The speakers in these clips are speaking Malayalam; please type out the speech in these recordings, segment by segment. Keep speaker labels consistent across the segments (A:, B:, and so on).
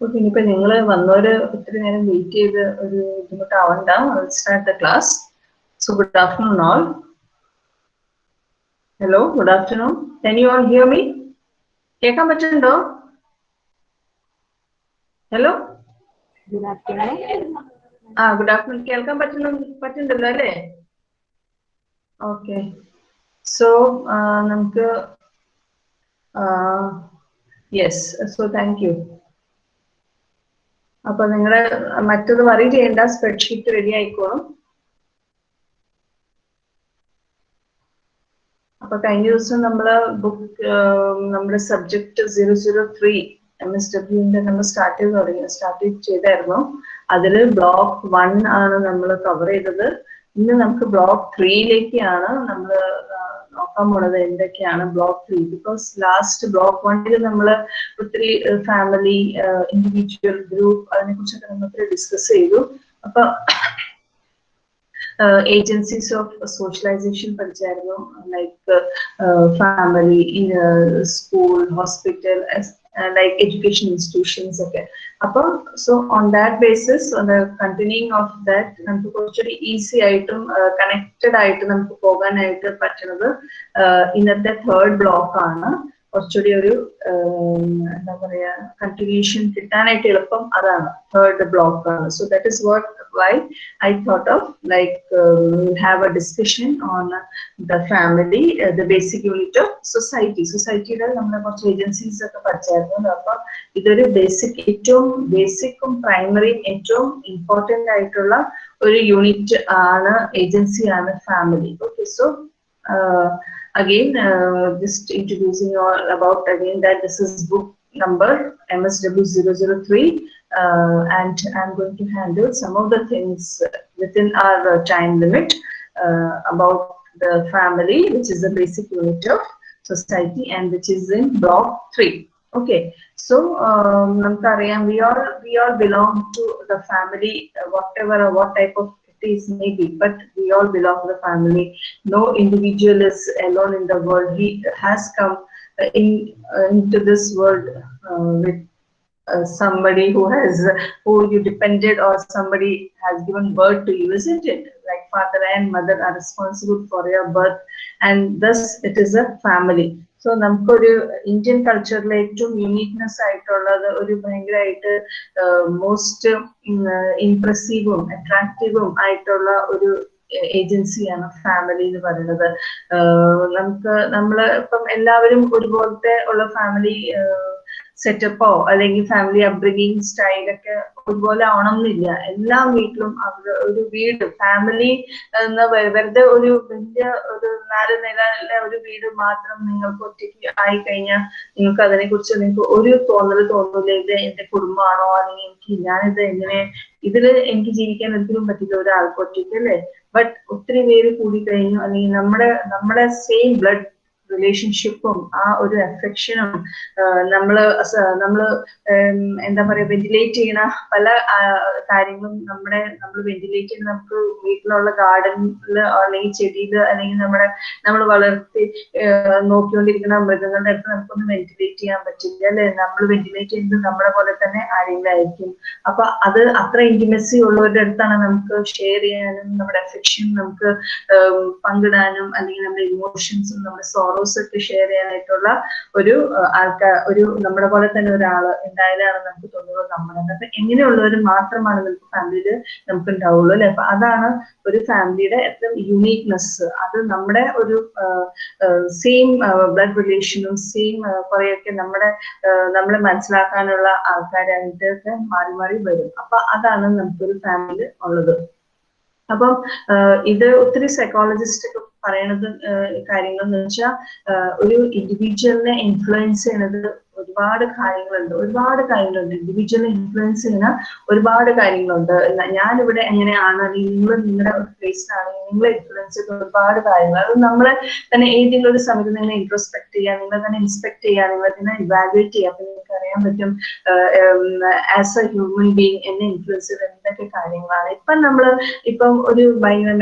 A: ഓക്കെ ഇനിയിപ്പോ നിങ്ങൾ വന്നവര് ഒത്തിരി നേരം വെയിറ്റ് ചെയ്ത് ഒരു ബുദ്ധിമുട്ടാവണ്ട. Start the class so good afternoon all hello good afternoon can you all hear me കേൾക്കാൻ പറ്റുന്നുണ്ടോ? ഹലോ
B: ഗുഡ് ആഫ്റ്റർനൂൺ
A: ആ ഗുഡ് ആഫ്റ്റർനൂൺ കേൾക്കാൻ പറ്റുന്നു പറ്റുന്നുണ്ടല്ലോ അല്ലേ? ഓക്കെ സോ നമുക്ക് യെസ് സോ താങ്ക് യു അപ്പൊ നിങ്ങൾ മറ്റത് വറി ചെയ്യേണ്ട സ്പ്രെഡ്ഷീറ്റ് റെഡി ആയിക്കോളും. അപ്പൊ കഴിഞ്ഞ ദിവസം നമ്മൾ ബുക്ക് നമ്മുടെ subject zero zero three M S ഡബ്ല്യുവിന്റെ നമ്മൾ സ്റ്റാർട്ട് ചെയ്ത് തുടങ്ങി. സ്റ്റാർട്ട് ചെയ്തായിരുന്നു. അതിൽ ബ്ലോക്ക് വൺ ആണ് നമ്മൾ കവർ ചെയ്തത്. ഇന്ന് നമുക്ക് ബ്ലോക്ക് ത്രീയിലേക്കാണ് നമ്മൾ നോക്കാൻ പോണത് എന്തൊക്കെയാണ് block three because last block വണ്ണിൽ നമ്മൾ ഒത്തിരി ഫാമിലി ഇൻഡിവിജ്വൽ ഗ്രൂപ്പ് അതിനെ കുറിച്ചൊക്കെ നമ്മൾ ഒത്തിരി ഡിസ്കസ് ചെയ്തു. അപ്പൊ agencies of socialisation പഠിച്ചായിരുന്നു. Like family school hospital like education institutions ഒക്കെ. അപ്പൊ so on that basis continuing of that നമുക്ക് കുറച്ചുകൂടി ഈസി ആയിട്ടും കണക്റ്റഡ് ആയിട്ട് നമുക്ക് പോകാനായിട്ട് പറ്റുന്നത് ഇന്നത്തെ തേർഡ് ബ്ലോക്ക് ആണ്. കുറച്ചുകൂടി ഒരു എന്താ പറയാ കണ്ടിന്യൂഷൻ കിട്ടാനായിട്ട് എളുപ്പം അതാണ് തേർഡ് ബ്ലോക്ക് ആണ്. So that is what why I thought of like have have a discussion on family the family, unit of society. സൊസൈറ്റിയുടെ നമ്മൾ കുറച്ച് ഏജൻസീസ് ഒക്കെ പഠിച്ചായിരുന്നു. അപ്പൊ ഇതൊരു ബേസിക് ഏറ്റവും ബേസിക്കും പ്രൈമറിയും ഏറ്റവും ഇമ്പോർട്ടന്റ് ആയിട്ടുള്ള ഒരു യൂണിറ്റ് ആണ് ഏജൻസി ആണ് family okay so again uh, just introducing you all about again that this is book number MSW 003 uh, and I'm going to handle some of the things within our uh, time limit uh, about the family, which is the basic unit of society and which is in block three. Okay, so um, we all we all belong to the family, whatever or what type of maybe, but we all belong to the family. No individual is alone in the world. He has come uh, in uh, into this world uh, with uh, somebody who has who you depended or somebody has given birth to you isn't it like father and mother are responsible for your birth and thus it is a family so നമുക്കൊരു ഇന്ത്യൻ കൾച്ചറിലെ ഏറ്റവും യുണീക്നെസ് ആയിട്ടുള്ളത് ഒരു ഭയങ്കരമായിട്ട് മോസ്റ്റ് ഇംപ്രസീവും അട്രാക്റ്റീവും ആയിട്ടുള്ള ഒരു ഏജൻസിയാണ് ഫാമിലി എന്ന് പറയുന്നത്. നമുക്ക് നമ്മൾ ഇപ്പം എല്ലാവരും ഒരുപോലത്തെ ഉള്ള ഫാമിലി സെറ്റപ്പോ അല്ലെങ്കിൽ ഫാമിലി അപ്ബ്രിങ്ങിങ് സ്റ്റൈലൊക്കെ ഒരുപോലെ ആവണമെന്നില്ല എല്ലാ വീട്ടിലും അവർ ഒരു വീട് ഫാമിലി എന്ന വെറുതെ ഒരു വലിയ ഒരു നാല് നിലയിലെ ഒരു വീട് മാത്രം നിങ്ങൾക്ക് ഒറ്റയ്ക്ക് ആയി കഴിഞ്ഞാൽ നിങ്ങൾക്ക് അതിനെ കുറിച്ച് നിങ്ങൾക്ക് ഒരു തോന്നൽ തോന്നില്ല ഇത് എന്റെ കുടുംബമാണോ അല്ലെങ്കിൽ എനിക്ക് ഞാനിത് എങ്ങനെ ഇതിൽ എനിക്ക് ജീവിക്കാൻ ഒരിക്കലും പറ്റില്ല ഒരാൾക്ക് ഒറ്റയ്ക്ക് അല്ലേ? ബട്ട് ഒത്തിരി പേര് കൂടി കഴിഞ്ഞു അല്ലെങ്കിൽ നമ്മുടെ നമ്മുടെ സെയിം ബ്ലഡ് റിലേഷൻഷിപ്പും ആ ഒരു എഫക്ഷനും നമ്മൾ നമ്മൾ എന്താ പറയാ വെന്റിലേറ്റ് ചെയ്യുന്ന പല കാര്യങ്ങളും നമ്മുടെ നമ്മൾ വെന്റിലേറ്റ് ചെയ്യുന്ന നമുക്ക് വീട്ടിലുള്ള ഗാർഡനിൽ അല്ലെങ്കിൽ ചെടിയിൽ അല്ലെങ്കിൽ നമ്മുടെ നമ്മൾ വളർത്തി നോക്കിക്കൊണ്ടിരിക്കുന്ന മൃഗങ്ങളുടെ അടുത്ത് നമുക്കൊന്ന് വെന്റിലേറ്റ് ചെയ്യാൻ പറ്റില്ല അല്ലെ? നമ്മൾ വെന്റിലേറ്റ് ചെയ്യുന്നത് നമ്മളെ പോലെ തന്നെ ആരെങ്കിലും ആയിരിക്കും അപ്പൊ അത് അത്ര ഇന്റിമസി ഉള്ളവരുടെ അടുത്താണ് നമുക്ക് ഷെയർ ചെയ്യാനും നമ്മുടെ എഫക്ഷൻ നമുക്ക് പങ്കിടാനും അല്ലെങ്കിൽ നമ്മുടെ ഇമോഷൻസും നമ്മുടെ സോറോസ് ഒക്കെ ഷെയർ ചെയ്യാനായിട്ടുള്ള ഒരു ആൾക്കാർ ഒരു നമ്മുടെ പോലെ തന്നെ ഒരാൾ ഉണ്ടായാലാണ് നമുക്ക് തോന്നുന്നത് നമ്മുടെ അപ്പൊ എങ്ങനെയുള്ളവർ മാത്രമാണ് നമുക്ക് ഫാമിലിയിൽ നമുക്ക് ഉണ്ടാവുള്ളൂ അല്ലെ? അപ്പൊ അതാണ് ഒരു ഫാമിലിയുടെ ഏറ്റവും യുണീക്നെസ് അത് നമ്മുടെ ഒരു സെയിം ബ്ലഡ് റിലേഷനും സെയിം കുറെയൊക്കെ നമ്മുടെ നമ്മളെ മനസ്സിലാക്കാനുള്ള ആൾക്കാരായിട്ടൊക്കെ മാറി മാറി വരും. അപ്പൊ അതാണ് നമുക്കൊരു ഫാമിലി ഉള്ളത്. അപ്പം ഇത് ഒത്തിരി സൈക്കോളജിസ്റ്റ് പറയണത് കാര്യങ്ങൾ എന്ന് വെച്ചാൽ ഒരു ഇൻഡിവിജ്വലിനെ ഇൻഫ്ലുവൻസ് ചെയ്യണത് ഒരുപാട് കാര്യങ്ങളുണ്ട്. ഒരുപാട് കാര്യങ്ങളുണ്ട്. ഇൻഡിവിജ്വൽ ഇൻഫ്ലുവൻസ് ചെയ്യുന്ന ഒരുപാട് കാര്യങ്ങളുണ്ട്. ഞാനിവിടെ എങ്ങനെയാണ് അല്ലെങ്കിൽ നിങ്ങൾ നിങ്ങളുടെ ഒരു ഫേസിലാണ് നിങ്ങളെ ഇൻഫ്ലുവൻസ് ചെയ്യുന്ന ഒരുപാട് കാര്യങ്ങൾ. അത് നമ്മളെ തന്നെ ഏതെങ്കിലും ഒരു സമയത്ത് നിങ്ങളെ ഇൻട്രോസ്പെക്ട് ചെയ്യുക നിങ്ങളെ തന്നെ ഇൻസ്പെക്ട് ചെയ്യുക നിങ്ങളെ തന്നെ ഇവാലുവേറ്റ് ചെയ്യുക അപ്പൊ നിങ്ങൾക്ക് അറിയാൻ പറ്റും ആസ് എ ഹ്യൂമൻ ബീങ് എന്നെ ഇൻഫ്ലുവൻസ് ചെയ്ത എന്തൊക്കെ കാര്യങ്ങളാണ്. ഇപ്പം നമ്മൾ ഇപ്പം ഒരു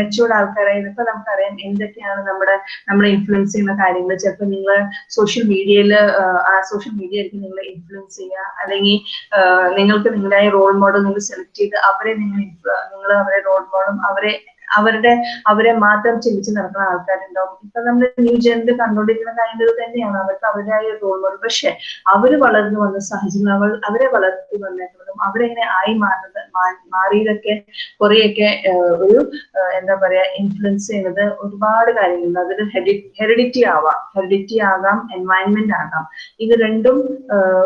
A: മെച്ചൂർഡ് ആൾക്കാരായി ഇപ്പൊ നമുക്കറിയാം എന്തൊക്കെയാണ് നമ്മുടെ നമ്മളെ ഇൻഫ്ലുവൻസ് ചെയ്യുന്ന കാര്യങ്ങൾ. ചിലപ്പോൾ നിങ്ങൾ സോഷ്യൽ മീഡിയയിൽ ആ സോഷ്യൽ മീഡിയ ആയിരിക്കും നിങ്ങളെ ഇൻഫ്ലുവൻസ് ചെയ്യുക. അല്ലെങ്കിൽ നിങ്ങൾക്ക് നിങ്ങളായ റോൾ മോഡൽ നിങ്ങൾ സെലക്ട് ചെയ്ത് അവരെ നിങ്ങൾ നിങ്ങൾ അവരെ റോൾ മോഡലും അവരെ അവരുടെ അവരെ മാത്രം ചിന്തിച്ച് നടക്കുന്ന ആൾക്കാരുണ്ടാവും. ഇപ്പൊ നമ്മൾ ന്യൂ ജനറൽ കണ്ടുകൊണ്ടിരിക്കുന്ന കാര്യങ്ങൾ തന്നെയാണ്. അവർക്ക് അവരുടേതായ റോൾ മോഡൽ പക്ഷെ അവർ വളർന്നു വന്ന സാഹചര്യം അവർ അവരെ വളർത്തി വന്നേക്കുന്നതും അവരെങ്ങനെ ആയി മാറുന്നത് മാറിയതൊക്കെ കുറെയൊക്കെ ഒരു എന്താ പറയാ ഇൻഫ്ലുവൻസ് ചെയ്യുന്നത് ഒരുപാട് കാര്യങ്ങളുണ്ട്. അതിൽ ഹെറിഡിറ്റി ആവാം. ഹെറിഡിറ്റി ആകാം എൻവയൺമെന്റ് ആകാം. ഇത് രണ്ടും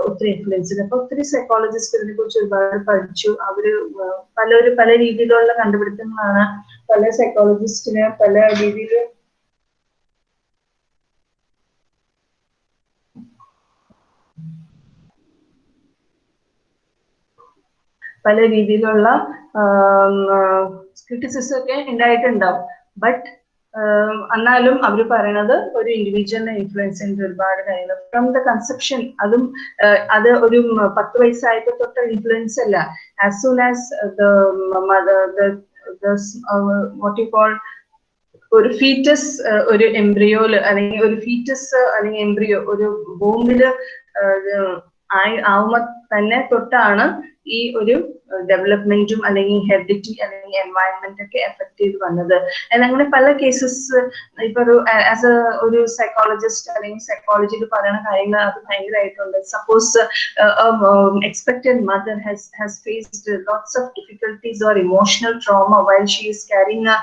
A: ഒത്തിരി ഇൻഫ്ലുവൻസ് ചെയ്ത് അപ്പൊ ഒത്തിരി സൈക്കോളജിസ്റ്റ് ഇതിനെ കുറിച്ച് ഒരുപാട് പഠിച്ചു. അവർ പലരും പല രീതിയിലുള്ള കണ്ടുപിടുത്തങ്ങളാണ് പല സൈക്കോളജിസ്റ്റിന് പല രീതിയിൽ പല രീതിയിലുള്ള ക്രിറ്റിസിസം ഒക്കെ ഉണ്ടായിട്ടുണ്ടാവും. ബട്ട് എന്നാലും അവർ പറയണത് ഒരു ഇൻഡിവിജ്വലിനെ ഇൻഫ്ലുവൻസ് ചെയ്യുന്ന ഒരുപാട് കാര്യങ്ങൾ ഫ്രം ദ കൺസെപ്ഷൻ അതും അത് ഒരു പത്ത് വയസ്സായപ്പോ തൊട്ട ഇൻഫ്ലുവൻസ് അല്ല. As soon as what you call ഒരു ഫീറ്റസ് ഒരു എംബ്രിയോൽ അല്ലെങ്കിൽ ഒരു ഫീറ്റസ് അല്ലെങ്കിൽ എംബ്രിയോ ഒരു ബോംബിൽ ആവുമ്പോ തന്നെ തൊട്ടാണ് ഈ ഒരു ഡെവലപ്മെന്റും അല്ലെങ്കിൽ ഹെറിറ്റി അല്ലെങ്കിൽ എൻവയൺമെന്റ് ഒക്കെ എഫക്ട് ചെയ്ത് വന്നത്. അങ്ങനെ പല കേസസ് ഇപ്പൊ ഒരു ആസ് എ ഒരു സൈക്കോളജിസ്റ്റ് അല്ലെങ്കിൽ സൈക്കോളജിയിൽ പറയുന്ന കാര്യങ്ങൾ അത് ഭയങ്കരമായിട്ടുണ്ട്. Suppose expected mother has has faced lots of difficulties or emotional trauma while she is carrying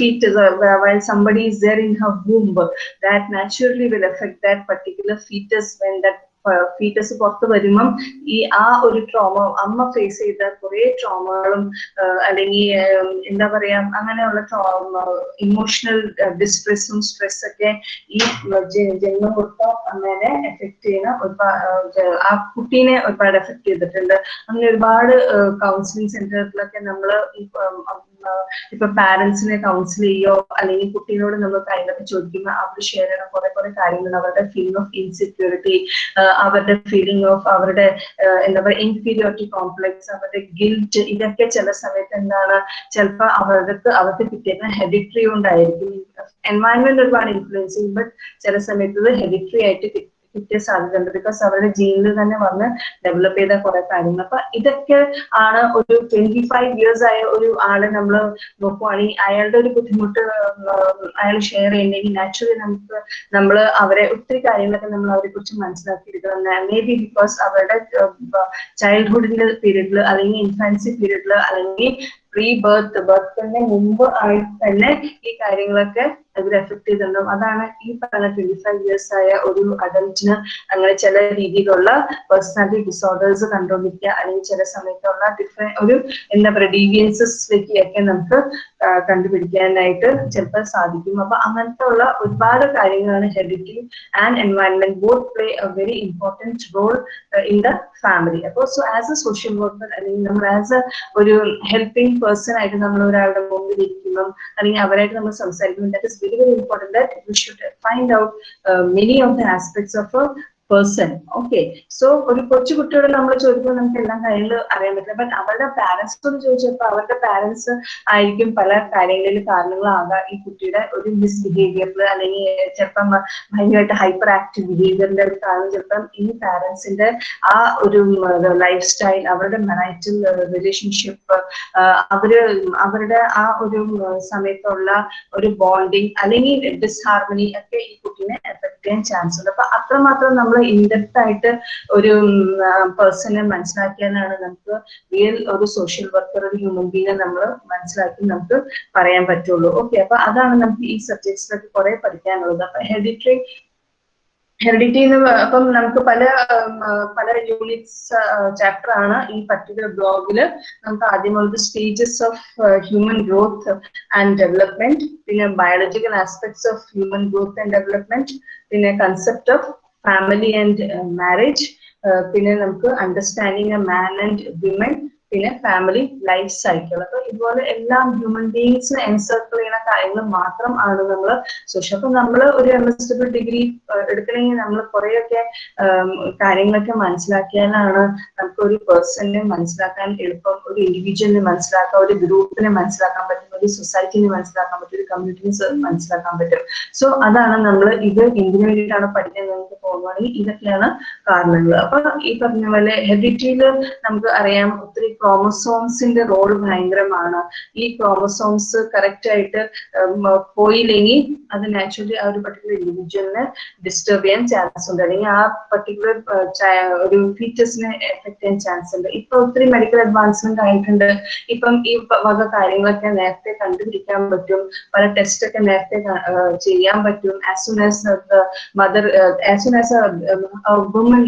A: foetus while somebody is there in her womb. That naturally will effect that particular foetus when that foetus പുറത്ത് വരുമ്പം ഈ ആ ഒരു ട്രോമ അമ്മ ഫേസ് ചെയ്ത കുറെ ട്രോമകളും അല്ലെങ്കിൽ എന്താ പറയാ അങ്ങനെയുള്ള ട്രോമ ഇമോഷണൽ ഡിസ്ട്രെസ്സും സ്ട്രെസ് ഒക്കെ ഈ ജന്മം കൊടുത്ത അമ്മേനെ എഫക്ട് ചെയ്യുന്ന ഒരുപാട് ആ കുട്ടീനെ ഒരുപാട് എഫക്ട് ചെയ്തിട്ടുണ്ട്. അങ്ങനെ ഒരുപാട് കൗൺസിലിംഗ് സെന്ററിലൊക്കെ നമ്മൾ ഇപ്പൊ പാരന്റ്സിനെ കൗൺസിൽ ചെയ്യോ അല്ലെങ്കിൽ കുട്ടികളോട് നമ്മൾ കാര്യങ്ങളൊക്കെ ചോദിക്കുമ്പോൾ അവർ ഷെയർ ചെയ്യണം കുറെ കുറെ കാര്യങ്ങൾ അവരുടെ ഫീലിംഗ് ഓഫ് ഇൻസെക്യൂരിറ്റി അവരുടെ ഫീലിംഗ് ഓഫ് അവരുടെ എന്താ പറയുക ഇൻഫീരിയോറിറ്റി കോംപ്ലക്സ് അവരുടെ ഗിൽറ്റ് ഇതൊക്കെ ചില സമയത്ത് എന്താണ് ചിലപ്പോൾ അവർക്ക് അവർക്ക് കിട്ടിയത് ഹെഡിറ്ററി ഉണ്ടായിരിക്കും എൻവയൺമെന്റ് ഒരുപാട് ഇൻഫ്ലുവൻസ് ചെയ്യും ബട്ട് ചില സമയത്ത് ഹെഡിറ്ററി ആയിട്ട് കിട്ടിയ സാധ്യതയുണ്ട്. ബിക്കോസ് അവരുടെ ജീനിൽ തന്നെ വന്ന് ഡെവലപ്പ് ചെയ്ത കുറെ കാര്യങ്ങൾ. അപ്പൊ ഇതൊക്കെ ആണ് ഒരു ട്വന്റി ഫൈവ് ഇയേഴ്സ് ആയ ഒരു ആളെ നമ്മൾ നോക്കുവാണെങ്കിൽ അയാളുടെ ഒരു ബുദ്ധിമുട്ട് അയാൾ ഷെയർ ചെയ്യണമെങ്കിൽ നാച്ചുറലി നമുക്ക് നമ്മൾ അവരെ ഒത്തിരി കാര്യങ്ങളൊക്കെ നമ്മൾ അവരെ കുറിച്ച് മനസ്സിലാക്കിയിരിക്കണം മേ ബി ബിക്കോസ് അവരുടെ ചൈൽഡ്ഹുഡിന്റെ പീരീഡിൽ അല്ലെങ്കിൽ ഇൻഫാൻസി പീരീഡിൽ അല്ലെങ്കിൽ പ്രീ ബർത്ത് ബർത്തിന്റെ മുമ്പ് ആയി തന്നെ ഈ കാര്യങ്ങളൊക്കെ അതിൽ എഫക്ട് ചെയ്തിട്ടുണ്ടാവും. അതാണ് ഈ പറഞ്ഞ ട്വന്റി ഫൈവ് ഇയേഴ്സ് ആയ ഒരു അഡൽറ്റിന് അങ്ങനെ ചില രീതിയിലുള്ള പേഴ്സണാലിറ്റി ഡിസോർഡേഴ്സ് കണ്ടുകൊണ്ടിരിക്കുക അല്ലെങ്കിൽ ചില സമയത്തുള്ള ഡിഫറെ ഒരു എന്താ പറയുക ഡീവിയൻസസിലേക്ക് ഒക്കെ നമുക്ക് കണ്ടുപിടിക്കാനായിട്ട് ചിലപ്പോൾ സാധിക്കും. അപ്പൊ അങ്ങനത്തെ ഉള്ള ഒരുപാട് കാര്യങ്ങളാണ് heredity and environment both play a very important role in the family അപ്പോൾ so as a social worker അല്ലെങ്കിൽ നമ്മൾ ആസ് എ ഒരു ഹെൽപ്പിംഗ് പേഴ്സൺ ആയിട്ട് നമ്മൾ ഒരാളുടെ മുമ്പിൽ ഇരിക്കുമ്പം അല്ലെങ്കിൽ അവരായിട്ട് നമ്മൾ സംസാരിക്കുമ്പോൾ that is very, very important that we should find out uh, many of the aspects of a person okay so ഒരു കൊച്ചു കുട്ടിയോട് നമ്മൾ ചോദിക്കുമ്പോൾ നമുക്ക് എല്ലാം കാര്യങ്ങൾ അറിയാൻ പറ്റില്ല. ബട്ട് അവരുടെ പാരന്റ്സിനോട് ചോദിച്ചപ്പോൾ അവരുടെ പാരന്റ്സ് ആയിരിക്കും പല കാര്യങ്ങളിൽ കാരണങ്ങളാകാം ഈ കുട്ടിയുടെ ഒരു മിസ്ബിഹേവിയറിൽ അല്ലെങ്കിൽ ചിലപ്പം ഭയങ്കരമായിട്ട് ഹൈപ്പർ ആക്റ്റീവ് ബിഹേവിയറിന്റെ ഒരു കാരണം ചിലപ്പം ഈ പാരന്റ്സിന്റെ ആ ഒരു ലൈഫ് സ്റ്റൈൽ അവരുടെ മെറൈറ്റൽ റിലേഷൻഷിപ്പ് അവർ അവരുടെ ആ ഒരു സമയത്തുള്ള ഒരു ബോണ്ടിങ് അല്ലെങ്കിൽ ഡിസ്ഹാർമണി ഒക്കെ ഈ കുട്ടീനെ എഫക്ട് ചെയ്യാൻ ചാൻസ് ഉണ്ട്. അപ്പൊ അത്രമാത്രം നമ്മൾ ഇൻഡെപ്ത് ആയിട്ട് ഒരു പേഴ്സണെ മനസ്സിലാക്കിയാലാണ് നമുക്ക് റിയൽ ഒരു സോഷ്യൽ വർക്കർ ഒരു ഹ്യൂമൻ ബീനെ നമ്മൾ മനസ്സിലാക്കി നമുക്ക് പറയാൻ പറ്റുള്ളൂ. ഓക്കെ അപ്പൊ അതാണ് നമുക്ക് ഈ സബ്ജക്ട്സിലൊക്കെ കുറെ പഠിക്കാനുള്ളത്. അപ്പൊ ഹെറിഡിറ്ററി ഹെറിഡിറ്റി എന്ന് അപ്പം നമുക്ക് പല പല യൂണിറ്റ്സ് ചാപ്റ്റർ ആണ് ഈ പർട്ടിക്കുലർ ബ്ലോഗിൽ നമുക്ക് ആദ്യമുള്ളത് stages of human growth and development പിന്നെ biological aspects of human growth and development പിന്നെ concept of family and marriage പിന്നെ നമുക്ക് understanding a man and women പിന്നെ ഫാമിലി ലൈഫ് സൈക്കിൾ അപ്പൊ ഇതുപോലെ എല്ലാം ഹ്യൂമൻ ബീങ്സിനെ എൻസർക്കിൾ ചെയ്യുന്ന കാര്യങ്ങൾ മാത്രം ആണ് നമ്മൾ സോഷ്യൽ അപ്പൊ നമ്മൾ ഒരു എം എസ് ഡബ്ല്യൂ ഡിഗ്രി എടുക്കണമെങ്കിൽ നമ്മൾ കുറെയൊക്കെ കാര്യങ്ങളൊക്കെ മനസ്സിലാക്കിയാലാണ് നമുക്ക് ഒരു പേഴ്സണിനെ മനസ്സിലാക്കാൻ എളുപ്പം ഒരു ഇൻഡിവിജ്വലിനെ മനസ്സിലാക്കാം ഒരു ഗ്രൂപ്പിനെ മനസ്സിലാക്കാൻ പറ്റും ഒരു സൊസൈറ്റിനെ മനസ്സിലാക്കാൻ പറ്റും ഒരു കമ്മ്യൂണിറ്റിനെ മനസ്സിലാക്കാൻ പറ്റും. സോ അതാണ് നമ്മൾ ഇത് എന്തിനു വേണ്ടിയിട്ടാണ് പഠിക്കാൻ നമുക്ക് പോകുകയാണെങ്കിൽ ഇതൊക്കെയാണ് കാരണങ്ങൾ. അപ്പൊ ഈ പറഞ്ഞ പോലെ ഹെബിറ്റിയിൽ നമുക്ക് അറിയാം ഒത്തിരി ക്രോമസോംസിന്റെ റോൾ ഭയങ്കരമാണ്. ഈ ക്രോമസോംസ് കറക്റ്റ് ആയിട്ട് പോയില്ലെങ്കിൽ അത് നാച്ചുറലി ആ ഒരു പർട്ടിക്കുലർ ഇൻഡിവിജ്വലിന് ഡിസ്റ്റർബ് ചെയ്യാൻ ചാൻസ് ഉണ്ട്. അല്ലെങ്കിൽ ആ പർട്ടിക്കുലർ ഒരു ഫീച്ചേഴ്സിനെ എഫക്ട് ചെയ്യാൻ ചാൻസ് ഉണ്ട്. ഇപ്പൊ ഒത്തിരി മെഡിക്കൽ അഡ്വാൻസ്മെന്റ് ആയിട്ടുണ്ട്. ഇപ്പം ഈ വക കാര്യങ്ങളൊക്കെ നേരത്തെ കണ്ടുപിടിക്കാൻ പറ്റും. പല ടെസ്റ്റ് ഒക്കെ നേരത്തെ ചെയ്യാൻ പറ്റും. As soon as mother as soon as woman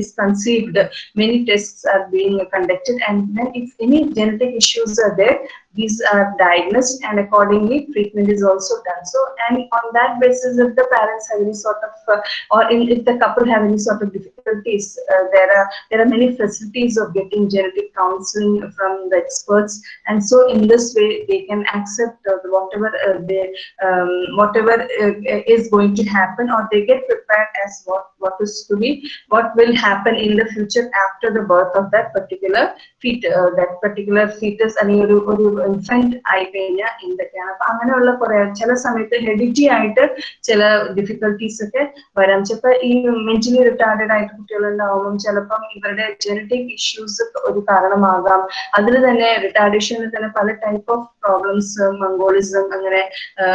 A: is conceived many test are being conducted and then if any genetic issues are there these are diagnosed and accordingly treatment is also done. So and on that basis if the parents have any sort of uh, or in, if the couple have any sort of difficulties uh, there are there are many facilities of getting genetic counseling from the experts. And so in this way they can accept uh, whatever uh, they um, whatever uh, is going to happen or they get prepared as what what is to be what will happen in the future after the birth of that particular fetus uh, that particular fetus and you infant ആയി കഴിഞ്ഞാൽ എന്തൊക്കെയാണ്? അപ്പൊ അങ്ങനെയുള്ള കുറെ ചില സമയത്ത് ഹെഡിറ്റി ആയിട്ട് ചില ഡിഫിക്കൽട്ടീസ് ഒക്കെ വരാം. ചിലപ്പോ ഈ മെന്റലി റിട്ടാർഡഡ് ആയിട്ട് കുട്ടികളുണ്ടാവുമ്പം ചിലപ്പം ഇവരുടെ ജനറ്റിക് ഇഷ്യൂസ് ഒരു കാരണമാകാം. അതിൽ തന്നെ റിട്ടാർഡേഷനിൽ തന്നെ പല ടൈപ്പ് ഓഫ് പ്രോബ്ലംസ് മംഗോളിസം അങ്ങനെ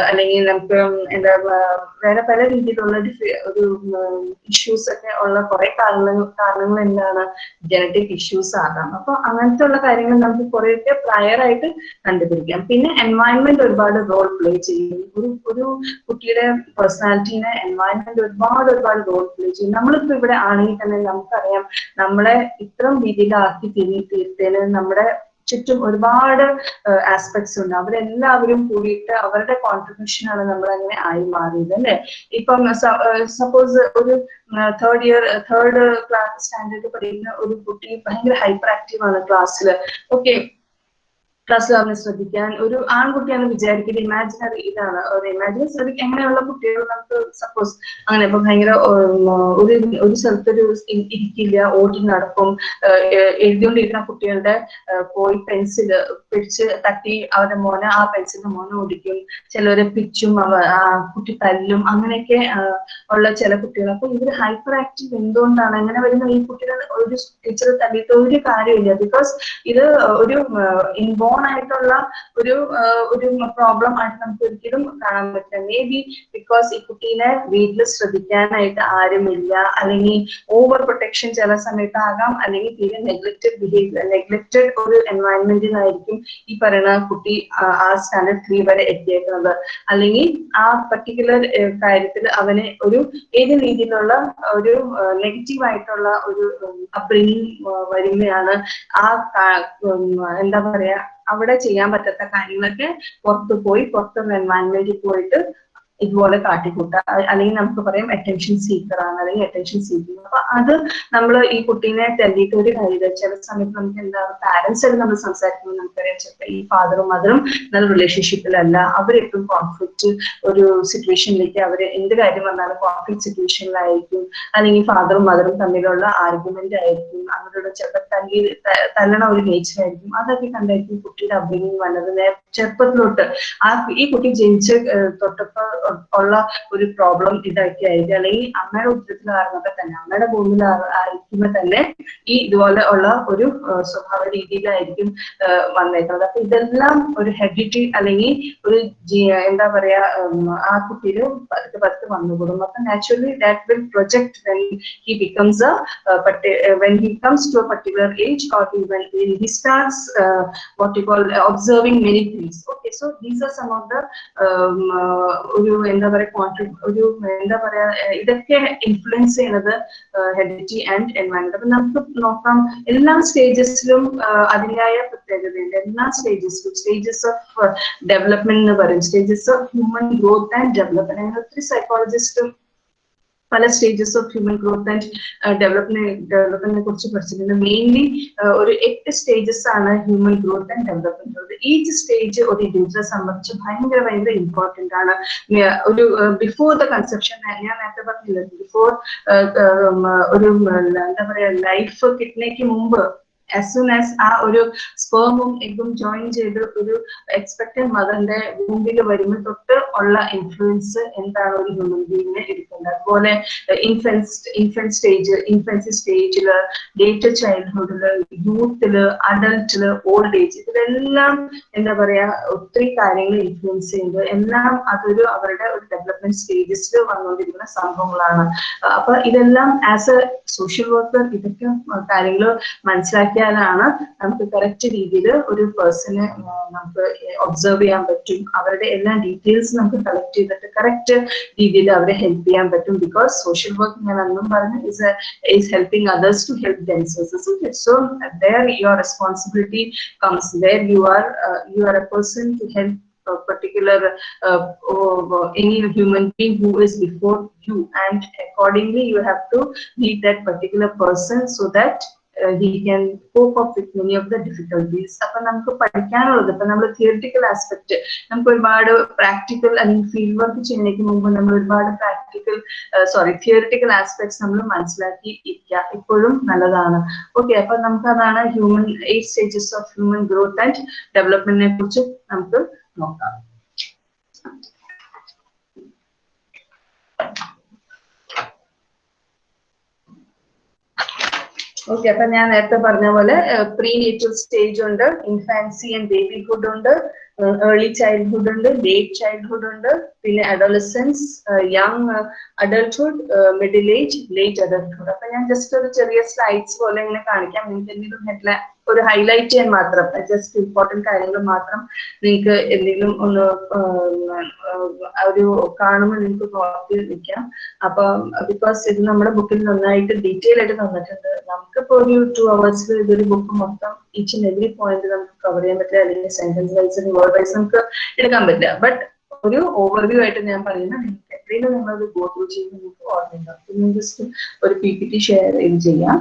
A: അല്ലെങ്കിൽ നമുക്ക് എന്താ വേറെ പല രീതിയിലുള്ള ഒരു ഇഷ്യൂസ് ഒക്കെ ഉള്ള കുറെ കാരണങ്ങൾ കാരണങ്ങൾ എന്താണ് ജനറ്റിക് ഇഷ്യൂസ് ആകാം. അപ്പൊ അങ്ങനത്തെ ഉള്ള കാര്യങ്ങൾ നമുക്ക് കുറെയൊക്കെ പ്രയർ ആയിട്ട് കണ്ടുപിടിക്കാം. പിന്നെ എൻവയൺമെന്റ് ഒരുപാട് റോൾ പ്ലേ ചെയ്യും. ഒരു ഒരു കുട്ടിയുടെ പേഴ്സണാലിറ്റീനെ എൻവയൺമെന്റ് ഒരുപാട് ഒരുപാട് റോൾ പ്ലേ ചെയ്യും. നമ്മളിപ്പോ ഇവിടെ ആണെങ്കിൽ തന്നെ നമുക്കറിയാം നമ്മളെ ഇത്തരം രീതിയിലാക്കി തിരി തീർത്തേന് നമ്മുടെ ചുറ്റും ഒരുപാട് ആസ്പെക്ട്സ് ഉണ്ട്. അവരെല്ലാവരും കൂടിയിട്ട് അവരുടെ കോൺട്രിബ്യൂഷൻ ആണ് നമ്മൾ അങ്ങനെ ആയി മാറിയത് അല്ലെ? ഇപ്പം സപ്പോസ് ഒരു third year third class standard പഠിക്കുന്ന ഒരു കുട്ടി ഭയങ്കര ഹൈപ്പർ ആക്റ്റീവ് ആണ് ക്ലാസ്സിൽ ഓക്കെ ക്ലാസ്സിൽ അവനെ ശ്രദ്ധിക്കാൻ. ഒരു ആൺകുട്ടിയാണ് വിചാരിക്കുന്നത് ഇമാജിനറി ഇതാണ്. ഇമാജിനറി ശ്രദ്ധിക്കുക എങ്ങനെയുള്ള കുട്ടികൾ നമുക്ക് സപ്പോസ് അങ്ങനെ ഇപ്പൊ ഭയങ്കര ഒരു ഒരു സ്ഥലത്തൊരു ഇരിക്കില്ല ഓടി നടക്കും എഴുതിക്കൊണ്ടിരിക്കുന്ന കുട്ടികളുടെ പോയി പെൻസിൽ പിടിച്ച് തട്ടി അവരുടെ മോനെ ആ പെൻസിലിന്റെ മോനെ ഓടിക്കും. ചിലവരെ പിച്ചും കുട്ടി തല്ലും അങ്ങനെയൊക്കെ ഉള്ള ചില കുട്ടികൾ അപ്പൊ ഇവർ ഹൈപ്പർ ആക്റ്റീവ് എന്തുകൊണ്ടാണ്? അങ്ങനെ വരുന്ന? ഈ കുട്ടികൾ ഒരു ടീച്ചർ തല്ലിയിട്ട് ഒരു കാര്യമില്ല ബിക്കോസ് ഇത് ഒരു ഇൻബോൺ ആയിട്ടുള്ള ഒരു ഒരു പ്രോബ്ലം ആയിട്ട് നമുക്ക് ഒരിക്കലും കാണാൻ പറ്റില്ല മേ ബി ബിക്കോസ് ഈ കുട്ടീനെ വീട്ടിൽ ശ്രദ്ധിക്കാനായിട്ട് ആരുമില്ല അല്ലെങ്കിൽ ഓവർ പ്രൊട്ടക്ഷൻ ചില സമയത്താകാം അല്ലെങ്കിൽ തീരെ നെഗ്ലക്റ്റഡ് ബിഹേവിയർ നെഗ്ലക്റ്റഡ് ഒരു എൻവയൺമെന്റിലായിരിക്കും ഈ പറയുന്ന കുട്ടി ആ- സ്റ്റാൻഡേർഡ് ത്രീ വരെ എത്തിയേക്കുന്നത്. അല്ലെങ്കിൽ ആ പർട്ടിക്കുലർ കാര്യത്തിൽ അവനെ ഒരു ഏത് രീതിയിലുള്ള ഒരു നെഗറ്റീവ് ആയിട്ടുള്ള ഒരു അപ്ബ്രിങ്ങിങ് വരുമ്പോഴാണ് ആ എന്താ പറയാ അവിടെ ചെയ്യാൻ പറ്റാത്ത കാര്യങ്ങളൊക്കെ പുറത്തു പോയി പുറത്തുള്ള എൻവയൺമെന്റിൽ പോയിട്ട് ഇതുപോലെ കാട്ടിക്കൂട്ടുക അ- അല്ലെങ്കിൽ നമുക്ക് പറയാം അറ്റൻഷൻ സീക്കർ ആണ് അല്ലെങ്കിൽ അറ്റൻഷൻ സീക്കിങ് അപ്പൊ അത് നമ്മൾ ഈ കുട്ടീനെ തല്ലിയിട്ട് ഒരു കാര്യം ചില സമയത്ത് നമുക്ക് എന്താ പാരന്റ്സ് ആയിട്ട് നമ്മൾ സംസാരിക്കുമ്പോൾ നമുക്കറിയാം ചിലപ്പോൾ ഈ ഫാദറും മദറും നല്ല റിലേഷൻഷിപ്പിലല്ല അവരെപ്പോഴും കോൺഫ്ലിക്റ്റ് ഒരു സിറ്റുവേഷനിലേക്ക് അവർ എന്ത് കാര്യം വന്നാലും കോൺഫ്ലിക്ട് സിറ്റുവേഷനിലായിരിക്കും അല്ലെങ്കിൽ ഫാദറും മദറും തമ്മിലുള്ള ആർഗ്യുമെന്റ് ആയിരിക്കും. അവരുടെ ചിലപ്പോൾ തല്ലി തല്ലണ ഒരു നേച്ചർ ആയിരിക്കും. അതൊക്കെ കണ്ടായിരിക്കും കുട്ടിയുടെ അപ്ബ്രിങ്ങിങ് വന്നത്. ചെറുപ്പത്തിലോട്ട് ആ ഈ കുട്ടി ജനിച്ച് തൊട്ടപ്പോ ഉള്ള ഒരു പ്രോബ്ലം ഇതൊക്കെ ആയിരിക്കും. അല്ലെങ്കിൽ അമ്മയുടെ ഉത്തരത്തിൽ ആയിരുന്നപ്പോ തന്നെ അമ്മയുടെ ഭൂമിയിൽ ആയിരിക്കുമ്പോ തന്നെ ഈ ഇതുപോലെ ഉള്ള ഒരു സ്വഭാവ രീതിയിലായിരിക്കും വന്നേക്കുന്നത്. അപ്പൊ ഇതെല്ലാം ഒരു ഹെബിറ്റി അല്ലെങ്കിൽ ഒരു എന്താ പറയാ ആ കുട്ടിയിൽ പതുക്കെ പതുക്കെ വന്നുകൂടും. അപ്പൊ naturally that will project when he becomes uh, when he comes to a particular age or he, when, he starts uh, what you call observing many things. Okay so these are some of the um, uh, എന്താ പറയാ കോൺട്രി ഒരു എന്താ പറയാ ഇതൊക്കെ ഇൻഫ്ലുവൻസ് ചെയ്യുന്നത് ഹെഡിറ്റി ആൻഡ് എൻവയൺമെന്റ് അപ്പൊ നമുക്ക് നോക്കാം എല്ലാ സ്റ്റേജസിലും അതിന്റെതായ പ്രത്യേകതയുണ്ട്. എല്ലാ സ്റ്റേജസിലും സ്റ്റേജസ് ഓഫ് ഡെവലപ്മെന്റ് എന്ന് പറയും. Stages of human growth and development അങ്ങനെ ഒത്തിരി സൈക്കോളജിസ്റ്റും പല stages of human growth and development ഡെവലപ്മെന്റിനെ കുറിച്ച് പഠിച്ചിട്ടുണ്ട്. മെയിൻലി ഒരു എട്ട് സ്റ്റേജസ് ആണ് ഹ്യൂമൻ ഗ്രോത്ത് ആൻഡ് ഡെവലപ്മെന്റ് ഉള്ളത് ഈച്ച് സ്റ്റേജ് ഒരു ഇൻഡിവിജ്വലെ സംബന്ധിച്ച് ഭയങ്കര ഭയങ്കര ഇമ്പോർട്ടന്റ് ആണ്. ഒരു ബിഫോർ ദ കൺസെപ്ഷൻ ഞാൻ നേരത്തെ പറഞ്ഞില്ല ബിഫോർ ഒരു എന്താ പറയാ ലൈഫ് കിട്ടുന്നതിന് മുമ്പ് ആസ് സൂൺ ആസ് ആ ഒരു സ്പേമും എഗും ജോയിൻ ചെയ്ത് ഒരു എക്സ്പെക്ടഡ് മദറിന്റെ മുമ്പിൽ വരുമ്പോൾ തൊട്ട് ഉള്ള ഇൻഫ്ലുവൻസ് എന്താണ് ഒരു ഹ്യൂമൻ ബീങ്ങിനെ എടുക്കുന്നത്? അതുപോലെ ഇൻഫൻസ് സ്റ്റേജ് ഇൻഫൻസി സ്റ്റേജിൽ ലേറ്റർ ചൈൽഡ്ഹുഡിൽ യൂത്തിൽ അഡൽട്ടിൽ ഓൾഡ് ഏജ് ഇതിലെല്ലാം എന്താ പറയാ ഒത്തിരി കാര്യങ്ങൾ ഇൻഫ്ലുവൻസ് ചെയ്യുന്നത്. എല്ലാം അതൊരു അവരുടെ ഒരു ഡെവലപ്മെന്റ് സ്റ്റേജസിൽ വന്നുകൊണ്ടിരിക്കുന്ന സംഭവങ്ങളാണ്. അപ്പൊ ഇതെല്ലാം ആസ് എ സോഷ്യൽ വർക്കർ ഇതൊക്കെ കാര്യങ്ങൾ മനസ്സിലാക്കിയാലാണ് നമുക്ക് കറക്റ്റ് രീതിയിൽ ഒരു പേഴ്സണെ നമുക്ക് ഒബ്സർവ് ചെയ്യാൻ പറ്റും. അവരുടെ എല്ലാ ഡീറ്റെയിൽസ് നമുക്ക് കളക്ട് ചെയ്തിട്ട് കറക്റ്റ് രീതിയിൽ അവരെ ഹെൽപ്പ് ചെയ്യാൻ പറ്റും. ബിക്കോസ് സോഷ്യൽ വർക്ക് ഞാൻ അന്നും പറഞ്ഞു is is helping others to help themselves so there your responsibility comes there you are you are a person to help a particular uh, uh, any human being who is before you. And accordingly you have to meet that particular person he can cope up with many of the difficulties. അപ്പൊ നമുക്ക് പഠിക്കാനുള്ളത് ഇപ്പൊ നമ്മൾ തിയറിറ്റിക്കൽ ആസ്പെക്ട് നമുക്ക് ഒരുപാട് പ്രാക്ടിക്കൽ അല്ലെങ്കിൽ ഫീൽഡ് വർക്ക് ചെയ്യുന്നതിന് മുമ്പ് നമ്മൾ ഒരുപാട് പ്രാക്ടിക്കൽ സോറി തിയറിറ്റിക്കൽ ആസ്പെക്ട്സ് നമ്മൾ മനസ്സിലാക്കി ഇരിക്കുക ഇപ്പോഴും നല്ലതാണ്. ഓക്കെ അപ്പൊ നമുക്ക് അതാണ് human eight stages of human growth and ഡെവലപ്മെന്റിനെ കുറിച്ച് നമുക്ക് നോക്കാം. ഓക്കെ അപ്പൊ ഞാൻ നേരത്തെ പറഞ്ഞ പോലെ പ്രീ നേറ്റൽ സ്റ്റേജ് ഉണ്ട് ഇൻഫാൻസി ആൻഡ് ബേബിഹുഡ് ഉണ്ട്. ഏർലി ചൈൽഡ്ഹുഡ് ഉണ്ട് ലേറ്റ് ചൈൽഡ്ഹുഡ് ഉണ്ട് പിന്നെ adolescence young adulthood middle age late adulthood അപ്പൊ ഞാൻ ജസ്റ്റ് ഒരു ചെറിയ സ്ലൈഡ്സ് പോലെ ഇങ്ങനെ കാണിക്കാം. നിങ്ങൾക്ക് എന്തെങ്കിലും ഹെഡ്ലൈൻ ഒരു ഹൈലൈറ്റ് ചെയ്യാൻ മാത്രം ജസ്റ്റ് ഇമ്പോർട്ടന്റ് കാര്യങ്ങൾ മാത്രം നിങ്ങൾക്ക് എന്തെങ്കിലും ഒന്ന് ഒരു കാണുമ്പോൾ നിങ്ങൾക്ക് നോക്കി നിൽക്കാം. അപ്പൊ ബിക്കോസ് ഇത് നമ്മുടെ ബുക്കിൽ നന്നായിട്ട് ഡീറ്റെയിൽ ആയിട്ട് തന്നിട്ടുണ്ട്. നമുക്കിപ്പോ ഒരു ടു അവേഴ്സിൽ ഇതൊരു ബുക്ക് മൊത്തം ഈച്ച് ആൻഡ് എവറി പോയിന്റ് നമുക്ക് കവർ ചെയ്യാൻ പറ്റില്ല. അല്ലെങ്കിൽ സെന്റൻസ് വൈസ് വൈസ് നമുക്ക് എടുക്കാൻ പറ്റില്ല. ബട്ട് ഒരു ഓവർവ്യൂ ആയിട്ട് ഞാൻ പറയുന്നത് നിങ്ങൾക്ക് എത്രയും നിങ്ങൾ ഗോ ത്രൂ ചെയ്ത് നിങ്ങൾക്ക് ഓർമ്മയുണ്ടാവും. ജസ്റ്റ് ഒരു പി പി ടി ഷെയർ ചെയ്യാം.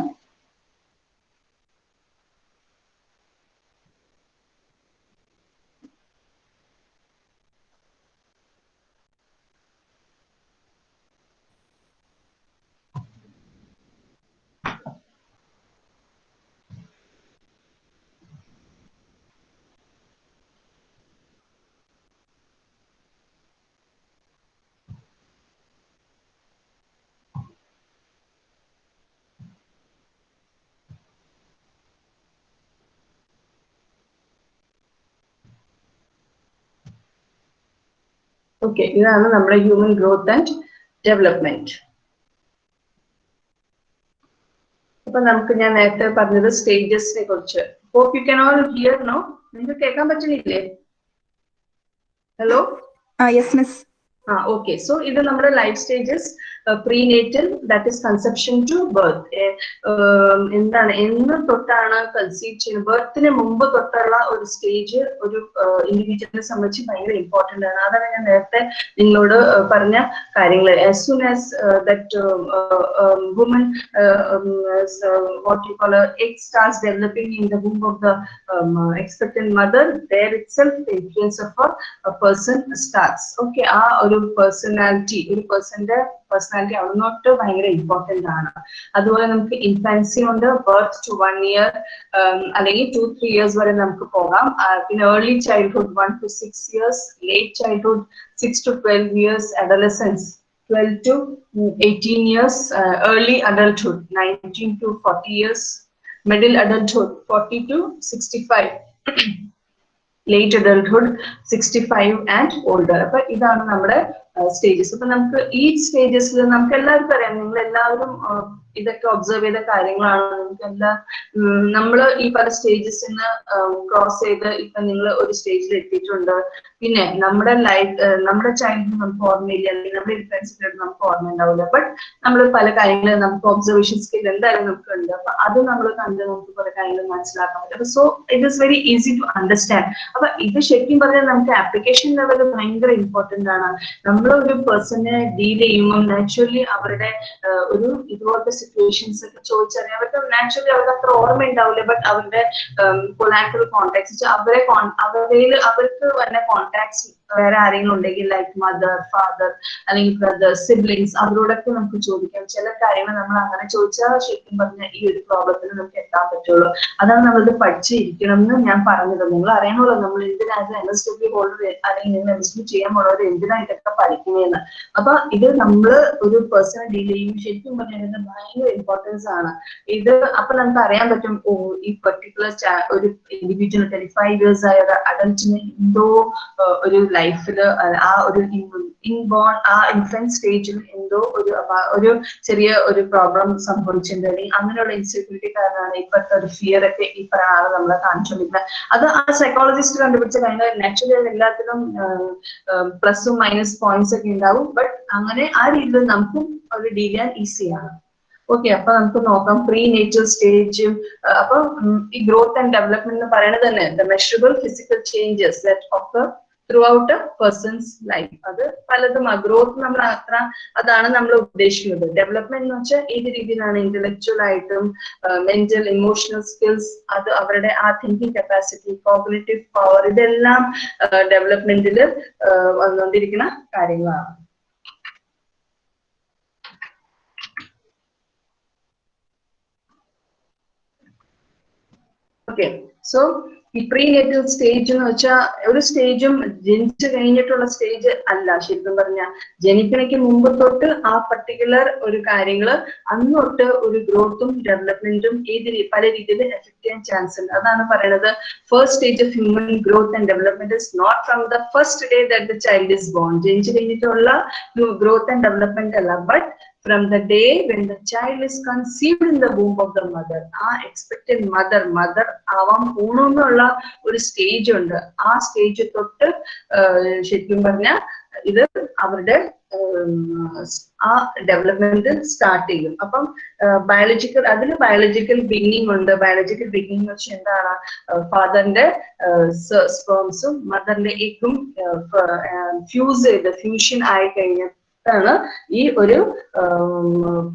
A: ഓക്കെ ഇതാണ് നമ്മുടെ ഹ്യൂമൻ ഗ്രോത്ത് ആൻഡ് ഡെവലപ്മെന്റ് അപ്പൊ നമുക്ക് ഞാൻ നേരത്തെ പറഞ്ഞത് സ്റ്റേജസിനെ കുറിച്ച്. Hope you can all hear no നിങ്ങൾക്ക് കേൾക്കാൻ പറ്റുന്നില്ലേ? Hello
B: yes miss
A: ah okay so ഇത് നമ്മുടെ life stages prenatal that is conception to birth എന്താണ് എന്ന് തൊട്ടാണ് കൺസീവ് ചെയ്യുന്നത്. ബർത്തിന് മുമ്പ് തൊട്ടുള്ള ഒരു സ്റ്റേജ് ഒരു ഇൻഡിവിജ്വലിനെ സംബന്ധിച്ച് ഭയങ്കര ഇമ്പോർട്ടന്റ് ആണ്. അതാണ് ഞാൻ നേരത്തെ നിങ്ങളോട് പറഞ്ഞ കാര്യങ്ങൾ as soon as that woman what you call egg starts developing in the womb of the expectant mother there itself influence of a person starts okay ah ഒരു പേഴ്സണാലിറ്റി ഒരു പേഴ്സന്റെ പേഴ്സണാലിറ്റി അവിടുന്നോട്ട് ഭയങ്കര ഇമ്പോർട്ടന്റ് ആണ് അതുപോലെ നമുക്ക് ഇൻഫാൻസി ഉണ്ട് ബർത്ത് ടു വൺ ഇയർ അല്ലെങ്കിൽ ടു ത്രീ ഇയേഴ്സ് വരെ നമുക്ക് പോകാം പിന്നെ early childhood one to six years late childhood six to twelve years adolescence 12 to 18 years, uh, early adulthood, 19 to 40 years, middle adulthood, 40 to 65. Late adulthood sixty five and older അപ്പൊ ഇതാണ് നമ്മുടെ സ്റ്റേജസ് അപ്പൊ നമുക്ക് ഈ സ്റ്റേജസിൽ നമുക്ക് എല്ലാവർക്കും അറിയാം. നിങ്ങൾ എല്ലാവരും ഇതൊക്കെ ഒബ്സർവ് ചെയ്ത കാര്യങ്ങളാണ്. നിങ്ങൾക്ക് എല്ലാ നമ്മൾ ഈ പല സ്റ്റേജസിൽ നിന്ന് ക്രോസ് ചെയ്ത് ഇപ്പൊ നിങ്ങൾ ഒരു സ്റ്റേജിൽ എത്തിയിട്ടുണ്ട്. പിന്നെ നമ്മുടെ ലൈഫ് നമ്മുടെ ചൈൽഡ് നമുക്ക് ഓർമ്മയില്ല. അല്ലെങ്കിൽ നമ്മുടെ ഇൻഫ്ലുവൻസിൽ നമുക്ക് ഓർമ്മ ഉണ്ടാവില്ല. ബട്ട് നമ്മൾ പല കാര്യങ്ങളും നമുക്ക് ഒബ്സർവേഷൻ സ്കിൽ എന്തായാലും നമുക്ക് ഉണ്ട് അപ്പൊ അത് നമ്മൾ കണ്ട് നമുക്ക് കുറെ കാര്യങ്ങൾ മനസ്സിലാക്കാൻ പറ്റും. So it is very easy to understand അപ്പൊ ഇത് ശരിക്കും പറഞ്ഞാൽ നമുക്ക് ആപ്ലിക്കേഷൻ ലെവൽ ഭയങ്കര ഇമ്പോർട്ടന്റ് ആണ്. നമ്മൾ ഒരു പേഴ്സണെ ഡീൽ ചെയ്യുമ്പോൾ നാച്ചുറലി അവരുടെ ഒരു ഇതുപോലത്തെ സിറ്റുവേഷൻസ് ഒക്കെ ചോദിച്ചറിയാൻ അവർക്ക് നാച്ചുറലി അവർക്ക് അത്ര ഓർമ്മ ഉണ്ടാവില്ല. ബട്ട് അവരുടെ കൊളാറ്ററൽ കോൺടാക്ട്സ് അവരെ അവരുടെ അവർക്ക് വന്ന കോണ്ടാക്ട്സ് വേറെ ആരെങ്കിലും ഉണ്ടെങ്കിൽ ലൈക്ക് മദർ ഫാദർ അല്ലെങ്കിൽ ബ്രദർ സിബ്ലിങ്സ് അവരോടൊക്കെ നമുക്ക് ചോദിക്കാം. ചില കാര്യങ്ങൾ നമ്മൾ അങ്ങനെ ചോദിച്ചാൽ ശരിക്കും പറഞ്ഞാൽ ഈ ഒരു പ്രോബ്ലത്തിന് നമുക്ക് എത്താൻ പറ്റുള്ളൂ. അതാണ് നമ്മളിത് പഠിച്ചിരിക്കണം എന്ന് ഞാൻ പറഞ്ഞത്. നിങ്ങൾ അറിയണമല്ലോ നമ്മൾ എന്തിനാണ് എം എസ് ഡബ്ല്യു ഹോൾഡർ അല്ലെങ്കിൽ നിങ്ങൾ എം എസ് ഡബ്ല്യു ചെയ്യാൻ പോണവർ എന്തിനാ ഇതൊക്കെ പഠിക്കുന്നതെന്ന്. അപ്പൊ ഇത് നമ്മൾ ഒരു പേഴ്സണൽ ഡീൽ ചെയ്യും. ശരിക്കും പറഞ്ഞാൽ ഭയങ്കര ഇമ്പോർട്ടൻസ് ആണ്. ഇത് അപ്പൊ നമുക്ക് അറിയാൻ പറ്റും ഓ ഈ പെർട്ടിക്കുലർ ഒരു ഇൻഡിവിജ്വൽ ട്വന്റി ഫൈവ് ഇയേഴ്സ് ആയ ഒരു അഡൽറ്റിന് എന്തോ ഒരു ലൈഫിൽ ആ ഒരു ഇൻബോൺ ആ ഇൻഫന്റ് സ്റ്റേജിൽ എന്തോ ഒരു ഒരു ചെറിയ ഒരു പ്രോബ്ലം സംഭവിച്ചിട്ടുണ്ട് അല്ലെങ്കിൽ അങ്ങനെയുള്ള ഇൻസെക്യൂരിറ്റി കാരണമാണ് ഇപ്പോഴത്തെ ഒരു ഫിയർ ഒക്കെ ഈ പറയുന്ന ആൾ നമ്മളെ കാണിച്ചുകൊണ്ടിരുന്നത്. അത് ആ സൈക്കോളജിസ്റ്റ് കണ്ടുപിടിച്ച കാര്യങ്ങൾ നാച്ചുറലി എല്ലാത്തിലും പ്ലസും മൈനസ് പോയിന്റ്സ് ഒക്കെ ഉണ്ടാവും. ബട്ട് അങ്ങനെ ആ രീതിയിൽ നമുക്കും ഒരു ഡീൽ ചെയ്യാൻ ഈസിയാണ് ഓക്കെ അപ്പൊ നമുക്ക് നോക്കാം. പ്രീ നേച്ചർ സ്റ്റേജ് അപ്പൊ ഈ ഗ്രോത്ത് ആൻഡ് ഡെവലപ്മെന്റ് എന്ന് പറയുന്നത് തന്നെ the measurable physical changes that of throughout a person's life അത് പലതും ഗ്രോത്ത് നമ്മൾ അത്ര അതാണ് നമ്മൾ ഉദ്ദേശിക്കുന്നത്. ഡെവലപ്മെന്റ് എന്ന് വെച്ചാൽ ഏത് രീതിയിലാണ് ഇന്റലക്ച്വൽ ആയിട്ടും മെന്റൽ ഇമോഷണൽ സ്കിൽസ് അത് അവരുടെ ആ തിങ്കിങ് കപ്പാസിറ്റി കോഗ്നേറ്റീവ് പവർ ഇതെല്ലാം ഡെവലപ്മെന്റിൽ വന്നുകൊണ്ടിരിക്കുന്ന കാര്യങ്ങളാണ്. ഓക്കെ സോ ഈ പ്രീ നേറ്റൽ സ്റ്റേജ് എന്ന് വെച്ചാൽ ഒരു സ്റ്റേജും ജനിച്ചു കഴിഞ്ഞിട്ടുള്ള സ്റ്റേജ് അല്ല. ശരിക്കും പറഞ്ഞ ജനിക്കണയ്ക്ക് മുമ്പ് തൊട്ട് ആ പർട്ടിക്കുലർ ഒരു കാര്യങ്ങൾ അന്ന് തൊട്ട് ഒരു ഗ്രോത്തും ഡെവലപ്മെന്റും ഏത് പല രീതിയിൽ എഫക്ട് ചെയ്യാൻ ചാൻസ് ഉണ്ട്. അതാണ് പറയുന്നത് first stage of human growth and development is not from the first day that the child is born ജനിച്ചു കഴിഞ്ഞിട്ടുള്ള ഗ്രോത്ത് ആൻഡ് ഡെവലപ്മെന്റ് അല്ല. But from the day when the child is conceived in the womb of the mother ആ expected mother mother ആവാൻ പോണെന്നുള്ള ഒരു സ്റ്റേജ് ഉണ്ട്. ആ സ്റ്റേജ് തൊട്ട് ശരിക്കും പറഞ്ഞാൽ ഇത് അവരുടെ ആ ഡെവലപ്മെന്റ് സ്റ്റാർട്ട് ചെയ്യും. അപ്പം ബയോളജിക്കൽ അതിൽ ബയോളജിക്കൽ ബിഗിനിങ് ഉണ്ട്. ബയോളജിക്കൽ ബിഗിനിങ് എന്ന് വെച്ചാൽ എന്താണ്? ഫാദറിന്റെ സ്പേംസും മദറിന്റെ എഗും ഫ്യൂസ് ചെയ്ത് ഫ്യൂഷൻ ആയി കഴിഞ്ഞ ാണ് ഈ ഒരു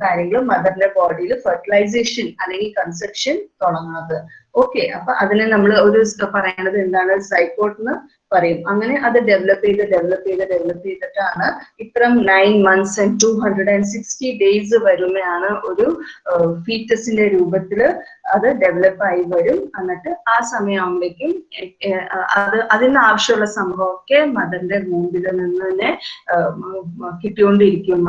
A: കാര്യങ്ങൾ മദറിന്റെ ബോഡിയിൽ ഫെർട്ടിലൈസേഷൻ അല്ലെങ്കിൽ കൺസെപ്ഷൻ തുടങ്ങുന്നത്. ഓക്കെ അപ്പൊ അതിനെ നമ്മൾ ഒരു പറയുന്നത് എന്താണ്? സൈക്കോട്ട് എന്ന് പറയും. അങ്ങനെ അത് ഡെവലപ്പ് ചെയ്ത് ഡെവലപ്പ് ചെയ്ത് ഡെവലപ്പ് ചെയ്തിട്ടാണ് ഇത്തരം nine months and two hundred and sixty days വരുമ്പോഴാണ് ഒരു ഫീറ്റസിന്റെ രൂപത്തിൽ അത് ഡെവലപ്പ് ആയി വരും. എന്നിട്ട് ആ സമയമാകുമ്പോഴേക്കും അത് അതിന് ആവശ്യമുള്ള സംഭവമൊക്കെ മദറിന്റെ മൂമ്പിൽ നിന്ന് തന്നെ കിട്ടിക്കൊണ്ടിരിക്കും.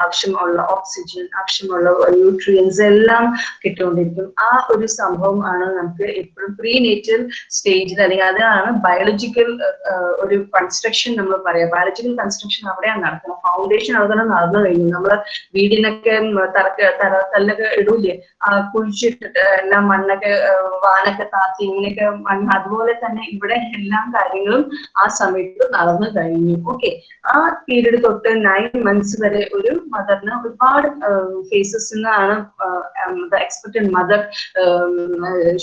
A: ആവശ്യമുള്ള ഓക്സിജൻ ആവശ്യമുള്ള ന്യൂട്രിയൻസ് എല്ലാം കിട്ടിക്കൊണ്ടിരിക്കും. ആ ഒരു സംഭവം ആണ് നമുക്ക് എപ്പോഴും പ്രീ നേച്ചർ സ്റ്റേജിൽ അല്ലെങ്കിൽ അതാണ് ബയോളജിക്കൽ ഒരു കൺസ്ട്രക്ഷൻ നമ്മൾ പറയാം ബയോളജിക്കൽ കൺസ്ട്രക്ഷൻ അവിടെയാണ് നടക്കുന്നത്. ഫൗണ്ടേഷൻ അവിടെ നടന്നു കഴിഞ്ഞു. നമ്മൾ വീടിനൊക്കെ തറക്ക തറ കല്ലൊക്കെ ഇടൂലേ? ആ കുഴിച്ചിട്ടിട്ട് എല്ലാം മണ്ണൊക്കെ വാനൊക്കെ താത്തി ഇങ്ങനെയൊക്കെ മണ്ണ് അതുപോലെ തന്നെ ഇവിടെ എല്ലാ കാര്യങ്ങളും ആ സമയത്ത് നടന്നു കഴിഞ്ഞു. ഓക്കെ ആ പീരീഡ് തൊട്ട് നയൻ മന്ത്സ് വരെ ഒരു മദറിന് ഒരുപാട് ഫേസസ് നിന്നാണ് the expected mother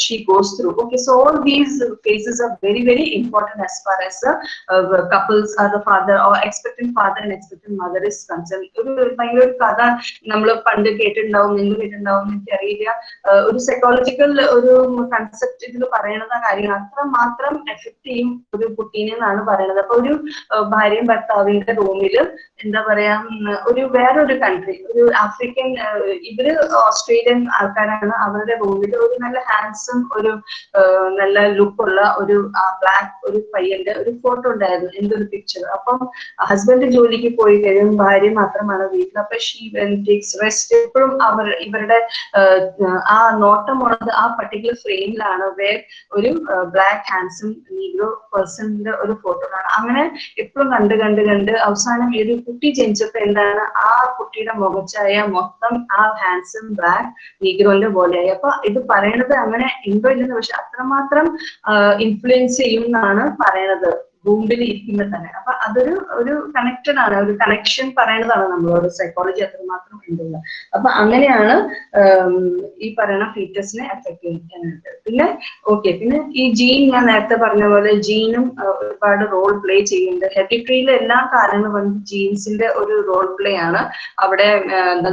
A: she goes through okay so all these phases are very very important as far as couples are the father or expected father and expected mother is concern ഒരു ഭയങ്കര ഒരു കഥ നമ്മൾ പണ്ട് കേട്ടിട്ടുണ്ടാവും നിങ്ങൾ കേട്ടിട്ടുണ്ടാവും എനിക്ക് അറിയില്ല ഒരു സൈക്കോളജിക്കൽ ഒരു കൺസെപ്റ്റ് ഇതിൽ പറയുന്നത് കാര്യങ്ങൾ അത്ര മാത്രം എഫക്ട് ചെയ്യും ഒരു കുട്ടീനെ എന്നാണ് പറയുന്നത് അപ്പൊ ഒരു ഭാര്യയും ഭർത്താവിന്റെ റൂമിൽ എന്താ പറയാ ഒരു വേറൊരു കൺട്രി ഒരു ആഫ്രിക്കൻ ഇവർ ഓസ്ട്രേലിയൻ ആൾക്കാരാണ്. അവരുടെ റൂമിൽ ഒരു നല്ല ഹാൻസം ഒരു നല്ല ലുക്കുള്ള ഒരു ബ്ലാക്ക് ഒരു പയ്യന്റെ ഒരു ഫോട്ടോ ഉണ്ടായിരുന്നു എന്റെ ഒരു പിക്ചർ അപ്പം ഹസ്ബൻഡ് ജോലിക്ക് പോയി കഴിയും ഭാര്യ മാത്രമാണ് വീട്ടിൽ. അപ്പൊ ഷീ ടേക്സ് റെസ്റ്റ് എപ്പോഴും അവർ ഇവരുടെ ആ നോട്ട് ബോട്ടം ഉള്ളത് ആ പർട്ടിക്കുലർ ഫ്രെയിമിലാണ് വേർ ഒരു ബ്ലാക്ക് ഹാൻസും നീഗ്രോ പേഴ്സണിന്റെ ഒരു ഫോട്ടോ ആണ് അങ്ങനെ എപ്പോഴും കണ്ട് കണ്ട് കണ്ട് അവസാനം ഈ ഒരു കുട്ടി ജനിച്ചപ്പോ എന്താണ്? ആ കുട്ടിയുടെ മുഖച്ചായ മൊത്തം ആ ഹാൻസും ബ്ലാക്ക് നീഗ്രോന്റെ പോലെയായി. അപ്പൊ ഇത് പറയണത് അങ്ങനെ ഉണ്ടോ ഇല്ലെന്ന് പക്ഷെ അത്രമാത്രം ഇൻഫ്ലുവൻസ് ചെയ്യും എന്നാണ് പറയണത്. ഭൂമിയിൽ ഇരിക്കുമ്പോൾ തന്നെ അപ്പൊ അതൊരു ഒരു കണക്റ്റഡ് ആണ്. ഒരു കണക്ഷൻ പറയുന്നതാണ് നമ്മളോട്. സൈക്കോളജി അത്രമാത്രം ഉണ്ടെന്ന്. അപ്പൊ അങ്ങനെയാണ് ഈ പറയുന്ന ഫീറ്റസിനെ എഫക്ട് ചെയ്യുന്നത്. പിന്നെ ഓക്കെ പിന്നെ ഈ ജീൻ ഞാൻ നേരത്തെ പറഞ്ഞ പോലെ ജീനും ഒരുപാട് റോൾ പ്ലേ ചെയ്യുന്നുണ്ട്. ഹെറിട്രിയിലെ എല്ലാ കാര്യങ്ങളും വന്ന് ജീൻസിന്റെ ഒരു റോൾ പ്ലേ ആണ്. അവിടെ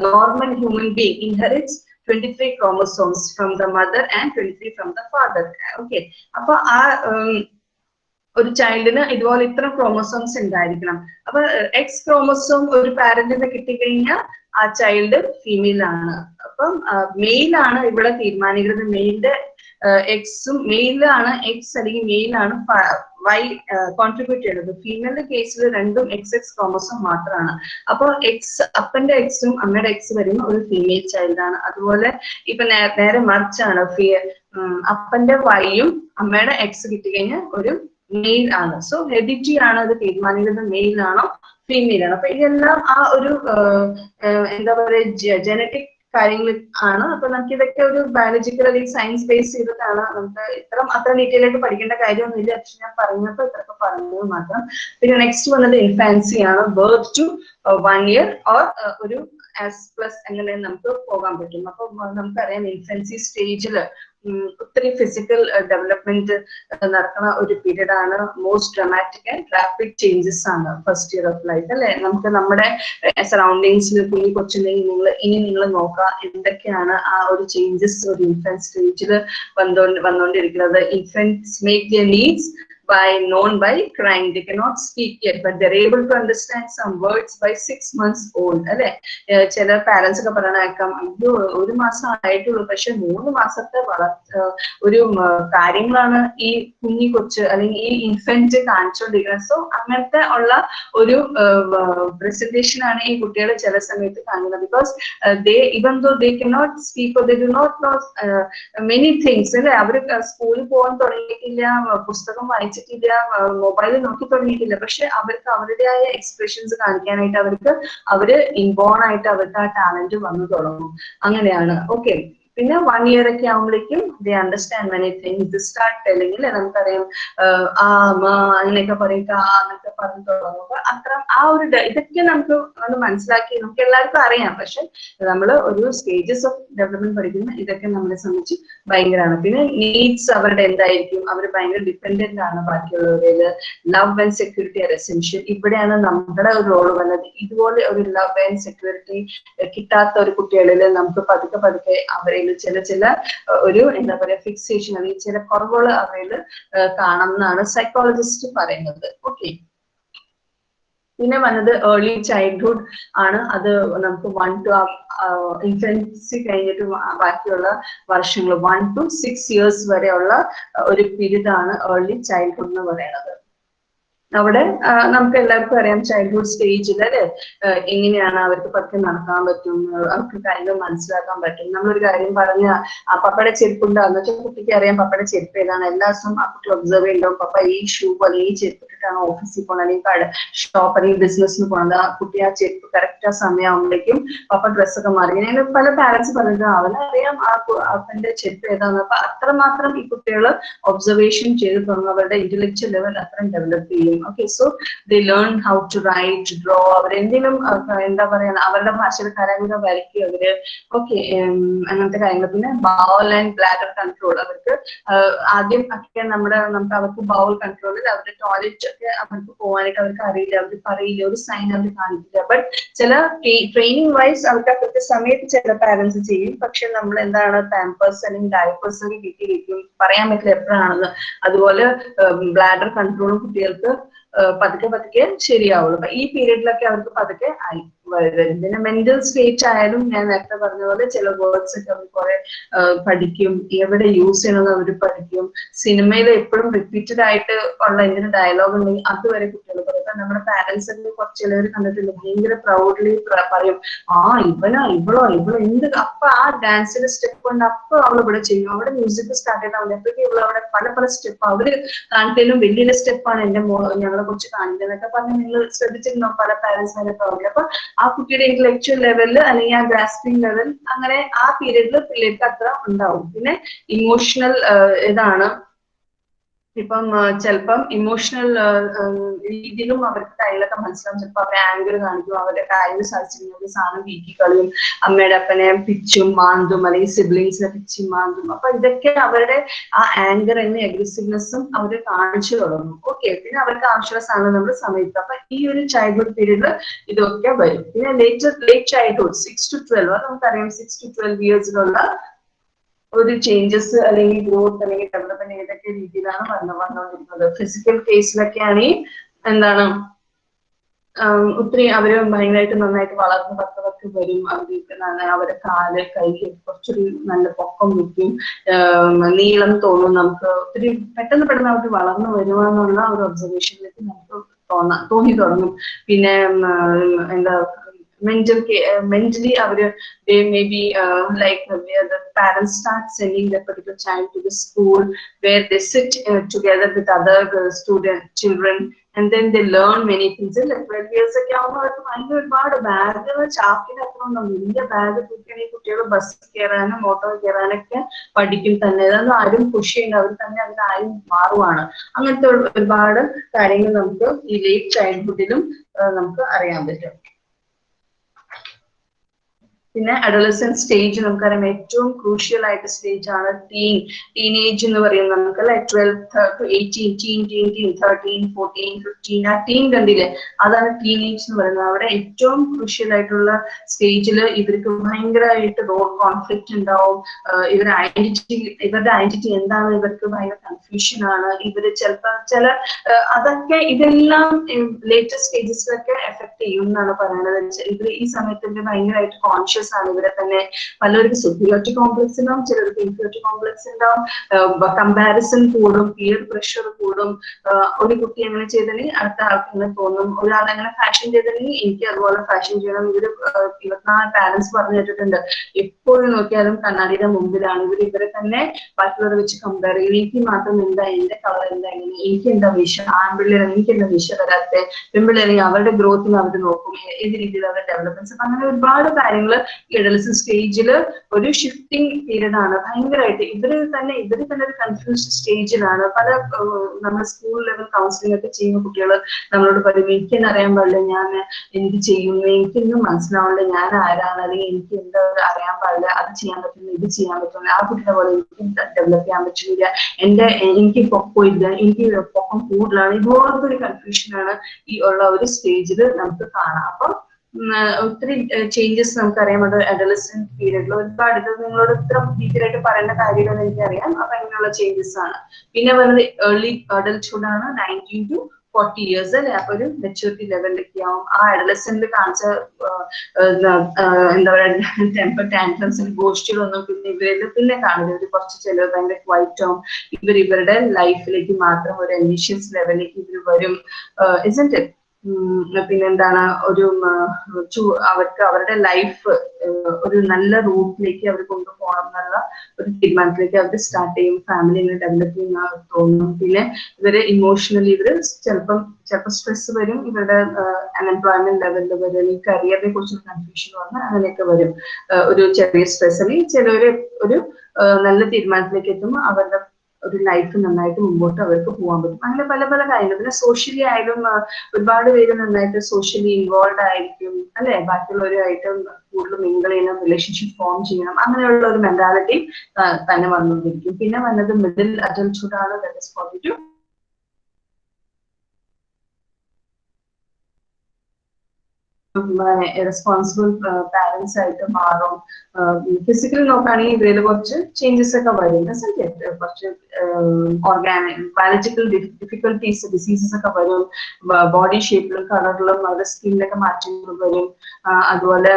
A: normal human being inherits 23 chromosomes from the mother and 23 from the father Okay. അപ്പൊ ആ ഒരു ചൈൽഡിന് ഇതുപോലെ ഇത്ര ക്രോമസോംസ് ഉണ്ടായിരിക്കണം. അപ്പൊ എക്സ് ക്രോമസോം ഒരു പാരന്റിന് കിട്ടിക്കഴിഞ്ഞാൽ ആ ചൈൽഡ് ഫീമെയിൽ ആണ്. അപ്പം മെയിൽ ആണ് ഇവിടെ തീരുമാനിക്കുന്നത്. മെയിലിന്റെ എക്സും മെയിലാണ് എക്സ് അല്ലെങ്കിൽ മെയിലാണ് വൈ കോൺട്രിബ്യൂട്ട് ചെയ്യുന്നത് ഫീമെയിലിന്റെ കേസിൽ രണ്ടും എക്സ് എക്സ് ക്രോമസോം മാത്രമാണ് അപ്പൊ എക്സ് അപ്പന്റെ എക്സും അമ്മയുടെ എക്സ് വരുന്ന ഒരു ഫീമെയിൽ ചൈൽഡാണ് അതുപോലെ ഇപ്പൊ നേരെ മറിച്ചാണ്. അപ്പന്റെ വൈയും അമ്മയുടെ എക്സ് കിട്ടിക്കഴിഞ്ഞാൽ ഒരു മെയിൽ ആണ്. സോ ഹെഡിറ്റി ആണ് അത് തീരുമാനിക്കുന്നത്. മെയിൽ ആണോ? ഫീമെയിൽ ആണോ? അപ്പൊ ഇതെല്ലാം ആ ഒരു എന്താ പറയുക ജനറ്റിക് കാര്യങ്ങൾ ആണ്. അപ്പൊ നമുക്ക് ഇതൊക്കെ ഒരു ബയോളജിക്കൽ അല്ലെങ്കിൽ സയൻസ് ബേസ് ചെയ്തിട്ടാണ് നമുക്ക് ഇത്ര അത്ര ഡീറ്റെയിൽ ആയിട്ട് പഠിക്കേണ്ട കാര്യമൊന്നുമില്ല. പക്ഷെ ഞാൻ പറഞ്ഞപ്പോൾ ഇത്രയൊക്കെ പറഞ്ഞത് മാത്രം. പിന്നെ നെക്സ്റ്റ് വന്നത് ഇൻഫാൻസി ആണ്. Birth to one year or ഒരു ആസ് പ്ലസ് അങ്ങനെ നമുക്ക് പോകാൻ പറ്റും. അപ്പൊ നമുക്കറിയാം ഇൻഫൻസി സ്റ്റേജിൽ ഒത്തിരി ഫിസിക്കൽ ഡെവലപ്മെന്റ് നടക്കുന്ന ഒരു പീരീഡ് ആണ് most dramatic and rapid changes ആണ് ഫസ്റ്റ് ഇയർ ഓഫ് ലൈഫ് അല്ലെ? നമുക്ക് നമ്മുടെ സറൗണ്ടിങ്സിൽ കുഞ്ഞു കൊച്ചുണ്ടെങ്കിൽ നിങ്ങൾ ഇനി നിങ്ങൾ നോക്കുക എന്തൊക്കെയാണ് ആ ഒരു ചേഞ്ചസ് ഒരു ഇൻഫന്റ് സ്റ്റേജിൽ വന്നോണ്ട് വന്നുകൊണ്ടിരിക്കുന്നത് infants make their needs by known by crying. They cannot speak yet, but they're able to understand some words by six months old. അല്ലെ ചില പാരന്റ്സ് ഒക്കെ പറയണേക്കാം അയ്യോ ഒരു മാസം ആയിട്ടുള്ളൂ പക്ഷെ മൂന്ന് മാസത്തെ വളർച്ച ഒരു കാര്യങ്ങളാണ് ഈ കുഞ്ഞി കൊച്ച് അല്ലെങ്കിൽ ഈ ഇൻഫന്റ് കാണിച്ചുകൊണ്ടിരിക്കുന്നത് സോ അങ്ങനത്തെ ഉള്ള ഒരു പ്രസന്റേഷൻ ആണ് ഈ കുട്ടികൾ ചില സമയത്ത് കാണുന്നത് because they even though they cannot speak they do not know many things അല്ലെ അവർ സ്കൂളിൽ പോകാൻ തുടങ്ങിയിട്ടില്ല പുസ്തകം വായിച്ചിട്ടില്ല മൊബൈലിൽ നോക്കി തുടങ്ങിയിട്ടില്ല. പക്ഷെ അവർക്ക് അവരുടേതായ എക്സ്പ്രഷൻസ് കാണിക്കാനായിട്ട് അവർക്ക് അവർ ഇൻബോൺ ആയിട്ട് അവർക്ക് ആ ടാലന്റ് വന്നു തുടങ്ങും. അങ്ങനെയാണ്. ഓക്കെ പിന്നെ വൺ ഇയർ ഒക്കെ ആകുമ്പോഴേക്കും they understand many thing the start അല്ലെങ്കിൽ നമുക്കറിയാം ആ മാ അങ്ങനെയൊക്കെ പറയുക ആ എന്നൊക്കെ പറഞ്ഞു തുടങ്ങുമ്പോൾ അത്ര ആ ഒരു ഇതൊക്കെ നമുക്ക് ഒന്ന് മനസ്സിലാക്കി നമുക്ക് എല്ലാവർക്കും അറിയാം. പക്ഷെ നമ്മൾ ഒരു സ്റ്റേജസ് ഓഫ് ഡെവലപ്മെന്റ് പഠിക്കുന്ന ഇതൊക്കെ നമ്മളെ സംബന്ധിച്ച് ഭയങ്കരമാണ്. പിന്നെ നീഡ്സ് അവരുടെ എന്തായിരിക്കും? അവർ ഭയങ്കര ഡിപ്പെൻഡന്റ് ആണ് ബാക്കിയുള്ളവരിൽ love and security are essential ഇവിടെയാണ് നമ്മുടെ ഒരു റോൾ വന്നത്. ഇതുപോലെ ഒരു ലവ് ആൻഡ് സെക്യൂരിറ്റി കിട്ടാത്ത ഒരു കുട്ടികളിൽ നമുക്ക് പതുക്കെ പതുക്കെ അവരിൽ ചില ചില ഒരു എന്താ പറയാ ഫിക്സേഷൻ അല്ലെങ്കിൽ ചില കുറവുകൾ അവരിൽ കാണാം എന്നാണ് സൈക്കോളജിസ്റ്റ് പറയുന്നത്. ഓക്കെ പിന്നെ വന്നത് ഏർലി ചൈൽഡ്ഹുഡ് ആണ്. അത് നമുക്ക് വൺ ടു ഇൻഫൻസി കഴിഞ്ഞിട്ട് ബാക്കിയുള്ള വർഷങ്ങൾ വൺ ടു സിക്സ് ഇയേഴ്സ് വരെയുള്ള ഒരു പീരീഡ് ആണ് ഏർലി ചൈൽഡ്ഹുഡ് എന്ന് പറയുന്നത്. അവിടെ നമുക്ക് എല്ലാവർക്കും അറിയാം ചൈൽഡ്ഹുഡ് സ്റ്റേജിൽ അല്ലെ? എങ്ങനെയാണ് അവർക്ക് പതുക്കെ നടക്കാൻ പറ്റും അവർക്ക് കാര്യങ്ങൾ മനസ്സിലാക്കാൻ പറ്റും നമ്മളൊരു കാര്യം പറഞ്ഞ പപ്പയുടെ ചെരുപ്പുണ്ട് വെച്ചാൽ കുട്ടിക്ക് അറിയാം പപ്പയുടെ ചെരുപ്പ് ഏതാണ്. എല്ലാ ദിവസവും ആ കുട്ടി ഒബ്സർവ് ചെയ്യുന്നുണ്ടാവും പപ്പ ഈ ഷൂ അല്ലെങ്കിൽ ചെരുപ്പ് ഇട്ടിട്ടാണ് ഓഫീസിൽ പോകണം അല്ലെങ്കിൽ കട ഷോപ്പ് അല്ലെങ്കിൽ ബിസിനസ്സിന് പോകുന്നത് ആ കുട്ടി ആ ചെരുപ്പ് കറക്റ്റ് ആ സമയമാകുമ്പോഴേക്കും പപ്പ ഡ്രസ്സൊക്കെ മാറി. ഇങ്ങനെ പല പാരന്റ്സ് പറഞ്ഞിട്ട് അവനറിയാം ആ അപ്പന്റെ ചെരുപ്പ് ഏതാന്ന് അപ്പൊ അത്രമാത്രം ഈ കുട്ടികൾ ഒബ്സർവേഷൻ ചെയ്ത് തുടങ്ങും. അവരുടെ ഇന്റലക്ച്വൽ ലെവൽ അത്രയും ഡെവലപ്പ് ചെയ്യും. Okay so the learn how to write draw അവരെന്തെങ്കിലും എന്താ പറയാ അവരുടെ ഭാഷയിൽ കാര്യങ്ങൾ വരയ്ക്കും അവർ ഓക്കെ അങ്ങനത്തെ കാര്യങ്ങൾ. പിന്നെ ബൗൾ ആൻഡ് ബ്ലാഡർ കൺട്രോൾ അവർക്ക് ആദ്യം ഒക്കെ നമ്മുടെ നമുക്ക് അവർക്ക് ബൗൾ കൺട്രോളിൽ അവരുടെ ടോയ്ലറ്റ് ഒക്കെ അവർക്ക് പോകാനായിട്ട് അവർക്ക് അറിയില്ല. അവർ പറയില്ല. ഒരു സൈൻ അവർ കാണിക്കില്ല. ബട്ട് ചില ട്രെയിനിങ് വൈസ് അവർക്ക് ആ കൃത്യസമയത്ത് ചില പാരന്റ്സ് ചെയ്യും. പക്ഷെ നമ്മൾ എന്താണ് പാമ്പേഴ്സ് അല്ലെങ്കിൽ ഡയപ്പേഴ്സ് ഒക്കെ കിട്ടി കിട്ടും പറയാൻ പറ്റില്ല എപ്പോഴാണെന്ന്. അതുപോലെ ബ്ലാഡർ കൺട്രോളും കുട്ടികൾക്ക് പതുക്കെ പതുക്കെ ശരിയാവുള്ളൂ. അപ്പൊ ഈ പീരീഡിലൊക്കെ അവർക്ക് പതുക്കെ ആയി. വരും പിന്നെ മെന്റൽ സ്റ്റേറ്റ് ആയാലും ഞാൻ നേരത്തെ പറഞ്ഞ പോലെ ചില വേർഡ്സ് ഒക്കെ അവർ കുറെ പഠിക്കും. എവിടെ യൂസ് ചെയ്യണമെന്ന് അവർ പഠിക്കും. സിനിമയിൽ എപ്പോഴും റിപ്പീറ്റഡ് ആയിട്ട് ഉള്ള എന്തെങ്കിലും ഡയലോഗ് ഉണ്ടെങ്കിൽ അതുവരെ കുട്ടികൾ പറയും. ഇപ്പൊ നമ്മുടെ പാരന്റ്സ് ഒക്കെ കുറച്ച് ചിലവർ കണ്ടിട്ടുണ്ട്. ഭയങ്കര പ്രൗഡ്ലി പറയും ആ ഇവനാ ഇവളോ ഇവളോ എന്ത് അപ്പൊ ആ ഡാൻസിന്റെ സ്റ്റെപ്പ് കൊണ്ട് അപ്പൊ അവൾ ഇവിടെ ചെയ്യും. അവിടെ മ്യൂസിക് സ്റ്റാർട്ട് ചെയ്താൽ എപ്പോഴും ഇവൾ അവിടെ പല പല സ്റ്റെപ്പ് അവർ കാണിക്കലും വലിയ സ്റ്റെപ്പാണ് എന്റെ ഞങ്ങളെ കുറിച്ച് കാണിക്കുന്നതൊക്കെ പറഞ്ഞ് നിങ്ങൾ ശ്രദ്ധിച്ചിരുന്നോ? പല പാരന്റ്സ് പറഞ്ഞു അപ്പൊ ആ കുട്ടിയുടെ ഇന്റലക്ച്വൽ ലെവലിൽ അല്ലെങ്കിൽ ആ ഗ്രാസ്പിംഗ് ലെവൽ അങ്ങനെ ആ പീരീഡിൽ പിള്ളേർക്ക് അത്ര ഉണ്ടാവും. പിന്നെ ഇമോഷണൽ ഇതാണ്. ഇപ്പം ചിലപ്പം ഇമോഷണൽ രീതിയിലും അവർക്ക് കയ്യിലൊക്കെ മനസ്സിലാവും ചിലപ്പോൾ അവരെ ആങ്കർ കാണിക്കും. അവരുടെ കാര്യം സാധിച്ചിട്ടുണ്ടെങ്കിൽ സാധനം വീക്കി കളിയും. അമ്മയുടെ അപ്പനെ പിച്ചും മാന്തും അല്ലെങ്കിൽ സിബ്ലിങ്സിനെ പിച്ചും മാന്തും. അപ്പൊ ഇതൊക്കെ അവരുടെ ആ ആങ്കർ എന്ന അഗ്രസീവ്നെസ്സും അവർ കാണിച്ചു തുടങ്ങും. ഓക്കെ പിന്നെ അവർക്ക് ആവശ്യമുള്ള സാധനം നമ്മൾ സമയത്ത് അപ്പൊ ഈ ഒരു ചൈൽഡ്ഹുഡ് പീരീഡിൽ ഇതൊക്കെ വരും. പിന്നെ later late childhood six to twelve നമുക്കറിയാം സിക്സ് ടു ട്വൽവ് ഇയേഴ്സിലുള്ള ഒരു ചേഞ്ചസ് അല്ലെങ്കിൽ ഗ്രോത്ത് അല്ലെങ്കിൽ ഡെവലപ്മെന്റ് ഏതൊക്കെ രീതിയിലാണ് വന്നു വന്നുകൊണ്ടിരിക്കുന്നത്. ഫിസിക്കൽ കേസിലൊക്കെ ആണെങ്കിൽ എന്താണ് ഒത്തിരി അവർ ഭയങ്കരമായിട്ട് നന്നായിട്ട് വളർന്ന് പത്ത് പത്ത് വരും അവർക്ക് അവരെ കാൽ കൈ കുറച്ചൊരു നല്ല പൊക്കം വയ്ക്കും. നീളം തോന്നും നമുക്ക്. ഒത്തിരി പെട്ടെന്ന് പെട്ടെന്ന് അവർക്ക് വളർന്നു വരുവാന്നുള്ള ഒരു ഒബ്സർവേഷനിലേക്ക് നമുക്ക് തോന്നാ തോന്നി തുടങ്ങും. പിന്നെ എന്താ mental uh, mentally our they may be uh, like uh, where the parents start sending their particular child to the school where they sit uh, together with other uh, student children and then they learn many things അല്ലെ ട്വൽവ് ഇയേഴ്സ് ഒക്കെ ആകുമ്പോൾ അവർക്ക് ഭയങ്കര ഒരുപാട് ബാഗുകൾ ചാക്കിന് അത്ര ഉണ്ടാവും വലിയ ബാഗ് തൂക്കിയാണ് ഈ കുട്ടികൾ ബസ് കയറാനും ഓട്ടോ കയറാനൊക്കെ പഠിക്കും തന്നെ അതൊന്നും ആരും പുഷ് ചെയ്യേണ്ട അവർ തന്നെ അതിനാരും oru അങ്ങനത്തെ ഒരുപാട് namukku നമുക്ക് ഈ ലേറ്റ് ചൈൽഡ്ഹുഡിലും നമുക്ക് അറിയാൻ പറ്റും പിന്നെ അഡോളസൻ സ്റ്റേജ് നമുക്കറിയാം ഏറ്റവും ക്രൂഷ്യൽ ആയിട്ട് സ്റ്റേജ് ആണ് ടീൻ ടീനേജ് എന്ന് പറയുന്നത് നമുക്ക് അല്ലെ twelve eighteen teen teen teen thirteen fourteen fifteen ah teen കണ്ടില്ലേ? അതാണ് ടീനേജ് എന്ന് പറയുന്നത്. അവിടെ ഏറ്റവും ക്രൂഷ്യൽ ആയിട്ടുള്ള സ്റ്റേജിൽ ഇവർക്ക് ഭയങ്കരമായിട്ട് റോൾ കോൺഫ്ലിക്റ്റ് ഉണ്ടാവും. ഇവരുടെ ഐഡന്റിറ്റി ഇവരുടെ ഐഡന്റിറ്റി എന്താണ് ഇവർക്ക് ഭയങ്കര കൺഫ്യൂഷൻ ആണ്. ഇവർ ചിലപ്പോൾ ചില അതൊക്കെ ഇതെല്ലാം ലേറ്റസ്റ്റ് സ്റ്റേജസിലൊക്കെ എഫക്ട് ചെയ്യും എന്നാണ് പറയുന്നത്. ഇവർ ഈ സമയത്ത് ഭയങ്കരമായിട്ട് കോൺഷ്യസ് കോൺഷ്യസ് ആണ്. ഇവിടെ തന്നെ പലർക്ക് സുപ്പീരിയോറിറ്റി കോംപ്ലക്സ് ഉണ്ടാവും ചിലർക്ക് ഇൻഫിയോറ്റി കോംപ്ലക്സ് ഉണ്ടാവും. കമ്പാരിസൺ കൂടും പിയർ പ്രഷർ കൂടും. ഒരു കുട്ടി അങ്ങനെ ചെയ്തിട്ടുണ്ടെങ്കിൽ അടുത്ത ആൾക്ക് ഇങ്ങനെ തോന്നും. ഒരാൾ അങ്ങനെ ഫാഷൻ ചെയ്തിട്ടുണ്ടെങ്കിൽ എനിക്ക് അതുപോലെ ഫാഷൻ ചെയ്യണം. ഇവർ ഇരുപത്തിനാല് പാരന്റ്സ് പറഞ്ഞു കേട്ടിട്ടുണ്ട് എപ്പോഴും നോക്കിയാലും കണ്ണാടിയുടെ മുമ്പിലാണ്. ഇവർ ഇവരെ തന്നെ ബാക്കിയുള്ളവരെ വെച്ച് കമ്പയർ ചെയ്യും. എനിക്ക് മാത്രം എന്താ എന്റെ കളർ എന്താ എങ്ങനെ? എനിക്ക് എന്താ വിഷ ആൺപിള്ളേർ എനിക്ക് എന്താ വിഷ വരാത്ത? പെൺപിള്ളേരെങ്കിൽ അവരുടെ ഗ്രോത്തിന് അവർ നോക്കും. ഏത് രീതിയിൽ അവരുടെ ഡെവലപ്മെന്റ്സ് അങ്ങനെ ഒരുപാട് കാര്യങ്ങൾ ഇടലിസ് സ്റ്റേജിൽ ഒരു ഷിഫ്റ്റിംഗ് പീരീഡ് ആണ്. ഭയങ്കരമായിട്ട് ഇവർ തന്നെ ഇവർ തന്നെ ഒരു കൺഫ്യൂസ്ഡ് സ്റ്റേജിലാണ് പല നമ്മുടെ സ്കൂൾ ലെവൽ കൗൺസിലിംഗ് ഒക്കെ ചെയ്യുന്ന കുട്ടികൾ നമ്മളോട് പറയും എനിക്കെന്നെ അറിയാൻ പാടില്ല ഞാൻ എന്ത് ചെയ്യുന്നു? എനിക്കൊന്നും മനസ്സിലാവില്ല ഞാൻ ആരാണ്? അല്ലെങ്കിൽ എനിക്ക് എന്താ അറിയാൻ പാടില്ല അത് ചെയ്യാൻ പറ്റുന്നു ഇത് ചെയ്യാൻ പറ്റുന്നു ആ കുട്ടിയുടെ പോലെ എനിക്ക് ഡെവലപ്പ് ചെയ്യാൻ പറ്റുന്നില്ല എന്റെ എനിക്ക് പൊക്കമില്ല എനിക്ക് പൊക്കം കൂടുതലാണ്. ഇതുപോലത്തെ ഒരു കൺഫ്യൂഷനാണ് ഈ ഉള്ള ഒരു സ്റ്റേജിൽ നമുക്ക് കാണാം. അപ്പം ഒത്തിരി ചേഞ്ചസ് നമുക്കറിയാം. അത് അഡലസെന്റ് പീരീഡിൽ ഒരുപാട് ഇത് നിങ്ങളോട് ഇത്ര ഡീറ്റെയിൽ ആയിട്ട് പറയേണ്ട കാര്യങ്ങളെന്ന് എനിക്കറിയാം. അപ്പൊ അങ്ങനെയുള്ള ചേഞ്ചസ് ആണ്. പിന്നെ വരുന്നത് ഏർലി അഡൽട്ട്ഹുഡ് ആണ്. നയന്റീൻ ടു ഫോർട്ടി ഇയേഴ്സ് അല്ലെ? അപ്പൊ ഒരു മെച്ചൂരിറ്റി ലെവലിലേക്ക് ആവും. ആ അഡലസെന്റിൽ കാണിച്ച എന്താ പറയുക ടെമ്പർ ടാൻട്രംസ് ഗോഷ്ടികളൊന്നും പിന്നെ ഇവരിൽ പിന്നെ കാണില്ല ഒരു കുറച്ച് ചിലവ് ഭയങ്കര ക്വൈറ്റ് ആവും. ഇവർ ഇവരുടെ ലൈഫിലേക്ക് മാത്രം ഒരു അംബിഷ്യസ് ലെവലിലേക്ക് ഇവർ വരും. ഇസന്റ് പിന്നെന്താണ് ഒരു അവർക്ക് അവരുടെ ലൈഫ് ഒരു നല്ല റൂട്ടിലേക്ക് അവർ കൊണ്ടുപോകണം എന്നുള്ള ഒരു തീരുമാനത്തിലേക്ക് അവർ സ്റ്റാർട്ട് ചെയ്യും. ഫാമിലി ഇങ്ങനെ ഡെവലപ്പ് ചെയ്യുന്ന തോന്നും. പിന്നെ ഇവർ ഇമോഷണലി ഇവർ ചിലപ്പം ചിലപ്പോൾ സ്ട്രെസ് വരും. ഇവരുടെ അൺഎംപ്ലോയ്മെന്റ് ലെവലിൽ വരും. ഈ കരിയറിനെ കുറിച്ചുള്ള കൺഫ്യൂഷൻ വന്ന് അങ്ങനെയൊക്കെ വരും. ഒരു ചെറിയ സ്ട്രെസ് അല്ലെങ്കിൽ ചിലവര് ഒരു നല്ല തീരുമാനത്തിലേക്ക് എത്തുമ്പോൾ അവരുടെ ഒരു ലൈഫ് നന്നായിട്ട് മുമ്പോട്ട് അവർക്ക് പോകാൻ പറ്റും. അങ്ങനെ പല പല കാര്യങ്ങൾ. പിന്നെ സോഷ്യലി ആയാലും ഒരുപാട് പേര് നന്നായിട്ട് സോഷ്യലി ഇൻവോൾവ് ആയിരിക്കും അല്ലെ? ബാക്കിയുള്ളവരുമായിട്ട് കൂടുതൽ മിങ്കിൾ ചെയ്യണം റിലേഷൻഷിപ്പ് ഫോം ചെയ്യണം. അങ്ങനെയുള്ള ഒരു മെന്റാലിറ്റി തന്നെ വന്നുകൊണ്ടിരിക്കും. പിന്നെ വന്നത് മിഡിൽ അഡൽട്ട്ഹുഡ് ആണ് that is forty responsible parents ആയിട്ട് മാറും. ഫിസിക്കൽ നോക്കുകയാണെങ്കിൽ ഇതിൽ കുറച്ച് ചേഞ്ചസ് ഒക്കെ വരും. കുറച്ച് ഓർഗാനിക് ബയോളജിക്കൽ ഡിഫിക്കൽട്ടീസ് ഡിസീസസ് ഒക്കെ വരും. ബോഡി ഷേപ്പിലും കളറിലും അവരുടെ സ്കിന്നിലൊക്കെ മാറ്റങ്ങൾ വരും. അതുപോലെ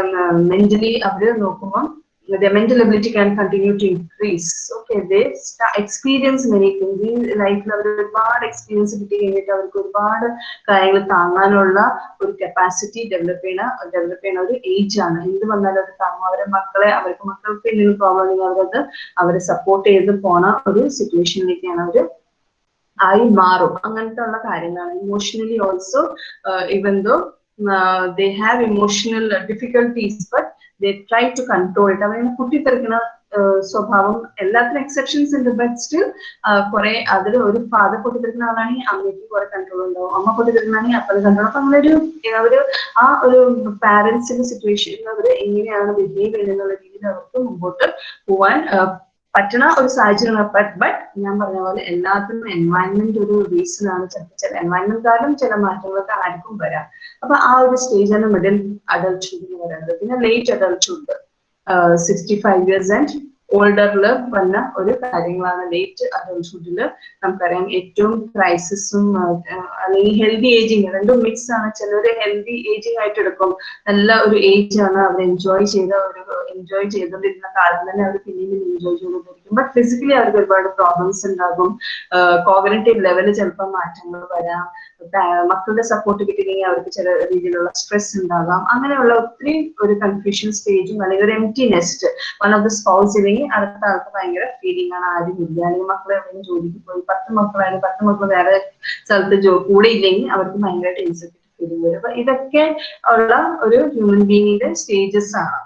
A: മെന്റലി അവർ നോക്കുമ്പോൾ their mental ability can continue to increase. Okay, they many things. ഈ ലൈഫിൽ അവർ ഒരുപാട് എക്സ്പീരിയൻസ് കിട്ടി കഴിഞ്ഞിട്ട് അവർക്ക് ഒരുപാട് കാര്യങ്ങൾ താങ്ങാനുള്ള ഒരു കപ്പാസിറ്റി ഡെവലപ്പ് ചെയ്യണ ഡെവലപ്പ് ചെയ്യണ ഒരു ഏജ് ആണ് എന്ത് വന്നാലും അത് താങ്ങും അവരെ മക്കളെ അവർക്ക് മക്കൾക്ക് എന്തെങ്കിലും പ്രോബ്ലം ഉണ്ടെങ്കിൽ അവരത് അവരെ സപ്പോർട്ട് ചെയ്ത് പോണ ഒരു സിറ്റുവേഷനിലേക്കാണ് അവർ ആയി മാറും അങ്ങനത്തെ ഉള്ള കാര്യങ്ങളാണ് emotionally also even though they have emotional difficulties but try to control it അവരെ കുട്ടിത്തെറിക്കണ സ്വഭാവം എല്ലാത്തിനും എക്സെപ്ഷൻസ് ഉണ്ട്. ബട്ട് സ്റ്റിൽ കുറെ അതിൽ ഒരു ഫാദർ പൊട്ടിത്തെറിക്കുന്ന ആളാണെങ്കിൽ അമ്മയ്ക്ക് കുറെ കൺട്രോൾ ഉണ്ടാവും. അമ്മ പൊട്ടിത്തെറിക്കുന്നതാണെങ്കിൽ അപ്പം കൺട്രോൾ അപ്പൊ അങ്ങനെ ഒരു ആ ഒരു പാരന്റ്സിന്റെ സിറ്റുവേഷനിൽ അവർ എങ്ങനെയാണ് ബിഹേവ് ചെയ്യുന്നുള്ള രീതിയിൽ അവർക്ക് മുമ്പോട്ട് പോവാൻ പറ്റണ ഒരു സാഹചര്യം ബട്ട് ഞാൻ പറഞ്ഞ പോലെ എല്ലാത്തിനും എൻവയൺമെന്റ് ഒരു റീസൺ ആണ് ചിലപ്പോൾ ചില എൻവയൺമെന്റ് കാരണം ചില മാറ്റങ്ങളൊക്കെ ആർക്കും വരാം. അപ്പൊ ആ ഒരു സ്റ്റേജ് ആണ് മിഡിൽ അഡൾട്ട്ഹുഡ് എന്ന് പറയുന്നത്. പിന്നെ late adulthood sixty five years and ഓൾഡറിൽ വന്ന ഒരു കാര്യങ്ങളാണ് ലേറ്റ് അഡൽഹുഡിൽ നമുക്കറിയാം ഏറ്റവും ക്രൈസിസും അല്ലെങ്കിൽ ഹെൽത്തി ഏജിങ് രണ്ടും മിക്സ് ആണ്. ചിലർ ഹെൽത്തി ഏജിങ് ആയിട്ട് എടുക്കും. നല്ല ഒരു ഏജ് ആണ് അവർ എൻജോയ് ചെയ്ത ഒരു എൻജോയ് ചെയ്തുകൊണ്ടിരുന്ന കാലം തന്നെ അവർ പിന്നീട് എൻജോയ് ചെയ്തുകൊണ്ടിരിക്കും. ബട്ട് ഫിസിക്കലി അവർക്ക് ഒരുപാട് പ്രോബ്ലംസ് ഉണ്ടാകും. കോഗ്നറ്റീവ് ലെവലിൽ ചിലപ്പോൾ മാറ്റങ്ങൾ വരാം. മക്കളുടെ സപ്പോർട്ട് കിട്ടിയില്ലെങ്കിൽ അവർക്ക് ചില രീതിയിലുള്ള സ്ട്രെസ് ഉണ്ടാകാം. അങ്ങനെയുള്ള ഒത്തിരി ഒരു കൺഫ്യൂഷൻ സ്റ്റേജും അല്ലെങ്കിൽ ഒരു empty nest one of the spouse ഇല്ലെങ്കിൽ അടുത്ത ആൾക്ക് ഭയങ്കര ഫീലിംഗ് ആണ് ആരും ഇല്ല അല്ലെങ്കിൽ എവിടെയും ജോലിക്ക് പോയി. പത്ത് മക്കളായാലും പത്ത് മക്കൾ വേറെ സ്ഥലത്ത് ജോ കൂടെ ഇല്ലെങ്കിൽ അവർക്ക് ഭയങ്കരമായിട്ട് ഇൻസെക്യൂരിറ്റി ഫീലിംഗ് വരും. അപ്പൊ ഇതൊക്കെ ഉള്ള ഒരു ഹ്യൂമൻ ബീങ്ങിന്റെ സ്റ്റേജസ് ആണ്.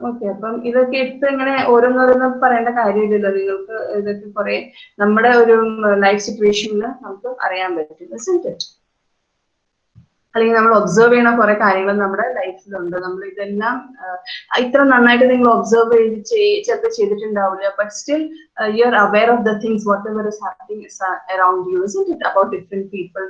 A: ഓക്കെ അപ്പം ഇതൊക്കെ എടുത്ത് ഇങ്ങനെ ഓരോന്നോരോന്ന് പറയേണ്ട കാര്യമില്ലല്ലോ. നിങ്ങൾക്ക് ഇതൊക്കെ കുറെ നമ്മുടെ ഒരു ലൈഫ് സിറ്റുവേഷനിൽ നമുക്ക് അറിയാൻ പറ്റും. അല്ലെങ്കിൽ നമ്മൾ ഒബ്സർവ് ചെയ്യണ കുറെ കാര്യങ്ങൾ നമ്മുടെ ലൈഫിലുണ്ട് നമ്മൾ ഇതെല്ലാം ഇത്ര നന്നായിട്ട് നിങ്ങൾ ഒബ്സർവ് ചെയ്ത് ചിലപ്പോൾ ചെയ്തിട്ടുണ്ടാവില്ല. But still you are aware of the things what ever is happening around you is it about different people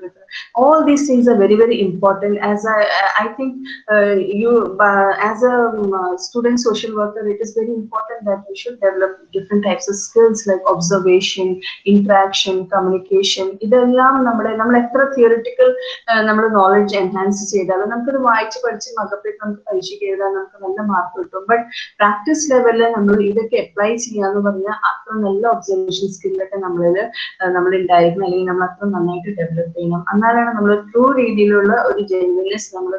A: all these things are very very important as i i think uh, you uh, as a um, uh, student social worker it is very important that we should develop different types of skills like observation interaction communication ഇതെല്ലാം നമ്മുടെ നമ്മൾ എത്ര തിയറിറ്റിക്കൽ നമ്മുടെ നോളജ് എൻഹാൻസ് ചെയ്താലും നമുക്കത് വായിച്ച് പഠിച്ച് മകപ്പെട്ട് നമുക്ക് പരീക്ഷയ്ക്ക് എഴുതാൻ നമുക്ക് നല്ല മാർക്ക് കിട്ടും ബട്ട് പ്രാക്ടീസ് ലെവലിൽ നമ്മൾ ഇതൊക്കെ അപ്ലൈ ചെയ്യാന്ന് പറഞ്ഞാൽ അത്ര നല്ല ഒബ്സർവേഷൻ സ്കില്ലൊക്കെ നമ്മളിൽ നമ്മൾ ഉണ്ടായിരിക്കണം അല്ലെങ്കിൽ നമ്മൾ അത്ര നന്നായിട്ട് ഡെവലപ്പ് ചെയ്യണം. എന്നാലാണ് നമ്മൾ ട്രൂ രീതിയിലുള്ള ഒരു ജെന്യൂനെസ് നമ്മൾ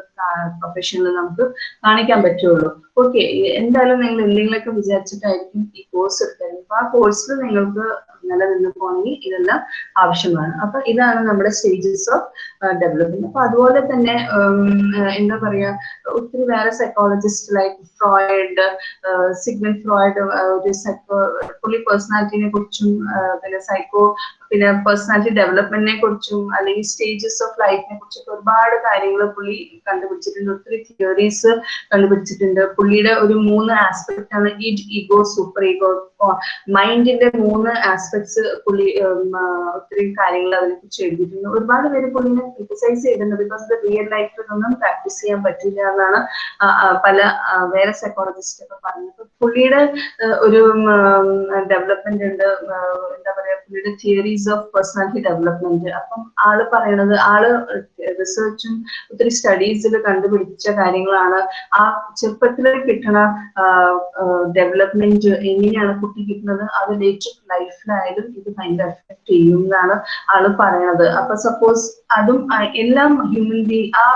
A: പ്രൊഫഷനിൽ നമുക്ക് കാണിക്കാൻ പറ്റുള്ളൂ. ഓക്കെ എന്തായാലും നിങ്ങൾ എന്തെങ്കിലുമൊക്കെ വിചാരിച്ചിട്ടായിരിക്കും ഈ കോഴ്സ് എടുത്തത് അപ്പൊ ആ കോഴ്സിൽ നിങ്ങൾക്ക് നിലനിന്ന് പോകണമെങ്കിൽ ഇതെല്ലാം ആവശ്യമാണ്. അപ്പൊ ഇതാണ് നമ്മുടെ സ്റ്റേജസ് ഓഫ് ഡെവലപ്മെന്റ് അപ്പൊ അതുപോലെ തന്നെ എന്താ പറയാ ഒത്തിരി വേറെ psychologist like Freud Sigmund Freud ഒരു സൈക്കോ പുള്ളി പേഴ്സണാലിറ്റിനെ കുറിച്ചും പിന്നെ സൈക്കോ പിന്നെ പേഴ്സണാലിറ്റി ഡെവലപ്മെന്റിനെ കുറിച്ചും അല്ലെങ്കിൽ സ്റ്റേജസ് ഓഫ് ലൈഫിനെ കുറിച്ചൊക്കെ ഒരുപാട് കാര്യങ്ങൾ പുള്ളി കണ്ടുപിടിച്ചിട്ടുണ്ട്. ഒത്തിരി തിയറീസ് കണ്ടുപിടിച്ചിട്ടുണ്ട്. പുള്ളിയുടെ ഒരു മൂന്ന് ആസ്പെക്ട് ആണ് ഈ ഈഗോ സൂപ്പർ ഈഗോ മൈൻഡിന്റെ മൂന്ന് ആസ്പെക്ട്സ് പുള്ളി ഒത്തിരി കാര്യങ്ങൾ അതിനെ കുറിച്ച് ഒരുപാട് പേര് പുള്ളിനെ ക്രിറ്റിസൈസ് ചെയ്തിട്ടുണ്ട് ബിക്കോസ് ഇത് റിയൽ ലൈഫിൽ ഒന്നും പ്രാക്ടീസ് ചെയ്യാൻ പറ്റില്ല എന്നാണ് പല വേറെ സൈക്കോളജിസ്റ്റ് ഒക്കെ പറഞ്ഞത്. പുള്ളിയുടെ ഒരു ഡെവലപ്മെന്റ് ഉണ്ട്. എന്താ പറയാ പുള്ളിയുടെ തിയറീസ് ഓഫ് പേഴ്സണാലിറ്റി ഡെവലപ്മെന്റ് അപ്പം ആൾ പറയണത് ആൾ റിസർച്ചും ഒത്തിരി സ്റ്റഡീസിൽ കണ്ടുപിടിച്ച കാര്യങ്ങളാണ്. ആ ചെറുപ്പത്തിൽ കിട്ടണ ഡെവലപ്മെന്റ് എങ്ങനെയാണ് കുട്ടി കിട്ടുന്നത് അത് ലേറ്റർ ലൈഫിലായാലും ഇത് ഭയങ്കര എഫക്ട് ചെയ്യും എന്നാണ് ആൾ പറയണത് അപ്പൊ സപ്പോസ് അതും എല്ലാം ഹ്യൂമൻ ബീങ് ആ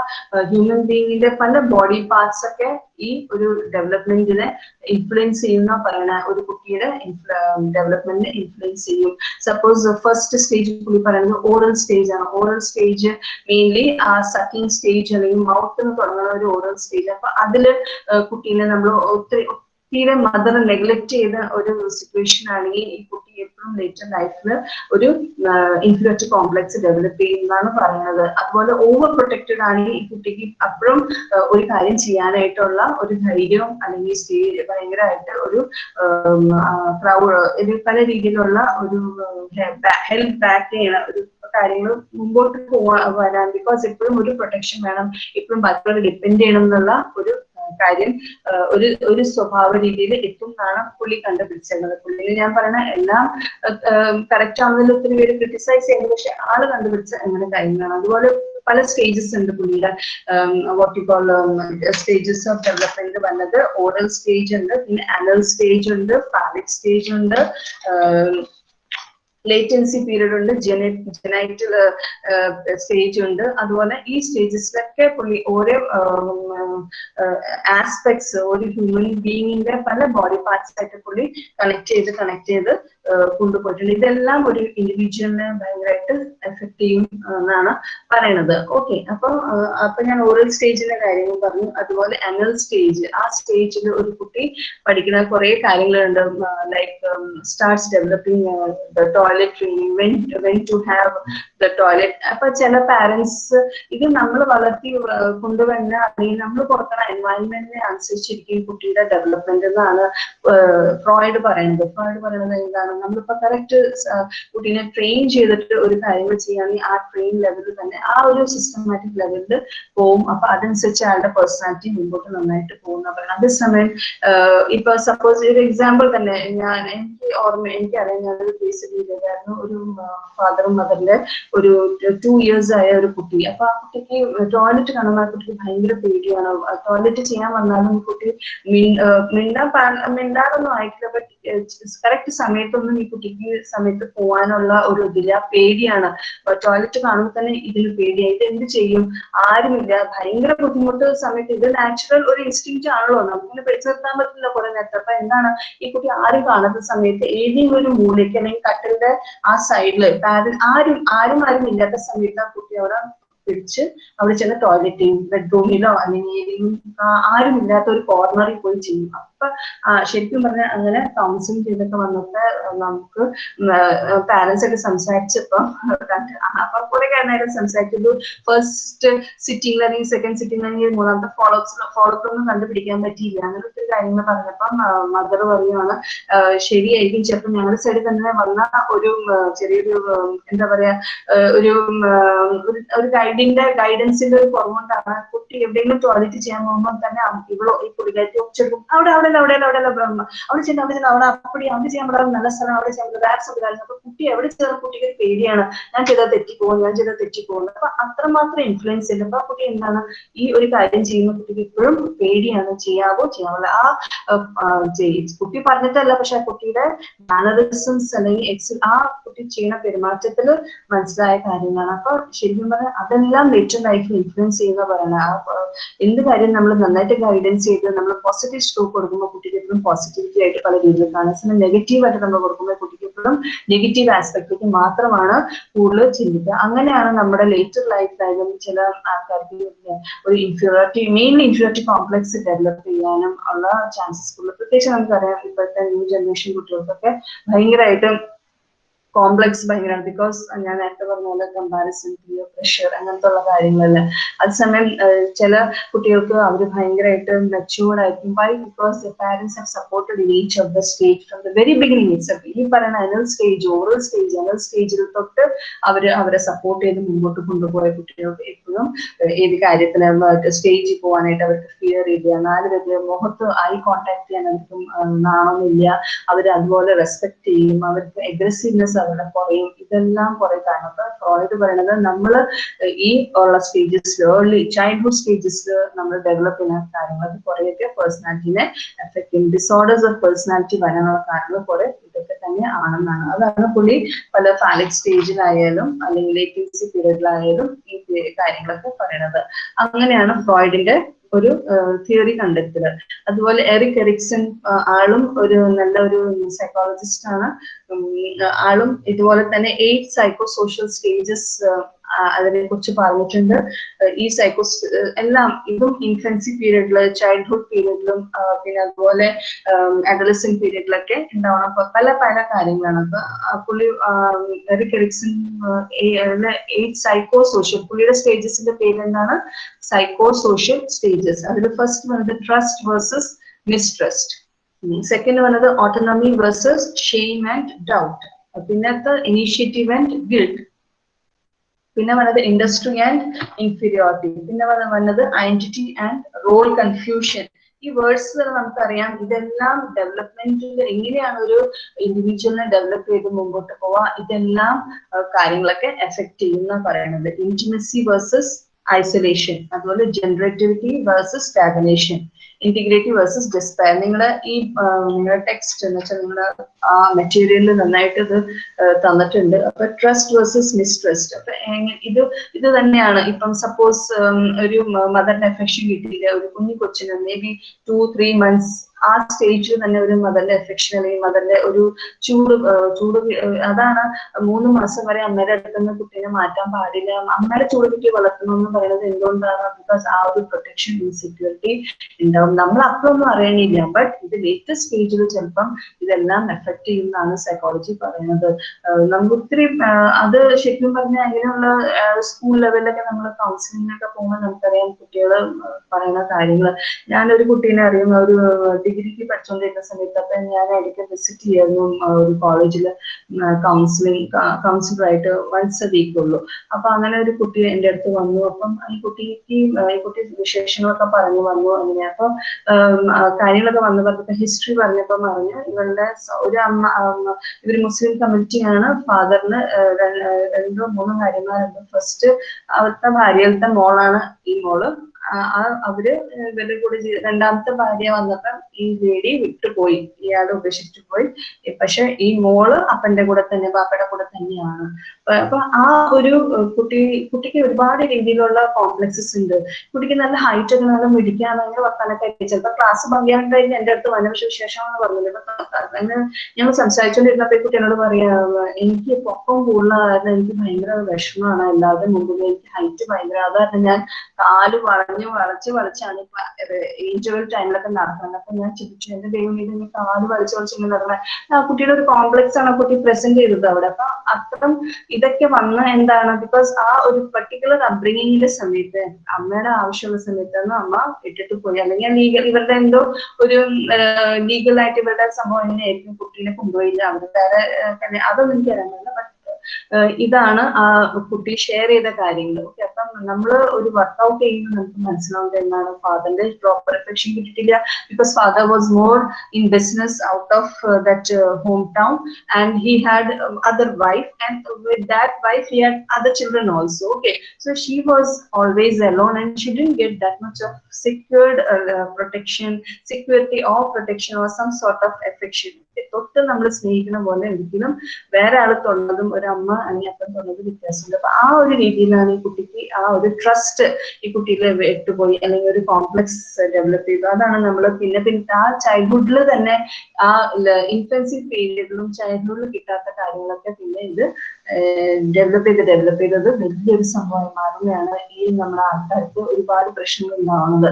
A: ഹ്യൂമൻ ബീങ്ങിന്റെ പല ബോഡി പാർട്സ് ഒക്കെ ഈ ഒരു ഡെവലപ്മെന്റിനെ ഇൻഫ്ലുവൻസ് ചെയ്യുന്ന പറയണ ഒരു കുട്ടിയുടെ ഡെവലപ്മെന്റിനെ ഇൻഫ്ലുവൻസ് ചെയ്യും. സപ്പോസ് ഫസ്റ്റ് സ്റ്റേജ് പുള്ളി പറയുന്നത് ഓറൽ സ്റ്റേജ് ആണ്. Oral stage mainly ah sucking stage അല്ലെങ്കിൽ മൗത്ത് തുടങ്ങുന്ന ഒരു ഓറൽ സ്റ്റേജ് അപ്പൊ അതിൽ കുട്ടീനെ നമ്മൾ ഒത്തിരി തീരെ മദർ നെഗ്ലക്ട് ചെയ്ത ഒരു സിറ്റുവേഷൻ ആണെങ്കിൽ ഈ കുട്ടി എപ്പോഴും ലേറ്റർ ലൈഫിൽ ഒരു ഇൻഫ്ലുവറ്റ് കോംപ്ലക്സ് ഡെവലപ്പ് ചെയ്യുന്നതാണ് പറയുന്നത്. അതുപോലെ ഓവർ പ്രൊട്ടക്റ്റഡ് ആണെങ്കിൽ ഈ കുട്ടിക്ക് അപ്പോഴും ഒരു കാര്യം ചെയ്യാനായിട്ടുള്ള ഒരു ധൈര്യവും അല്ലെങ്കിൽ സ്റ്റേജ് ഭയങ്കരമായിട്ട് ഒരു ക്രൗഡ് പല രീതിയിലുള്ള ഒരു ഹെൽപ്പ് ബാക്ക് ചെയ്യണ ഒരു കാര്യങ്ങൾ മുമ്പോട്ട് പോവാ വരാൻ ബിക്കോസ് ഇപ്പോഴും ഒരു പ്രൊട്ടക്ഷൻ വേണം. ഇപ്പോഴും ബാക്കിയുള്ള ഡിപ്പെൻഡ് ചെയ്യണം എന്നുള്ള ഒരു കാര്യം ഒരു ഒരു സ്വഭാവ രീതിയിൽ എത്തും എന്നാണ് പുള്ളി കണ്ടുപിടിച്ചിരുന്നത്. പുള്ളിയിൽ ഞാൻ പറയുന്ന എല്ലാം കറക്റ്റ് ആണെന്നുള്ള ഒത്തിരി പേര് ക്രിട്ടിസൈസ് ചെയ്യുന്നത് പക്ഷെ ആൾ കണ്ടുപിടിച്ച അങ്ങനെ കാര്യങ്ങളാണ്. അതുപോലെ പല സ്റ്റേജസ് ഉണ്ട് പുള്ളിയുടെ. What you call stages of development വന്നത് ഓറൽ സ്റ്റേജ് ഉണ്ട് പിന്നെ അനൽ സ്റ്റേജ് ഉണ്ട് ഫാലിക് സ്റ്റേജ് ഉണ്ട് ലേറ്റൻസി പീരീഡ് ഉണ്ട് ജെനെ ജെനൈറ്റൽ സ്റ്റേജ് ഉണ്ട്. അതുപോലെ ഈ സ്റ്റേജസിലൊക്കെ പുള്ളി ഓരോ ആസ്പെക്ട്സ് ഒരു ഹ്യൂമൻ ബീയിങ്ങിന്റെ പല ബോഡി പാർട്സ് ആയിട്ട് പുള്ളി കണക്ട് ചെയ്ത് കണക്ട് ചെയ്ത് കൊണ്ടുപോയിട്ടുണ്ട്. ഇതെല്ലാം ഒരു ഇൻഡിവിജ്വലിനെ ഭയങ്കരമായിട്ട് എഫക്ട് ചെയ്യും എന്നാണ് പറയണത്. ഓക്കെ അപ്പൊ അപ്പൊ ഞാൻ ഓറൽ സ്റ്റേജിന്റെ കാര്യങ്ങൾ പറഞ്ഞു. അതുപോലെ അനൽ സ്റ്റേജ് ആ സ്റ്റേജിൽ ഒരു കുട്ടി പഠിക്കുന്ന കുറെ കാര്യങ്ങളുണ്ട്. Like starts developing the toilet training when when to have the toilet അപ്പൊ ചില പാരന്റ്സ് ഇത് നമ്മൾ വളർത്തി കൊണ്ടുവന്ന അല്ലെങ്കിൽ നമ്മൾ കൊടുക്കുന്ന എൻവയൺമെന്റിനെ അനുസരിച്ചിരിക്കും കുട്ടിയുടെ ഡെവലപ്മെന്റ് എന്നാണ് ഫ്രോയിഡ് പറയുന്നത്. ഫ്രോയിഡ് പറയുന്നത് എന്താണ്? നമ്മളിപ്പോ കറക്റ്റ് കുട്ടീനെ ട്രെയിൻ ചെയ്തിട്ട് ഒരു കാര്യങ്ങൾ ചെയ്യുകയാണെങ്കിൽ ആ ട്രെയിൻ ലെവലിൽ തന്നെ ആ ഒരു സിസ്റ്റമാറ്റിക് ലെവലിൽ പോകും അപ്പൊ അതനുസരിച്ച് അയാളുടെ പേഴ്സണാലിറ്റി മുമ്പോട്ട് നന്നായിട്ട് പോകുന്ന പറയുന്നത് അതേസമയം ഇപ്പൊ സപ്പോസ് ഒരു എക്സാമ്പിൾ തന്നെ ഞാൻ എനിക്ക് ഓർമ്മ എനിക്കറിയാം ഞാനൊരു കേസ് ചെയ്തതായിരുന്നു ഒരു ഫാദറും മദറിന്റെ ഒരു ടു ഇയേഴ്സ് ആയ ഒരു കുട്ടി. അപ്പൊ ആ കുട്ടിക്ക് ടോയ്ലറ്റ് കാണുമ്പോൾ ആ കുട്ടിക്ക് ഭയങ്കര പേടിയാണ്. ടോയ്ലറ്റ് ചെയ്യാൻ വന്നാലും കുട്ടി മിണ്ടാ മിണ്ടാറൊന്നും ആയിട്ടില്ല. ബട്ട് കറക്റ്റ് സമയത്തൊന്നും ഈ കുട്ടിക്ക് സമയത്ത് പോകാനുള്ള ഒരു ഇതില്ല പേടിയാണ് ടോയ്ലറ്റ് കാണുമ്പോൾ തന്നെ ഇതിന് പേടിയായി ഇത് എന്ത് ചെയ്യും? ആരുമില്ല. ഭയങ്കര ബുദ്ധിമുട്ട് സമയത്ത് ഇത് നാച്ചുറൽ ഒരു ഇൻസ്റ്റിങ് ആണല്ലോ. നമുക്കിങ്ങനെ പിടിച്ചു നിർത്താൻ പറ്റില്ല കുറെ നേരത്തെ. അപ്പൊ എന്താണ്? ഈ കുട്ടി ആരും കാണുന്ന സമയത്ത് ഏതെങ്കിലും ഒരു മൂലയ്ക്ക് അല്ലെങ്കിൽ കട്ടിലിന്റെ ആ സൈഡിൽ ആരും ആരും ആരും ഇല്ലാത്ത സമയത്ത് ആ കുട്ടി അവിടെ പിടിച്ച് അവിടെ ചെന്ന് ടോയ്ലറ്റിൽ ബെഡ്റൂമിലോ അല്ലെങ്കിൽ ഏതെങ്കിലും ആരും ഇല്ലാത്ത ഒരു കോർണറിൽ പോയി ചെയ്യും അപ്പൊ ശരിക്കും പറഞ്ഞാൽ അങ്ങനെ കൗൺസിലിംഗ് ചെയ്തൊക്കെ വന്നപ്പോ നമുക്ക് പാരന്റ്സ് ഒക്കെ സംസാരിച്ചപ്പം അപ്പൊ കുറെ നേരം സംസാരിച്ചത് ഫസ്റ്റ് സിറ്റിംഗ് അല്ലെങ്കിൽ സെക്കൻഡ് സിറ്റിംഗ് അല്ലെങ്കിൽ മൂന്നാമത്തെ ഫോളോപ്സ് ഫോളോപ്പ് ഒന്നും കണ്ടുപിടിക്കാൻ പറ്റിയില്ല. അങ്ങനെ ഒത്തിരി കാര്യങ്ങൾ പറഞ്ഞപ്പം മദർ പറയുവാണ് ശരിയായിരിക്കും. ചിലപ്പോൾ ഞങ്ങളുടെ സൈഡിൽ തന്നെ വന്ന ഒരു ചെറിയൊരു എന്താ പറയാ ഒരു ഒരു ഗൈഡിന്റെ ഗൈഡൻസിന്റെ ഒരു കുറവുകൊണ്ടാണ് കുട്ടി എവിടെയെങ്കിലും ടോയ്ലറ്റ് ചെയ്യാൻ പോകുമ്പോൾ തന്നെ ഇവളോ ഈ പുള്ളിക്കാരി ഒച്ചെടുക്കും അവിടെ അവിടെ അവിടെ ബ്രഹ്മ അവിടെ ചെന്ന് അവിടെ ചെന്ന് അവിടെ അപ്പടി അവിടെ ചെയ്യാൻ പറ്റാതെ നല്ല സ്ഥലം അവിടെ ചെയ്യാൻ റിലാക്സ് ഒക്കെ അപ്പൊ കുട്ടി എവിടെ ചെന്ന കുട്ടിക്ക് ഒരു പേടിയാണ് ഞാൻ ചെയ്താൽ തെറ്റിപ്പോകും ഞാൻ ചെയ്താൽ തെറ്റിപ്പോകും. അപ്പൊ അത്രമാത്രം ഇൻഫ്ലുവൻസ് ഉണ്ട്. അപ്പൊ കുട്ടി എന്താണ് ഈ ഒരു കാര്യം ചെയ്യുന്ന കുട്ടിക്ക് ഇപ്പോഴും പേടിയാണ് ചെയ്യാവോ ചെയ്യാവോ ആ കുട്ടി പറഞ്ഞിട്ടല്ല പക്ഷെ ആ കുട്ടിയുടെ മാനറിസംസ് അല്ലെങ്കിൽ എക്സ് ആ കുട്ടി ചെയ്യുന്ന പെരുമാറ്റത്തിൽ മനസ്സിലായ കാര്യങ്ങളാണ്. അപ്പൊ ശരിക്കും പറഞ്ഞാൽ അതെല്ലാം ലൈഫിൽ ഇൻഫ്ലുവൻസ് ചെയ്യുന്ന പറയുന്നത്. എന്ത് കാര്യം നമ്മൾ നന്നായിട്ട് ഗൈഡൻസ് ചെയ്ത് നമ്മൾ പോസിറ്റീവ് സ്ട്രോക്ക് കൊടുക്കുമ്പോൾ കുട്ടിക്ക് എപ്പോഴും പോസിറ്റിവിറ്റി ആയിട്ട് പല രീതിയിൽ കാണാം സമയം നെഗറ്റീവ് ആയിട്ട് നമ്മൾ കൊടുക്കുമ്പോൾ കുട്ടിക്ക് എപ്പോഴും നെഗറ്റീവ് ആസ്പെക്റ്റിലേക്ക് മാത്രമാണ് കൂടുതൽ ചിന്തിക്കുക. അങ്ങനെയാണ് നമ്മുടെ ലേറ്റർ ലൈഫിലായാലും ചില ആൾക്കാർക്ക് ഒരു inferiority main inferiority complex develop ചെയ്യാനും ഉള്ള ചാൻസസ് കൂടുതൽ. പ്രത്യേകിച്ച് നമുക്കറിയാം ഇപ്പോഴത്തെ ന്യൂ ജനറേഷൻ കുട്ടികൾക്കൊക്കെ ഭയങ്കരമായിട്ട് കോംപ്ലക്സ് ഭയങ്കരമാണ് ബിക്കോസ് ഞാൻ നേരത്തെ പറഞ്ഞ പോലെ കമ്പാരിസൺ പിയർ പ്രഷർ അങ്ങനത്തെ ഉള്ള കാര്യങ്ങളിൽ അതേസമയം ചില കുട്ടികൾക്ക് അവർ ഭയങ്കരമായിട്ട് മെച്ചുവേർഡ് ആയിരിക്കും. Why because parents have supported each of the stage from the very beginning it's ഈ പറയുന്ന anal stage oral stage anal സ്റ്റേജിൽ തൊട്ട് അവർ അവരെ സപ്പോർട്ട് ചെയ്ത് മുമ്പോട്ട് കൊണ്ടുപോയ കുട്ടികൾക്ക് എപ്പോഴും ഏത് കാര്യത്തിനും സ്റ്റേജിൽ പോകാനായിട്ട് അവർക്ക് ഫിയർ ഇല്ല. നാല് പേര് മുഖത്ത് ഐ കോണ്ടാക്ട് ചെയ്യാൻ അവർക്കും നാണമില്ല. അവർ അതുപോലെ റെസ്പെക്ട് ചെയ്യും. അവർക്ക് അഗ്രസീവ്നെസ് അവരുടെ കുറയും. ഇതെല്ലാം കുറെ കാരണം അപ്പൊ ഫ്രോയിഡ് പറയുന്നത് നമ്മൾ ഈ ഉള്ള സ്റ്റേജസിൽ ഏർലി ചൈൽഡ്ഹുഡ് സ്റ്റേജസിൽ നമ്മൾ ഡെവലപ്പ് ചെയ്യുന്ന കാര്യങ്ങൾ കുറേയൊക്കെ പേഴ്സണാലിറ്റിനെ എഫക്ട് ചെയ്യും. ഡിസോർഡേഴ്സ് ഓഫ് പേഴ്സണാലിറ്റി വരാനുള്ള കാരണങ്ങൾ കുറെ ഇതൊക്കെ തന്നെ ആണെന്നാണ്. അതാണ് പുള്ളി പല ഫാലിക് സ്റ്റേജിലായാലും അല്ലെങ്കിൽ ലേറ്റൻസി പീരീഡിലായാലും ഈ കാര്യങ്ങളൊക്കെ പറയണത്. അങ്ങനെയാണ് ഫ്രോയിഡിന്റെ ഒരു തിയറി കണ്ടെത്തുക. അതുപോലെ എറിക് എറിക്സൺ ആളും ഒരു നല്ല ഒരു സൈക്കോളജിസ്റ്റ് ആണ് ആളും ഇതുപോലെ തന്നെ എയ്റ്റ് സൈക്കോ സോഷ്യൽ സ്റ്റേജസ് അതിനെ കുറിച്ച് പറഞ്ഞിട്ടുണ്ട്. ഈ സൈക്കോസ് എല്ലാം ഇതും ഇൻഫൻസി പീരീഡിൽ ചൈൽഡ്ഹുഡ് പീരീഡിലും പിന്നെ അതുപോലെ അഡലസൻ പീരീഡിലൊക്കെ ഉണ്ടാവണം പല പല കാര്യങ്ങളാണ്. അപ്പൊ പുള്ളി Erik Erikson eight psycho social പുള്ളിയുടെ സ്റ്റേജസിന്റെ പേര് എന്താണ് സൈക്കോ സോഷ്യൽ സ്റ്റേജസ് അതിൽ ഫസ്റ്റ് വന്നത് ട്രസ്റ്റ് വേഴ്സസ് മിസ്ട്രസ്റ്റ് സെക്കൻഡ് വന്നത് autonomy versus shame and doubt പിന്നത്തെ ഇനീഷ്യേറ്റീവ് ആൻഡ് ഗിൽഡ് പിന്നെ വന്നത് ഇൻഡസ്ട്രി ആൻഡ് ഇൻഫീരിയോറിറ്റി പിന്നെ വന്ന- വന്നത് ഐഡന്റിറ്റി ആൻഡ് റോൾ കൺഫ്യൂഷൻ ഈ വേർഡ്സ് നമുക്കറിയാം ഇതെല്ലാം ഡെവലപ്മെന്റിൽ എങ്ങനെയാണ് ഒരു ഇൻഡിവിജ്വലിനെ ഡെവലപ്പ് ചെയ്ത് മുമ്പോട്ട് പോവാ? ഇതെല്ലാം കാര്യങ്ങളൊക്കെ എഫക്ട് ചെയ്യുന്ന പറയുന്നത്. ഇന്റിമസി വേഴ്സസ് ഐസൊലേഷൻ അതുപോലെ generativity versus stagnation integrative versus despair നിങ്ങളുടെ ഈ നിങ്ങളുടെ ടെക്സ്റ്റ് എന്ന് വെച്ചാൽ നിങ്ങളുടെ ആ മെറ്റീരിയലിൽ നന്നായിട്ട് ഇത് തന്നിട്ടുണ്ട്. അപ്പൊ ട്രസ്റ്റ് വേഴ്സസ് മിസ്ട്രസ്റ്റ് അപ്പൊ ഇത് ഇത് തന്നെയാണ്. ഇപ്പം സപ്പോസ് ഒരു മദറിന്റെ അഫക്ഷൻ കിട്ടിയില്ല ഒരു കുഞ്ഞു കൊച്ചിന് maybe two three months ആ സ്റ്റേജിൽ തന്നെ ഒരു മദറിന്റെ എഫെക്ഷൻ അല്ലെങ്കിൽ മദറിന്റെ ഒരു ചൂട് ചൂട് അതാണ് മൂന്ന് മാസം വരെ അമ്മയുടെ അടുത്ത് നിന്ന് കുട്ടീനെ മാറ്റാൻ പാടില്ല. അമ്മയുടെ ചൂട് കുട്ടി വളർത്തണം എന്ന് പറയുന്നത് എന്തുകൊണ്ടാണ്? ബിക്കോസ് ആ ഒരു പ്രൊട്ടക്ഷൻ ഇൻസെക്യൂരിറ്റി ഉണ്ടാവും. നമ്മൾ അപ്പൊ ഒന്നും അറിയണില്ല ബട്ട് ഇത് ലേറ്റസ്റ്റ് സ്റ്റേജിൽ ചിലപ്പം ഇതെല്ലാം എഫക്ട് ചെയ്യുന്നതാണ് സൈക്കോളജി പറയുന്നത്. നമുക്ക് ഒത്തിരി അത് ശരിക്കും പറഞ്ഞാൽ അങ്ങനെയുള്ള സ്കൂൾ ലെവലിലൊക്കെ നമ്മൾ കൗൺസിലിങ്ങിനൊക്കെ പോകുമ്പോൾ നമുക്കറിയാം കുട്ടികൾ പറയുന്ന കാര്യങ്ങൾ ഞാനൊരു കുട്ടീനെ അറിയുന്ന ഒരു ഡിഗ്രിക്ക് പഠിച്ചുകൊണ്ടിരുന്ന സമയത്ത് അപ്പൊ ഞാൻ ഇടയ്ക്ക് വിസിറ്റ് ചെയ്യായിരുന്നു ആ, ഒരു കോളേജിൽ കൗൺസിലിംഗ് കൗൺസിലറായിട്ട് വൺസ് എ വീക്ക് ഉള്ളൂ. അപ്പൊ അങ്ങനെ ഒരു കുട്ടി എന്റെ അടുത്ത് വന്നു. അപ്പം ഈ കുട്ടിക്ക് ഈ കുട്ടി വിശേഷങ്ങളൊക്കെ പറഞ്ഞു വന്നു അങ്ങനെ. അപ്പൊ കാര്യങ്ങളൊക്കെ വന്നു പറഞ്ഞപ്പോ ഹിസ്റ്ററി പറഞ്ഞപ്പോ പറഞ്ഞു ഇവരുടെ ഒരു അമ്മ ഇവർ മുസ്ലിം കമ്മ്യൂണിറ്റിയാണ് ഫാദറിന് രണ്ടോ മൂന്നോ കാര്യങ്ങളുണ്ട്. ഫസ്റ്റ് അവിടുത്തെ ഭാര്യയിലത്തെ മോളാണ് ഈ മോൾ. ആ അവർ ഇവരുടെ കൂടെ രണ്ടാമത്തെ ഭാര്യ വന്നപ്പം ഈ ലേഡി വിട്ടുപോയി. ഇയാളെ ഉപേക്ഷിച്ചു പോയി. പക്ഷെ ഈ മോൾ അപ്പന്റെ കൂടെ തന്നെ ബാപ്പയുടെ കൂടെ തന്നെയാണ്. അപ്പൊ- ആ ഒരു കുട്ടി കുട്ടിക്ക് ഒരുപാട് രീതിയിലുള്ള കോംപ്ലക്സസ് ഉണ്ട്. കുട്ടിക്ക് നല്ല ഹൈറ്റ് ഒക്കെ നല്ല മിടിക്കാണെങ്കിൽ വർത്താനൊക്കെ ചിലപ്പോ ക്ലാസ് പങ്കിയാൻ കഴിഞ്ഞ് എന്റെ അടുത്ത് വന്ന പക്ഷെ വിശേഷമാണെന്ന് പറഞ്ഞില്ല. അങ്ങനെ ഞങ്ങൾ സംസാരിച്ചുകൊണ്ടിരുന്നപ്പോ ഈ കുട്ടി എന്നോട് പറയാ എനിക്ക് പൊക്കം കൂടുതൽ കാരണം എനിക്ക് ഭയങ്കര വിഷമമാണ്. അല്ലാതെ മുമ്പിൽ എനിക്ക് ഹൈറ്റ് ഭയങ്കര അതായത് ഞാൻ കാൽ വളഞ്ഞു വളച്ച് വളച്ചാണ് ഏജുകൾ ടൈമിലൊക്കെ നടക്കുന്നത് അപ്പൊ ഞാൻ ചിന്തിച്ചു എന്റെ ദൈവം ഇത് ഇനി കാൽ വളച്ച് ഇങ്ങനെ നടക്കുന്നത് ആ കുട്ടിയുടെ ഒരു കോംപ്ലക്സ് ആണ് ആ കുട്ടി പ്രസന്റ് ചെയ്തത് അവിടെ. അപ്പൊ അത്തരം ഇതൊക്കെ വന്ന എന്താണ് ബിക്കോസ് ആ ഒരു പർട്ടിക്കുലർ അപ്ബ്രിങ്ങിങ്ങിന്റെ സമയത്ത് അമ്മയുടെ ആവശ്യമുള്ള സമയത്താണ് അമ്മ ഇട്ടിട്ട് പോയി. അല്ലെങ്കിൽ ലീഗൽ ഇവരുടെ എന്തോ ഒരു ലീഗലായിട്ട് ഇവരുടെ സംഭവം എങ്ങനെയായിരിക്കും കുട്ടീനെ കൊണ്ടുപോയില്ല. അവർ വേറെ അതൊന്നും എനിക്ക് അറിയാൻ ബട്ട് ഇതാണ് ആ കുട്ടി ഷെയർ ചെയ്ത കാര്യങ്ങൾ. ഓക്കെ അപ്പം നമ്മൾ ഒരു വർക്ക്ഔട്ട് ചെയ്യുമ്പോൾ നമുക്ക് മനസ്സിലാവുന്നത് എന്താണ്? ഫാദറിന്റെ പ്രോപ്പർ എഫെക്ഷൻ കിട്ടിയിട്ടില്ല. Because father was more in business out of that home town and he had other wife and with that wife he had other children also okay so she was always alone and she didn't get that much of secured protection security or protection or some sort of affection. തൊട്ട് നമ്മൾ സ്നേഹിക്കുന്ന പോലെ ഒരിക്കലും വേറെ ആൾ തൊള്ളതും ഒരു അമ്മ അല്ലെങ്കിൽ അപ്പം തൊന്നത് വ്യത്യാസമുണ്ട്. അപ്പൊ ആ ഒരു രീതിയിലാണ് ഈ കുട്ടിക്ക് ആ ഒരു ട്രസ്റ്റ് ഈ കുട്ടിയിൽ വിട്ടുപോയി അല്ലെങ്കിൽ ഒരു കോംപ്ലക്സ് ഡെവലപ്പ് ചെയ്തു. അതാണ് നമ്മൾ പിന്നെ പിന്നെ ആ ചൈൽഡ്ഹുഡിൽ തന്നെ ആ ഇൻഫൻസി പീരീഡിലും ചൈൽഡ്ഹുഡിൽ കിട്ടാത്ത കാര്യങ്ങളൊക്കെ പിന്നെ ഇത് ഡെവലപ്പ് ചെയ്ത് ഡെവലപ്പ് ചെയ്തത് വലിയൊരു സംഭവമായി മാറുകയാണ് ഈ നമ്മുടെ ആൾക്കാർക്ക് ഒരുപാട് പ്രശ്നങ്ങൾ ഉണ്ടാവുന്നത്.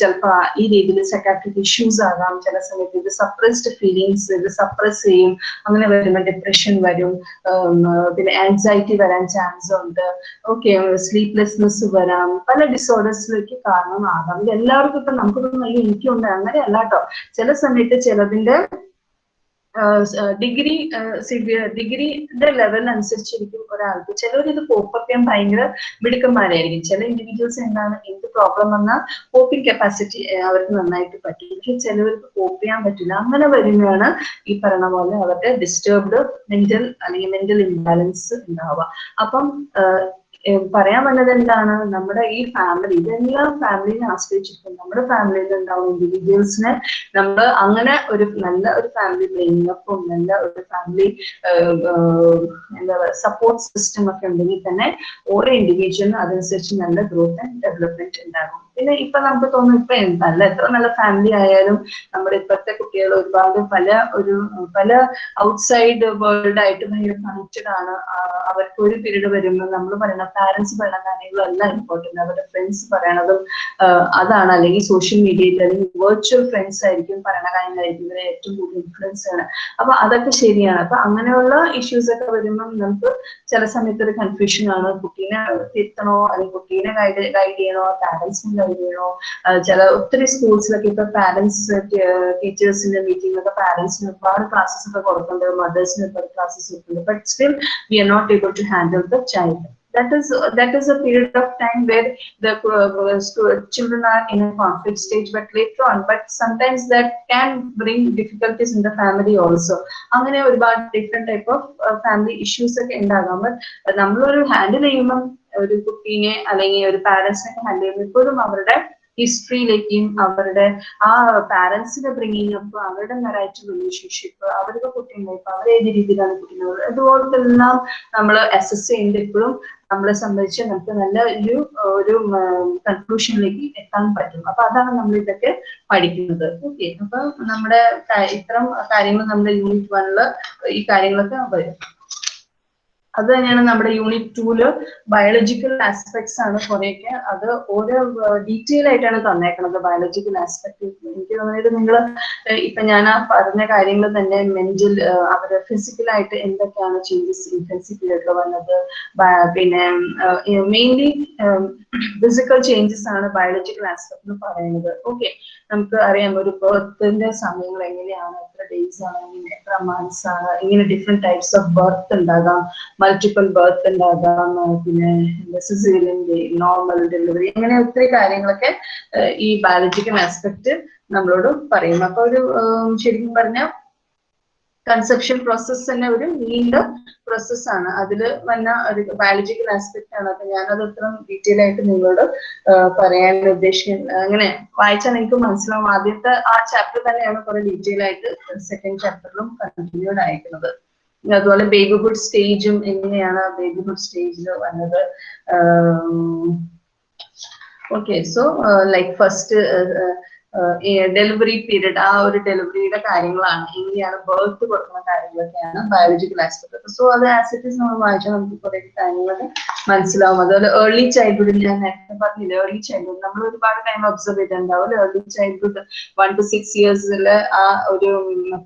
A: ചിലപ്പോൾ ഈ രീതിയിൽ സെക്കാട്രിക് ഇഷ്യൂസ് ആകാം ചില സമയത്ത് ഇത് സപ്രസ്ഡ് ഫീലിങ്സ് ഇത് സപ്രസ് ചെയ്യും അങ്ങനെ വരുമ്പോൾ ഡിപ്രഷൻ വരും പിന്നെ ആൻസൈറ്റി വരാൻ ചാൻസ് ഉണ്ട് ഓക്കെ സ്ലീപ്ലെസ്നെസ് വരാം പല ഡിസോർഡേഴ്സിലേക്ക് കാരണമാകാം. ഇത് എല്ലാവർക്കും ഇപ്പം നമുക്കൊന്നും അയ്യോ എനിക്കുണ്ട് അങ്ങനെയല്ല കേട്ടോ. ചില സമയത്ത് ചിലതിന്റെ ഡിഗ്രി ഡിഗ്രിയുടെ ലെവൽ അനുസരിച്ചിരിക്കും ഒരാൾക്ക്. ചിലർ ഇത് കോപ്പപ്പ് ചെയ്യാൻ ഭയങ്കര മിടുക്കന്മാരായിരിക്കും. ചില ഇൻഡിവിജ്വൽസ് എന്താണ് എന്ത് പ്രോബ്ലം വന്നാൽ കോപ്പിംഗ് കപ്പാസിറ്റി അവർക്ക് നന്നായിട്ട് പറ്റും. പക്ഷെ ചിലവർക്ക് കോപ്പ് ചെയ്യാൻ പറ്റില്ല. അങ്ങനെ വരുന്നതാണ് ഈ പറഞ്ഞ പോലെ അവരുടെ ഡിസ്റ്റർബ്ഡ് മെന്റൽ അല്ലെങ്കിൽ മെന്റൽ ഇംബാലൻസ് ഉണ്ടാവുക. അപ്പം പറയാൻ വന്നത് എന്താണ്? നമ്മുടെ ഈ ഫാമിലി ഇതെല്ലാം ഫാമിലിനെ ആശ്രയിച്ചിരിക്കും. നമ്മുടെ ഫാമിലിയിൽ ഉണ്ടാവും ഇൻഡിവിജ്വൽസിനെ നമ്മൾ അങ്ങനെ ഒരു നല്ല ഒരു ഫാമിലി ബ്രെയിനപ്പും നല്ല ഒരു ഫാമിലി എന്താ സപ്പോർട്ട് സിസ്റ്റം ഒക്കെ ഉണ്ടെങ്കിൽ തന്നെ ഓരോ ഇൻഡിവിജ്വലിനും അതനുസരിച്ച് നല്ല ഗ്രോത്ത് ആൻഡ് ഡെവലപ്മെന്റ് ഉണ്ടാകും. പിന്നെ ഇപ്പൊ നമുക്ക് തോന്നും ഇപ്പൊ നല്ല എത്ര നല്ല ഫാമിലി ആയാലും നമ്മുടെ ഇപ്പോഴത്തെ കുട്ടികൾ ഒരുപാട് പല ഒരു പല ഔട്ട്സൈഡ് വേൾഡ് ആയിട്ട് ഭയങ്കര കണക്റ്റഡ് ആണ്. അവർക്ക് ഒരു പീരീഡ് വരുമ്പോൾ നമ്മൾ പറയുന്ന പാരന്റ്സ് പറയുന്ന കാര്യങ്ങളെല്ലാം ഇമ്പോർട്ടന്റ് അവരുടെ ഫ്രണ്ട്സ് പറയണതും അതാണ്. അല്ലെങ്കിൽ സോഷ്യൽ മീഡിയയിൽ അല്ലെങ്കിൽ വെർച്വൽ ഫ്രണ്ട്സ് ആയിരിക്കും പറയുന്ന കാര്യങ്ങളായിരിക്കും. ഇവരെ ഏറ്റവും കൂടുതൽ ഇൻഫ്ലുവൻസ് ആണ് അപ്പൊ അതൊക്കെ ശരിയാണ്. അപ്പൊ അങ്ങനെയുള്ള ഇഷ്യൂസ് ഒക്കെ വരുമ്പം നമുക്ക് ചില സമയത്ത് ഒരു കൺഫ്യൂഷൻ ആണ്. കുട്ടീനെ തിരുത്തണോ അല്ലെങ്കിൽ കുട്ടീനെ ഗൈഡ് ഗൈഡ് ചെയ്യണോ? പാരന്റ്സിനെ ഗൈഡ് ചെയ്യണോ? ചില ഒത്തിരി സ്കൂൾസിലൊക്കെ ഇപ്പൊ പാരന്റ്സ് ടീച്ചേഴ്സിന്റെ മീറ്റിംഗിലൊക്കെ പാരന്റ്സിന് ഒരുപാട് ക്ലാസ്സസ് ഒക്കെ കൊടുക്കുന്നുണ്ട്. മദേഴ്സിന് ഒരുപാട് ക്ലാസ്സസ് കൊടുക്കുന്നുണ്ട്. But still we are not able to handle the child that is that is a period of time where the uh, children are in a conflict stage but later on but sometimes that can bring difficulties in the family also. അങ്ങനെ ഒരുപാട് different type of family issues ഒക്കെ ഉണ്ടാകാം. ബട്ട് നമ്മളൊരു ഹാൻഡിൽ ചെയ്യുമ്പം ഒരു കുട്ടീനെ അല്ലെങ്കിൽ ഒരു പാരന്റ്സിനെ ഹാൻഡിൽ ചെയ്യുമ്പോൾ ഇപ്പോഴും അവരുടെ ഹിസ്റ്ററിയിലേക്കും അവരുടെ ആ പാരന്റ്സിന്റെ ബ്രിങ്ങിങ് അപ്പ് അവരുടെ മെറൈറ്റ് റിലേഷൻഷിപ്പ് അവരുടെ കുട്ടീന്റെ ലൈഫ് അവർ ഏത് രീതിയിലാണ് കുട്ടി അതുപോലത്തെ എല്ലാം നമ്മൾ അസസ് ചെയ്യുന്നത് ഇപ്പോഴും നമ്മളെ സംബന്ധിച്ച് നമുക്ക് നല്ല ഒരു ഒരു കൺക്ലൂഷനിലേക്ക് എത്താൻ പറ്റും. അപ്പൊ അതാണ് നമ്മൾ ഇതൊക്കെ പഠിക്കുന്നത്. ഓക്കെ അപ്പൊ നമ്മുടെ ഇത്തരം കാര്യങ്ങൾ നമ്മുടെ യൂണിറ്റ് വണ്ണിൽ ഈ കാര്യങ്ങളൊക്കെ വരും. അത് തന്നെയാണ് നമ്മുടെ യൂണിറ്റ് ടൂൽ ബയോളജിക്കൽ ആസ്പെക്ട്സ് ആണ് കുറെയൊക്കെ. അത് ഓരോ ഡീറ്റെയിൽ ആയിട്ടാണ് തന്നേക്കുന്നത് ബയോളജിക്കൽ ആസ്പെക്ട് എനിക്ക് തോന്നിയത് നിങ്ങൾ ഇപ്പൊ ഞാൻ ആ പറഞ്ഞ കാര്യങ്ങൾ തന്നെ മെന്റൽ അവർ ഫിസിക്കലായിട്ട് എന്തൊക്കെയാണ് ചേഞ്ചസ് ഇന്റൻസിറ്റിയിലൊക്കെ വന്നത് പിന്നെ മെയിൻലി ഫിസിക്കൽ ചേഞ്ചസ് ആണ് ബയോളജിക്കൽ ആസ്പെക്ട് എന്ന് പറയുന്നത്. ഓക്കെ നമുക്ക് അറിയാം ഒരു ബർത്തിന്റെ സമയങ്ങൾ എങ്ങനെയാണ് എത്ര ഡേയ്സ് ആണ് ഇങ്ങനെ എത്ര മന്ത്സ് ആണ് ഇങ്ങനെ ഡിഫറെന്റ് ടൈപ്സ് ഓഫ് ബർത്ത് ഉണ്ടാകാം മൾട്ടിപ്പിൾ ബർത്ത് ഉണ്ടാകാം പിന്നെ സിസിലിന്റെ നോർമൽ ഡെലിവറി അങ്ങനെ ഒത്തിരി കാര്യങ്ങളൊക്കെ ഈ ബയോളജിക്കൽ ആസ്പെക്ട് നമ്മളോട് പറയും. അപ്പൊ ഒരു ശരിക്കും പറഞ്ഞാൽ കൺസെപ്ഷൻ പ്രോസസ് തന്നെ ഒരു നീണ്ട പ്രോസസ് ആണ്. അതിൽ വന്ന ഒരു ബയോളജിക്കൽ ആസ്പെക്ട് ആണ്. അപ്പൊ ഞാനത് ഇത്ര ഡീറ്റെയിൽ ആയിട്ട് നിങ്ങളോട് പറയാൻ ഉദ്ദേശിക്കുന്നത്. അങ്ങനെ വായിച്ചാൽ എനിക്ക് മനസ്സിലാവും. ആദ്യത്തെ ആ ചാപ്റ്റർ തന്നെയാണ് കുറെ ഡീറ്റെയിൽ ആയിട്ട് സെക്കൻഡ് ചാപ്റ്ററിലും കണ്ടിന്യൂഡ് ആയിരിക്കുന്നത്. അതുപോലെ ബേബിഹുഡ് സ്റ്റേജും എങ്ങനെയാണ് ബേബിഹുഡ് സ്റ്റേജിൽ വന്നത്? Okay so like first delivery period ആ ഒരു ഡെലിവറിയുടെ കാര്യങ്ങളാണ്. എങ്ങനെയാണ് ബർത്ത് കൊടുക്കുന്ന കാര്യങ്ങളൊക്കെയാണ് ബയോളജിക്കൽ ആസ്പെക്ട് സോ അത് ആസിറ്റീസ് നമ്മൾ വായിച്ചാൽ നമുക്ക് കുറെ കാര്യങ്ങളൊക്കെ മനസ്സിലാവും. അതുപോലെ ഏർലി ചൈൽഡ്ഹുഡിൽ ഞാൻ നേരത്തെ പറഞ്ഞില്ല ഏർലി ചൈൽഡ്ഹുഡ് നമ്മൾ ഒരുപാട് ടൈം ഒബ്സർവ് ചെയ്തിട്ടുണ്ടാവും. Early childhood one to six ഇയേഴ്സിൽ ആ ഒരു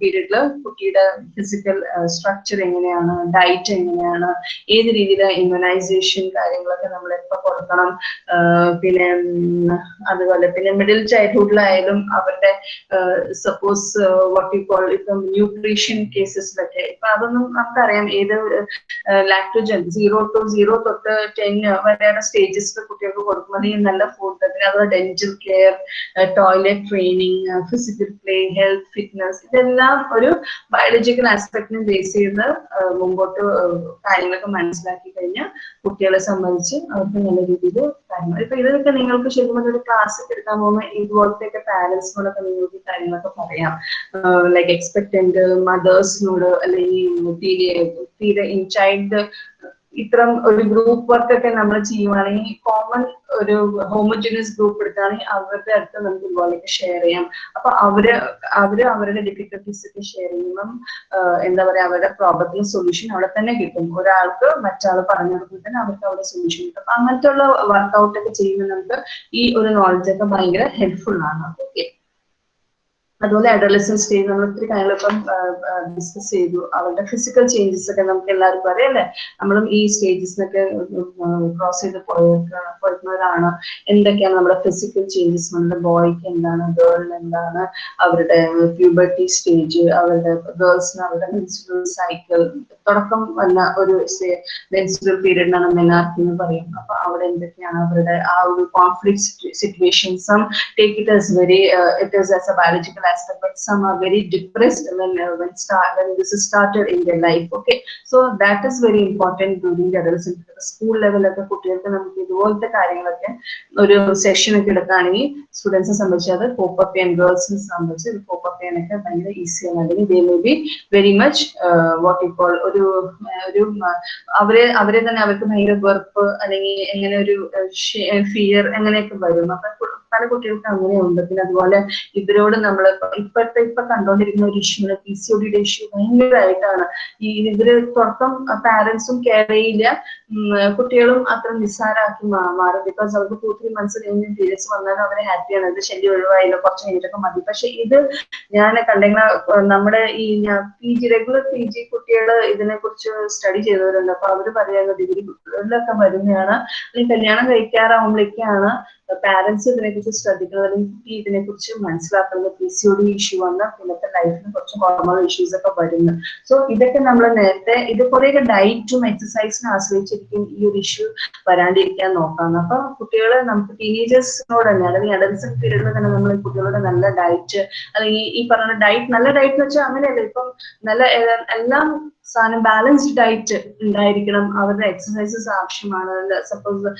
A: പീരീഡിൽ കുട്ടിയുടെ ഫിസിക്കൽ സ്ട്രക്ചർ എങ്ങനെയാണ് ഡയറ്റ് എങ്ങനെയാണ് ഏത് രീതിയിലെ ഇമ്മ്യൂണൈസേഷൻ കാര്യങ്ങളൊക്കെ നമ്മൾ എപ്പോൾ കൊടുക്കണം പിന്നെ അതുപോലെ പിന്നെ മിഡിൽ ചൈൽഡ്ഹുഡിലായാലും അവരുടെ സപ്പോസ് വാട്ട് യു കോൾ ഇപ്പം ന്യൂട്രീഷൻ കേസസിലൊക്കെ ഇപ്പൊ അതൊന്നും നമുക്കറിയാം ഏത് ലാക്ടോജൻ സീറോ ടു സീറോ തൊട്ട് ടെൻ വരെയുള്ള സ്റ്റേജസിൽ കുട്ടികൾക്ക് കൊടുക്കുമ്പോൾ ഈ നല്ല ഫുഡ് അതുപോലെ dental care toilet training physical play health fitness ഇതെല്ലാം ഒരു ബയോളജിക്കൽ ആസ്പെക്ടിനെ ബേസ് ചെയ്ത് മുമ്പോട്ട് കാര്യങ്ങളൊക്കെ മനസ്സിലാക്കി കഴിഞ്ഞാൽ കുട്ടികളെ സംബന്ധിച്ച് അവർക്ക് നല്ല രീതിയിൽ കാര്യങ്ങൾ. ഇപ്പൊ ഇതൊക്കെ നിങ്ങൾക്ക് ശരിക്കും ഒരു ക്ലാസ് എടുക്കാൻ പോകുമ്പോൾ ഇതുപോലത്തെയൊക്കെ പാരന്റ്സിനോടൊക്കെ നിങ്ങൾക്ക് കാര്യങ്ങളൊക്കെ പറയാം. ലൈക്ക് എക്സ്പെക്ടന്റ് മദേഴ്സിനോട് അല്ലെങ്കിൽ തീരെ ഇൻ ചൈൽഡ് ഇത്തരം ഒരു ഗ്രൂപ്പ് വർക്ക് ഒക്കെ നമ്മൾ ചെയ്യുവാണെങ്കിൽ കോമൺ ഒരു ഹോമോജിനസ് ഗ്രൂപ്പ് എടുക്കുകയാണെങ്കിൽ അവരുടെ അടുത്ത് നമുക്ക് ഇതുപോലെയൊക്കെ ഷെയർ ചെയ്യാം. അപ്പൊ അവർ അവർ അവരുടെ ഡിഫിക്കൽട്ടീസ് ഒക്കെ ഷെയർ ചെയ്യുമ്പം എന്താ പറയാ അവരുടെ പ്രോബ്ലത്തിന് സൊല്യൂഷൻ അവിടെ തന്നെ കിട്ടും. ഒരാൾക്ക് മറ്റാൾ പറഞ്ഞു കൊടുക്കുമ്പോൾ തന്നെ അവർക്ക് അവിടെ സൊല്യൂഷൻ കിട്ടും. അപ്പൊ അങ്ങനത്തെ ഉള്ള വർക്കൗട്ട് ഒക്കെ ചെയ്യുമ്പോൾ നമുക്ക് ഈ ഒരു നോളജ് ഒക്കെ ഭയങ്കര ഹെൽപ്ഫുൾ ആണ്. ഓക്കെ അതുപോലെ അഡോളസൻ സ്റ്റേജ് നമ്മൾ ഒത്തിരി കാര്യങ്ങളിപ്പം ഡിസ്കസ് ചെയ്തു. അവരുടെ ഫിസിക്കൽ ചേഞ്ചസ് ഒക്കെ നമുക്ക് എല്ലാവർക്കും അറിയാം നമ്മളും ഈ സ്റ്റേജസിനൊക്കെ ക്രോസ് ചെയ്ത് പോയിരുന്നവരാണ്. എന്തൊക്കെയാണ് നമ്മുടെ ഫിസിക്കൽ ചേഞ്ചസ് നമ്മുടെ ബോയ്ക്ക് എന്താണ് ഗേളിന് എന്താണ്? അവരുടെ പ്യൂബർട്ടി സ്റ്റേജ് അവരുടെ ഗേൾസിന് അവരുടെ മെൻസുറൽ സൈക്കിൾ തുടക്കം വന്ന ഒരു മെൻസുറൽ പീരീഡിനാണ് മെനാർക്കി എന്ന് പറയും അപ്പൊ അവിടെ എന്തൊക്കെയാണ് അവരുടെ ആ ഒരു conflict സിറ്റുവേഷൻസും take it as very it is as a biological aspect but some are very depressed when uh, when start when this is started in their life okay? So that is very important during the adolescent. School ലെവലൊക്കെ കുട്ടികൾക്ക് നമുക്ക് ഇതുപോലത്തെ കാര്യങ്ങളൊക്കെ ഒരു സെഷൻ ഒക്കെ എടുക്കുകയാണെങ്കിൽ സ്റ്റുഡൻസിനെ സംബന്ധിച്ച് അത് പോപ്പപ്പ് ചെയ്യാൻ ഗേൾസിനെ സംബന്ധിച്ച് ഇത് പോപ്പപ്പ് ചെയ്യാനൊക്കെ ഭയങ്കര ഈസിയാണ് അല്ലെങ്കിൽ they may be very much what ഇപ്പോൾ ഒരു ഒരു അവരെ അവരെ തന്നെ അവർക്ക് ഭയങ്കര വെറുപ്പ് അല്ലെങ്കിൽ എങ്ങനെ ഒരു ഫിയർ അങ്ങനെയൊക്കെ വരും. അപ്പൊ പല കുട്ടികൾക്ക് അങ്ങനെയുണ്ട്. പിന്നെ അതുപോലെ ഇവരോട് നമ്മൾ ഇപ്പോഴത്തെ ഇപ്പൊ കണ്ടുകൊണ്ടിരിക്കുന്ന ഒരു ഇഷ്യൂ പി സി ഒഡിയുടെ ഡിയുടെ ഇഷ്യൂ ഭയങ്കരമായിട്ടാണ് ഈ ഇവർ തുടക്കം പാരന്റ്സും കെയർ ചെയ്യില്ല. കുട്ടികളും അത്ര നിസ്സാരാക്കി മാറും. ബിക്കോസ് അവർക്ക് ടു ത്രീ മന്ത്സ് കഴിഞ്ഞ് പീരിയഡ്സ് വന്നാലും അവരെ ഹാപ്പിയാണ് ഇത് ശല്യം ഒഴിവായില്ല. കുറച്ച് കഴിഞ്ഞിട്ടൊക്കെ മതി. പക്ഷെ ഇത് ഞാൻ കണ്ടെങ്കിൽ നമ്മുടെ ഈ P G regular P G കുട്ടികൾ ഇതിനെ കുറിച്ച് സ്റ്റഡി ചെയ്തവരുണ്ട്. അപ്പൊ അവർ പറയുന്നത് ഡിഗ്രിയിലൊക്കെ വരുന്നതാണ്. അല്ലെങ്കിൽ കല്യാണം കഴിക്കാറാവുമ്പോഴേക്കാണ് പാരന്റ്സ് ഇതിനെക്കുറിച്ച് ശ്രദ്ധിക്കണം അല്ലെങ്കിൽ ഇതിനെക്കുറിച്ച് മനസ്സിലാക്കുന്നത് P C O D issue വന്ന പിന്നത്തെ ലൈഫിന് കുറച്ച് ഹോർമോൺ ഇഷ്യൂസ് ഒക്കെ വരുന്നു. സോ ഇതൊക്കെ നമ്മൾ നേരത്തെ ഇത് കുറേയൊക്കെ ഡയറ്റും എക്സസൈസിനെ ആശ്രയിച്ചിരിക്കും ഈ ഒരു ഇഷ്യൂ വരാണ്ടിരിക്കാൻ നോക്കാം അപ്പൊ കുട്ടികളെ നമുക്ക് ടീനേജേഴ്സിനോട് തന്നെ അല്ലെങ്കിൽ അഡൽസൺ പീരീഡിൽ തന്നെ നമ്മൾ കുട്ടികളുടെ നല്ല ഡയറ്റ് അല്ലെങ്കിൽ ഈ പറഞ്ഞ ഡയറ്റ് നല്ല ഡയറ്റ് എന്ന് വെച്ചാൽ അങ്ങനെയല്ല. ഇപ്പം നല്ല എല്ലാം സാധനം ബാലൻസ്ഡ് ഡയറ്റ് ഉണ്ടായിരിക്കണം അവരുടെ എക്സസൈസസ് ആവശ്യമാണ്. സപ്പോസ്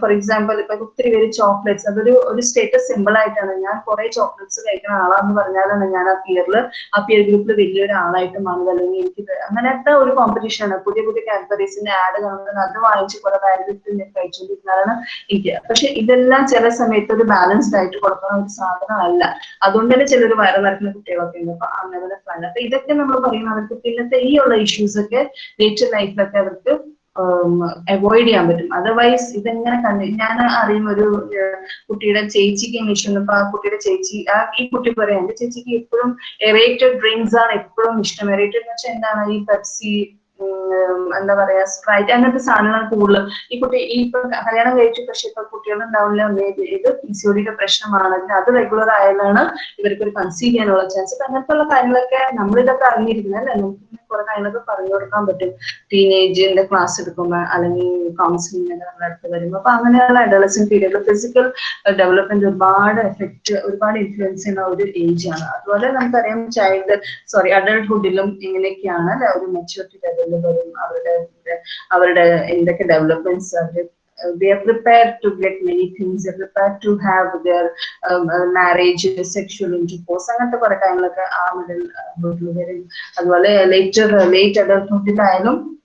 A: ഫോർ എക്സാമ്പിൾ ഇപ്പൊ ഒത്തിരി പേര് ചോക്ലേറ്റ്സ് അതൊരു ഒരു സ്റ്റേറ്റസ് സിമ്പിൾ ആയിട്ടാണ്. ഞാൻ കുറെ ചോക്ലേറ്റ്സ് കഴിക്കുന്ന ആളാന്ന് പറഞ്ഞാലാണ് ഞാൻ ആ പിയറിൽ ആ പിയർ ഗ്രൂപ്പിൽ വലിയൊരു ആളായിട്ട് മാറുന്നത് അല്ലെങ്കിൽ എനിക്ക് അങ്ങനത്തെ ഒരു കോമ്പറ്റീഷൻ ആണ്. പുതിയ പുതിയ കാറ്റഗറീസിന്റെ ആഡ് കാണുന്നത് അത് വാങ്ങിച്ച് കുറെ വാരിട്ട് ഞാൻ കഴിച്ചുകൊണ്ടിരുന്നതാണ് എനിക്ക്. പക്ഷെ ഇതെല്ലാം ചില സമയത്ത് ഒരു ബാലൻസ്ഡ് ആയിട്ട് കൊടുക്കുന്ന ഒരു സാധനമല്ല. അതുകൊണ്ട് തന്നെ ചിലർ വയറ് നടക്കുന്ന കുട്ടികളൊക്കെ ഉണ്ട്. അപ്പൊ അങ്ങനെ. അപ്പൊ ഇതൊക്കെ നമ്മൾ പറയുന്നത് അവർക്ക് പിന്നത്തെ ഈ ഉള്ള ഇഷ്യൂസ് ഒക്കെ ടു ലൈഫിലൊക്കെ അവർക്ക് അവോയ്ഡ് ചെയ്യാൻ പറ്റും. അതർവൈസ് ഇതെങ്ങനെ കണ്ടു ഞാൻ അറിയുന്ന ഒരു കുട്ടിയുടെ ചേച്ചിക്ക് ഇംഗ്ലീഷ് വന്നപ്പോ ആ കുട്ടിയുടെ ചേച്ചി ആ ഈ കുട്ടി പറയാം എന്റെ ചേച്ചിക്ക് എപ്പോഴും എറേറ്റഡ് ഡ്രിങ്ക്സ് ആണ് എപ്പോഴും ഇഷ്ടം. എറേറ്റഡ് എന്ന് വെച്ചാൽ എന്താണ്? ഈ പെപ്സി എന്താ പറയാ സ്പ്രൈറ്റ് അങ്ങനത്തെ സാധനങ്ങൾ കൂടുതലും. ഈ കുട്ടി ഈ ഇപ്പൊ കല്യാണം കഴിച്ചു പക്ഷെ ഇപ്പൊ കുട്ടികൾ ഉണ്ടാവില്ല ഇത് പി സി ഒടിയുടെ പ്രശ്നമാണ് അത് റെഗുലർ ആയാലാണ് ഇവർക്ക് ഒരു കൺസീവ് ചെയ്യാനുള്ള ചാൻസ് അങ്ങനത്തെ ഉള്ള കാര്യങ്ങളൊക്കെ നമ്മളിതൊക്കെ അറിഞ്ഞിരിക്കുന്നത് അല്ലെ? നമുക്ക് കുറെ കാര്യങ്ങളൊക്കെ പറഞ്ഞു കൊടുക്കാൻ പറ്റും. ടീനേജിന്റെ ക്ലാസ് എടുക്കുമ്പോൾ അല്ലെങ്കിൽ കൗൺസിലിംഗ് അടുത്ത് വരുമ്പോൾ അപ്പൊ അങ്ങനെയുള്ള അഡോളസൻ പീരിയഡിൽ ഫിസിക്കൽ ഡെവലപ്മെന്റ് ഒരുപാട് എഫക്ട് ഒരുപാട് ഇൻഫ്ലുവൻസ് ചെയ്യുന്ന ഒരു ഏജ് ആണ്. അതുപോലെ നമുക്കറിയാം ചൈൽഡ് സോറി അഡൾട്ട്ഹുഡിലും ഇങ്ങനെയൊക്കെയാണ് ഒരു മെച്ചൂരിറ്റി ലെവലിൽ വരും അവരുടെ അവരുടെ എന്തൊക്കെ ഡെവലപ്മെന്റ്സ് അവർ they are prepared to get many things. They're prepared to have their um, uh, marriage sexual intercourse അങ്ങനത്തെ കുറെ കാര്യങ്ങളൊക്കെ ആ മിഡിൽ വരും. അതുപോലെ ലേറ്റർ ലേറ്റ് അഡൾട്ട്ഹുഡിലായാലും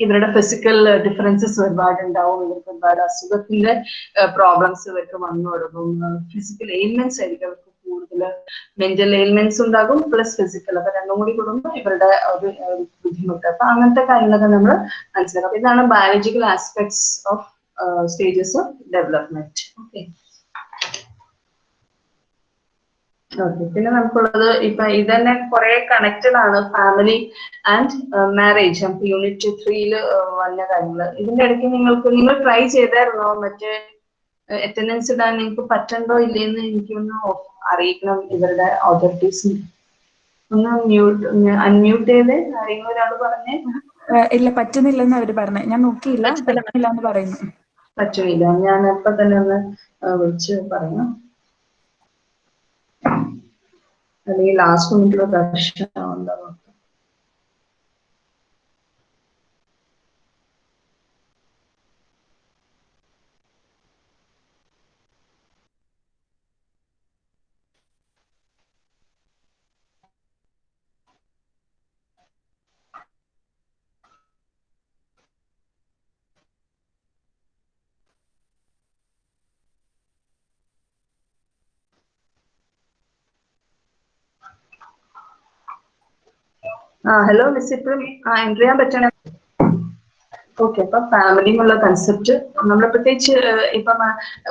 A: ഇവരുടെ ഫിസിക്കൽ ഡിഫറൻസസ് ഒരുപാട് ഉണ്ടാവും ഇവർക്ക് ഒരുപാട് അസുഖത്തിന്റെ പ്രോബ്ലംസ് ഇവർക്ക് വന്നു തുടങ്ങും. ഫിസിക്കൽ എയിൽമെന്റ്സ് ആയിരിക്കും അവർക്ക് കൂടുതൽ മെന്റൽ എയിൽമെന്റ്സ് ഉണ്ടാകും പ്ലസ് ഫിസിക്കൽ അപ്പൊ രണ്ടും കൂടി കൂടുമ്പോൾ ഇവരുടെ ഒരു ബുദ്ധിമുട്ട്. അപ്പൊ അങ്ങനത്തെ കാര്യങ്ങളൊക്കെ നമ്മൾ മനസ്സിലാക്കാം അപ്പൊ ഇതാണ് biological aspects of stages of development okay okay പിന്നെ നമുക്കുള്ളത് ഇപ്പൊ ഇത് തന്നെ കുറെ കണക്റ്റഡ് ആണ്. ഫാമിലി ആൻഡ് മാരേജ് നമുക്ക് യൂണിറ്റ് ത്രീയിൽ വന്ന കാര്യങ്ങൾ. ഇതിന്റെ ഇടയ്ക്ക് നിങ്ങൾക്ക് നിങ്ങൾ ട്രൈ ചെയ്തായിരുന്നോ? മറ്റേ അറ്റൻഡൻസ് ഇടാൻ നിങ്ങൾക്ക് പറ്റണ്ടോ ഇല്ലേന്ന് എനിക്കൊന്ന് അറിയിക്കണം ഇവരുടെ അതോറിറ്റീസ് ഒന്ന് മ്യൂട്ട് അൺമ്യൂട്ട് ചെയ്ത്. ആരെങ്കിലും ഒരാൾ പറഞ്ഞേ?
C: ഇല്ല പറ്റുന്നില്ലെന്ന് അവർ പറഞ്ഞു. ഞാൻ നോക്കിയില്ല.
A: പറ്റുന്നില്ല.
C: എന്ന് പറയുന്നു.
A: പറ്റുന്നില്ല. ഞാൻ അപ്പൊ തന്നെ ഒന്ന് വിളിച്ച് പറയാം അല്ലെങ്കിൽ ലാസ്റ്റ് മിനിറ്റിൽ പ്രശ്നം ഉണ്ടാവും ഹലോ മിസ് ഇപ്പം ആ എന്റർ ചെയ്യാൻ പറ്റണേ ഓക്കെ അപ്പൊ ഫാമിലി എന്നുള്ള കൺസെപ്റ്റ് നമ്മൾ പ്രത്യേകിച്ച് ഇപ്പം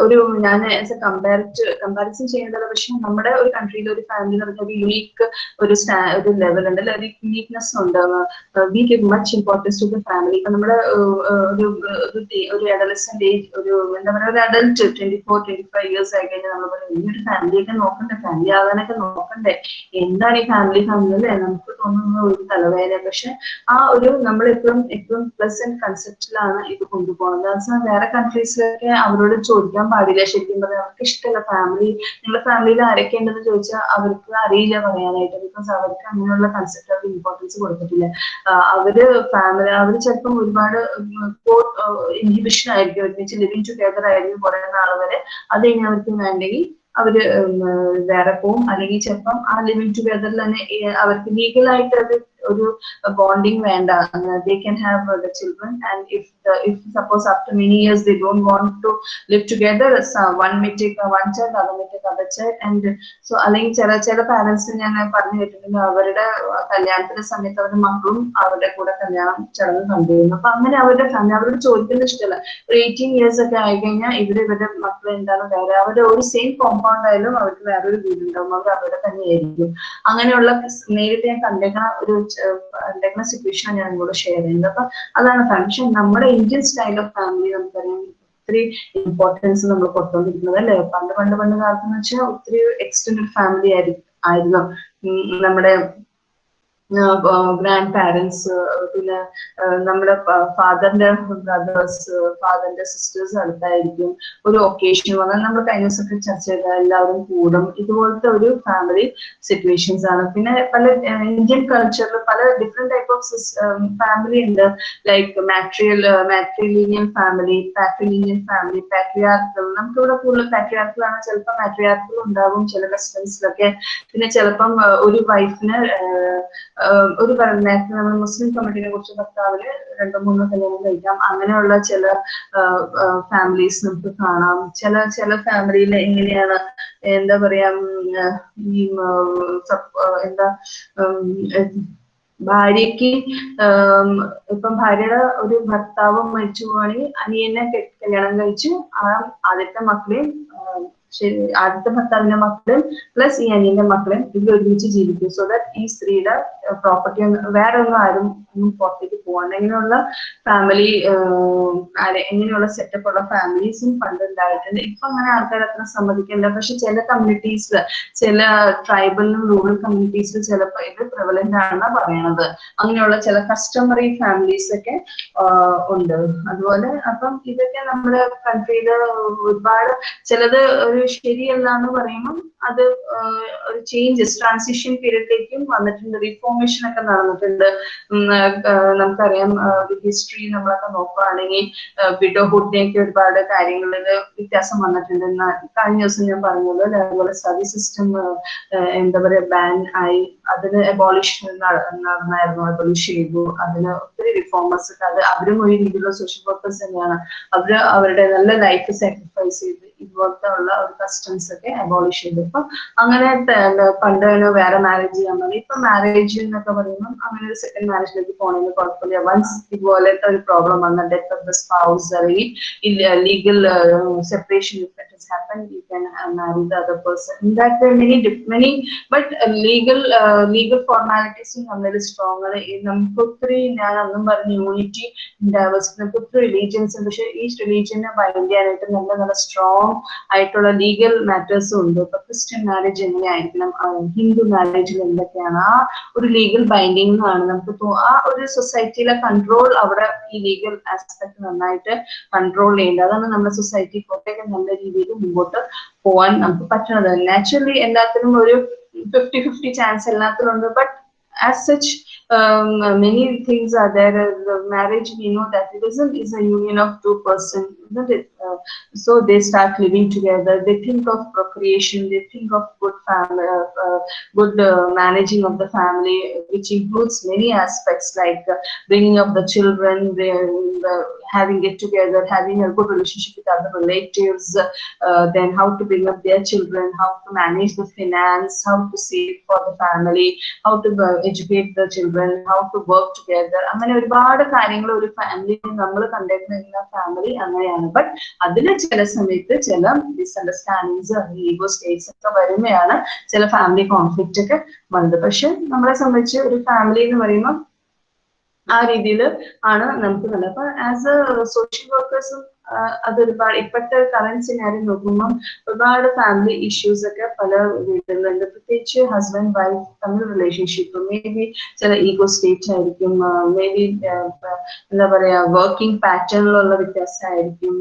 A: ഒരു ഞാൻ കമ്പാരിറ്റ് കമ്പാരിസൺ ചെയ്യേണ്ടത് പക്ഷെ നമ്മുടെ ഒരു കൺട്രിയിൽ ഒരു ഫാമിലി എന്ന് പറഞ്ഞാൽ ഒരു യുണീക്ക് ഒരു സ്റ്റാ ഒരു ലെവൽ ഉണ്ട്. അല്ലെങ്കിൽ ഒരു യുണീക്നെസ് ഉണ്ട്. We give much importance to the family ഇപ്പൊ നമ്മുടെ ഒരു ഒരു അഡലസന്റ് ഏജ് ഒരു എന്താ പറയുക ഒരു adult twenty four twenty five years ആയി കഴിഞ്ഞാൽ നമ്മൾ ഈ ഒരു ഫാമിലിയൊക്കെ നോക്കണ്ടേ? ഫാമിലി ആകാനൊക്കെ നോക്കണ്ടേ? എന്താണ് ഈ ഫാമിലി ഫാമിലി അല്ലേ നമുക്ക് തോന്നുന്ന ഒരു തലവേദന. പക്ഷെ ആ ഒരു നമ്മൾ എപ്പോഴും എപ്പോഴും പ്ലസന്റ് കൺസെപ്റ്റിലാണ് ഇത് കൊണ്ടുപോകുന്നത്. അത് വേറെ കൺട്രീസിലൊക്കെ അവരോട് ചോദിക്കാൻ പാടില്ല. ശരിക്കും പറഞ്ഞാൽ അവർക്ക് ഇഷ്ടമല്ല ഫാമിലി നിങ്ങളുടെ ഫാമിലിയിൽ ആരൊക്കെ ഉണ്ടെന്ന് ചോദിച്ചാൽ അവർക്ക് അറിയില്ല പറയാനായിട്ട്. ബിക്കോസ് അവർക്ക് അങ്ങനെയുള്ള കൺസെപ്റ്റ് അവർക്ക് ഇമ്പോർട്ടൻസ് കൊടുത്തിട്ടില്ല. അവർ ഫാമിലി അവർ ചിലപ്പം ഒരുപാട് ഇൻഹിബിഷൻ ആയിരിക്കും. ഒരുമിച്ച് ലിവിങ് ടുഗദർ ആയിരിക്കും കുറെ നാൾ വരെ. അത് കഴിഞ്ഞ് അവർക്ക് വേണ്ടെങ്കിൽ അവർ വേറെ പോവും. അല്ലെങ്കിൽ ചിലപ്പം ആ ലിവിങ് ടുഗദറിൽ തന്നെ അവർക്ക് ലീഗലായിട്ട് അത് ഒരു ബോണ്ടിങ് വേണ്ട. They can have the children and if if suppose after many years they don't want to live together one may one child other may other child and so അല്ലെങ്കിൽ ചില ചില പാരന്റ്സ് ഞാൻ പറഞ്ഞു കേട്ടിട്ടുണ്ട് അവരുടെ കല്യാണത്തിന്റെ സമയത്ത് അവരുടെ മക്കളും അവരുടെ കൂടെ കല്യാണം ചടങ്ങ് കണ്ടിരുന്നു. അപ്പൊ അങ്ങനെ അവരുടെ ഫാമിലി അവരോട് ചോദിക്കുന്ന ഇഷ്ടമല്ല ഒരു എയ്റ്റീൻ ഇയേഴ്സ് ഒക്കെ ആയി കഴിഞ്ഞാൽ ഇവർ ഇവരുടെ മക്കൾ എന്താണ് വേറെ അവരുടെ ഒരു സെയിം കോമ്പൗണ്ട് ആയാലും അവർക്ക് വേറൊരു വീടുണ്ടാവും. അവർ അവിടെ തന്നെയായിരിക്കും. അങ്ങനെയുള്ള നേരിട്ട് ഞാൻ കണ്ടേക്കണ ഒരു കണ്ടേക്കണ സിറ്റുവേഷൻ ഞാൻ നിങ്ങളോട് ഷെയർ ചെയ്യുന്നത്. അപ്പൊ അതാണ് ഫാമിലി നമ്മുടെ ഇന്ത്യൻ സ്റ്റൈൽ ഓഫ് ഫാമിലി നമുക്കറിയാം ഒത്തിരി ഇമ്പോർട്ടൻസ് നമ്മൾ കൊടുത്തോണ്ടിരിക്കുന്നത് അല്ലേ? പണ്ട് പണ്ട് പണ്ട് കാലത്ത് എന്ന് വെച്ചാൽ ഒത്തിരി എക്സ്റ്റൻഡഡ് ഫാമിലി ആയിരുന്നു. നമ്മുടെ ഗ്രാൻഡ് പാരൻസ് പിന്നെ നമ്മുടെ ഫാദറിന്റെ ബ്രദേഴ്സ് ഫാദറിന്റെ സിസ്റ്റേഴ്സ് അടുത്തായിരിക്കും ഒരു ഒക്കേഷൻ വന്നാൽ നമ്മൾ കൈനസ് ഒക്കെ ചർച്ച ചെയ്ത എല്ലാവരും കൂടും. ഇതുപോലത്തെ ഒരു ഫാമിലി സിറ്റുവേഷൻസ് ആണ്. പിന്നെ പല ഇന്ത്യൻ കൾച്ചറിൽ പല ഡിഫറെന്റ് ടൈപ്പ് ഓഫ് ഫാമിലി ഉണ്ട്. Like മാട്രിയൽ matrilineal family patrilineal family patriarchal നമുക്കിവിടെ കൂടുതൽ പാട്രിയാർക്കലാണ് ചിലപ്പോൾ മാട്രിയാർക്കൽ ഉണ്ടാകും ചില വെസ്റ്റേൺസിലൊക്കെ പിന്നെ ചിലപ്പം ഒരു വൈഫിന് ഒരു നേരത്തെ നമ്മൾ മുസ്ലിം കമ്മിറ്റിനെ കുറിച്ച് ഭർത്താവിന് രണ്ടോ മൂന്നോ കല്യാണം കഴിക്കാം. അങ്ങനെയുള്ള ചില ഫാമിലീസ് നമുക്ക് കാണാം. ചില ചില ഫാമിലിയിൽ എങ്ങനെയാണ് എന്താ പറയാ ഈ എന്താ ഭാര്യക്ക് ഇപ്പം ഭാര്യയുടെ ഒരു ഭർത്താവ് മരിച്ചു പോവാണെങ്കിൽ അനിയനെ കല്യാണം കഴിച്ച് ആ ആദ്യത്തെ മക്കളെയും ആദ്യത്തെ ഭർത്താവിന്റെ മക്കളും പ്ലസ് ഈ അനിയന്റെ മക്കളും ഇവർ ഒരുമിച്ച് ജീവിക്കും. സോ ദാറ്റ് ഈ സ്ത്രീയുടെ പ്രോപ്പർട്ടി വേറെ ഒന്നും ആരും പുറത്തേക്ക് പോകാണ്ട് ഇങ്ങനെയുള്ള ഫാമിലി ഇങ്ങനെയുള്ള സെറ്റപ്പ് ഉള്ള ഫാമിലീസും പണ്ട് ഉണ്ടായിട്ടുണ്ട് ഇപ്പൊ അങ്ങനെ ആൾക്കാർ അത്ര സമ്മതിക്കില്ല പക്ഷെ ചില കമ്മ്യൂണിറ്റീസിൽ ചില ട്രൈബലിലും റൂറൽ കമ്മ്യൂണിറ്റീസിൽ ചിലപ്പോൾ ഇത് പ്രിവലന്റ് ആണെന്നാ പറയണത്. അങ്ങനെയുള്ള ചില കസ്റ്റമറി ഫാമിലീസ് ഒക്കെ ഉണ്ട്. അതുപോലെ അപ്പം ഇതൊക്കെ നമ്മുടെ കൺട്രിയിൽ ഒരുപാട് ചിലത് ഒരു ശരിയല്ല എന്ന് പറയുമ്പം അത് ഒരു ചേഞ്ചസ് ട്രാൻസിഷൻ പീരീഡിലേക്കും വന്നിട്ടുണ്ട്. റിഫോർമേഷൻ ഒക്കെ നടന്നിട്ടുണ്ട്. നമുക്കറിയാം ഹിസ്റ്ററി നമ്മളൊക്കെ നോക്കുകയാണെങ്കിൽ വിഡോഹുഡിനെയൊക്കെ ഒരുപാട് കാര്യങ്ങളിൽ വ്യത്യാസം വന്നിട്ടുണ്ട്. കഴിഞ്ഞ ദിവസം ഞാൻ പറഞ്ഞല്ലോ അതുപോലെ സ്റ്റഡി സിസ്റ്റം എന്താ പറയുക ബാൻ ആയി അതിന് എബോളിഷൻ നടന്നായിരുന്നു. എബോളിഷ് ചെയ്തു അതിന് ഒത്തിരി റിഫോമേഴ്സ് അത് അവരും ഒരു രീതിയിലുള്ള സോഷ്യൽ വർക്കേഴ്സ് തന്നെയാണ്. അവർ അവരുടെ നല്ല ലൈഫ് സാക്രിഫൈസ് ചെയ്ത് ഇതുപോലത്തെ ഉള്ള ഒരു കസ്റ്റംസ് ഒക്കെ അബോളിഷ് ചെയ്തു ഇപ്പൊ അങ്ങനെ പണ്ട് വേറെ മാരേജ് ചെയ്യാൻ മതി ഇപ്പൊ മാരേജ് എന്നൊക്കെ പറയുമ്പോൾ അങ്ങനെ ഒരു സെക്കൻഡ് മാരേജിലേക്ക് പോകണമെന്ന് കുഴപ്പമില്ല. വൺസ് ഇതുപോലത്തെ ഒരു പ്രോബ്ലം വന്ന ഡെത്ത് ഓഫ് ദ സ്പൗസ് അല്ലെങ്കിൽ legal separation has happened you can uh, strong നമുക്ക് ഒത്തിരി ഞാൻ അന്നും പറഞ്ഞു യൂണിറ്റി ഡൈവേഴ്സിറ്റി നമുക്ക് ഒത്തിരി റിലീജിയൻസ് പക്ഷെ ഈ റിലീജിയനെ ബൈൻഡ് ചെയ്യാനായിട്ട് നല്ല നല്ല സ്ട്രോങ് ആയിട്ടുള്ള ലീഗൽ മാറ്റേഴ്സും ഉണ്ട്. ഇപ്പൊ ക്രിസ്ത്യൻ മാരേജ് എങ്ങനെയായിരിക്കണം? ഹിന്ദു മാരേജിൽ എന്തൊക്കെയാണ്? ആ ഒരു ലീഗൽ ബൈൻഡിങ് ആണ് നമുക്ക് ആ ഒരു സൊസൈറ്റിയിലെ കൺട്രോൾ അവിടെ ഈ ലീഗൽ ആസ്പെക്ട് നന്നായിട്ട് കൺട്രോൾ ചെയ്യേണ്ടത്. അതാണ് നമ്മുടെ സൊസൈറ്റി കുറേയൊക്കെ നല്ല രീതിയിൽ മുമ്പോട്ട് പോകാൻ നമുക്ക് പറ്റുന്നത്. നാച്ചുറലി എല്ലാത്തിനും ഒരു ഫിഫ്റ്റി ഫിഫ്റ്റി ചാൻസ് എല്ലാത്തിലും ഉണ്ട്. But as such um, many things are there. Uh, the marriage, we know that it is is a union of two persons. Uh, so they start living together. They think of procreation. They think of good family, uh, uh, good uh, managing of the family, which includes many aspects like uh, bringing up the children, the, having it together, having a good relationship with other relatives, then how to bring up their children, how to manage the finance, how to save for the family, how to educate the children children how to work together അങ്ങനെ ഒരുപാട് കാര്യങ്ങൾ ഒരു ഫാമിലി നമ്മൾ കണ്ടിരുന്ന ഫാമിലി അങ്ങനെയാണ്. ബട്ട് അതിന് ചില സമയത്ത് ചില മിസ്അണ്ടർസ്റ്റാൻഡിങ്സ് ഈഗോ സ്റ്റേറ്റ്സ് ഒക്കെ വരുമ്പോഴാണ് ചില ഫാമിലി കോൺഫ്ലിക്റ്റ് ഒക്കെ വന്നത്. പക്ഷെ നമ്മളെ സംബന്ധിച്ച് ഒരു ഫാമിലി എന്ന് പറയുമ്പോൾ ആ രീതിയിൽ ആണ് നമുക്ക് നല്ലത് അപ്പൊ ആസ് എ സോഷ്യൽ വർക്കേഴ്സും അത് ഒരുപാട് ഇപ്പോഴത്തെ കറന്റ് സിനാരി നോക്കുമ്പോൾ ഒരുപാട് ഫാമിലി ഇഷ്യൂസ് ഒക്കെ പല വീടുകളുണ്ട് പ്രത്യേകിച്ച് ഹസ്ബൻഡ് വൈഫ് തമ്മിൽ റിലേഷൻഷിപ്പ് മേ ബി ചില ഈഗോ സ്റ്റേറ്റ് ആയിരിക്കും മേ ബി എന്താ പറയാ വർക്കിംഗ് പാറ്റേണിലുള്ള വ്യത്യാസമായിരിക്കും.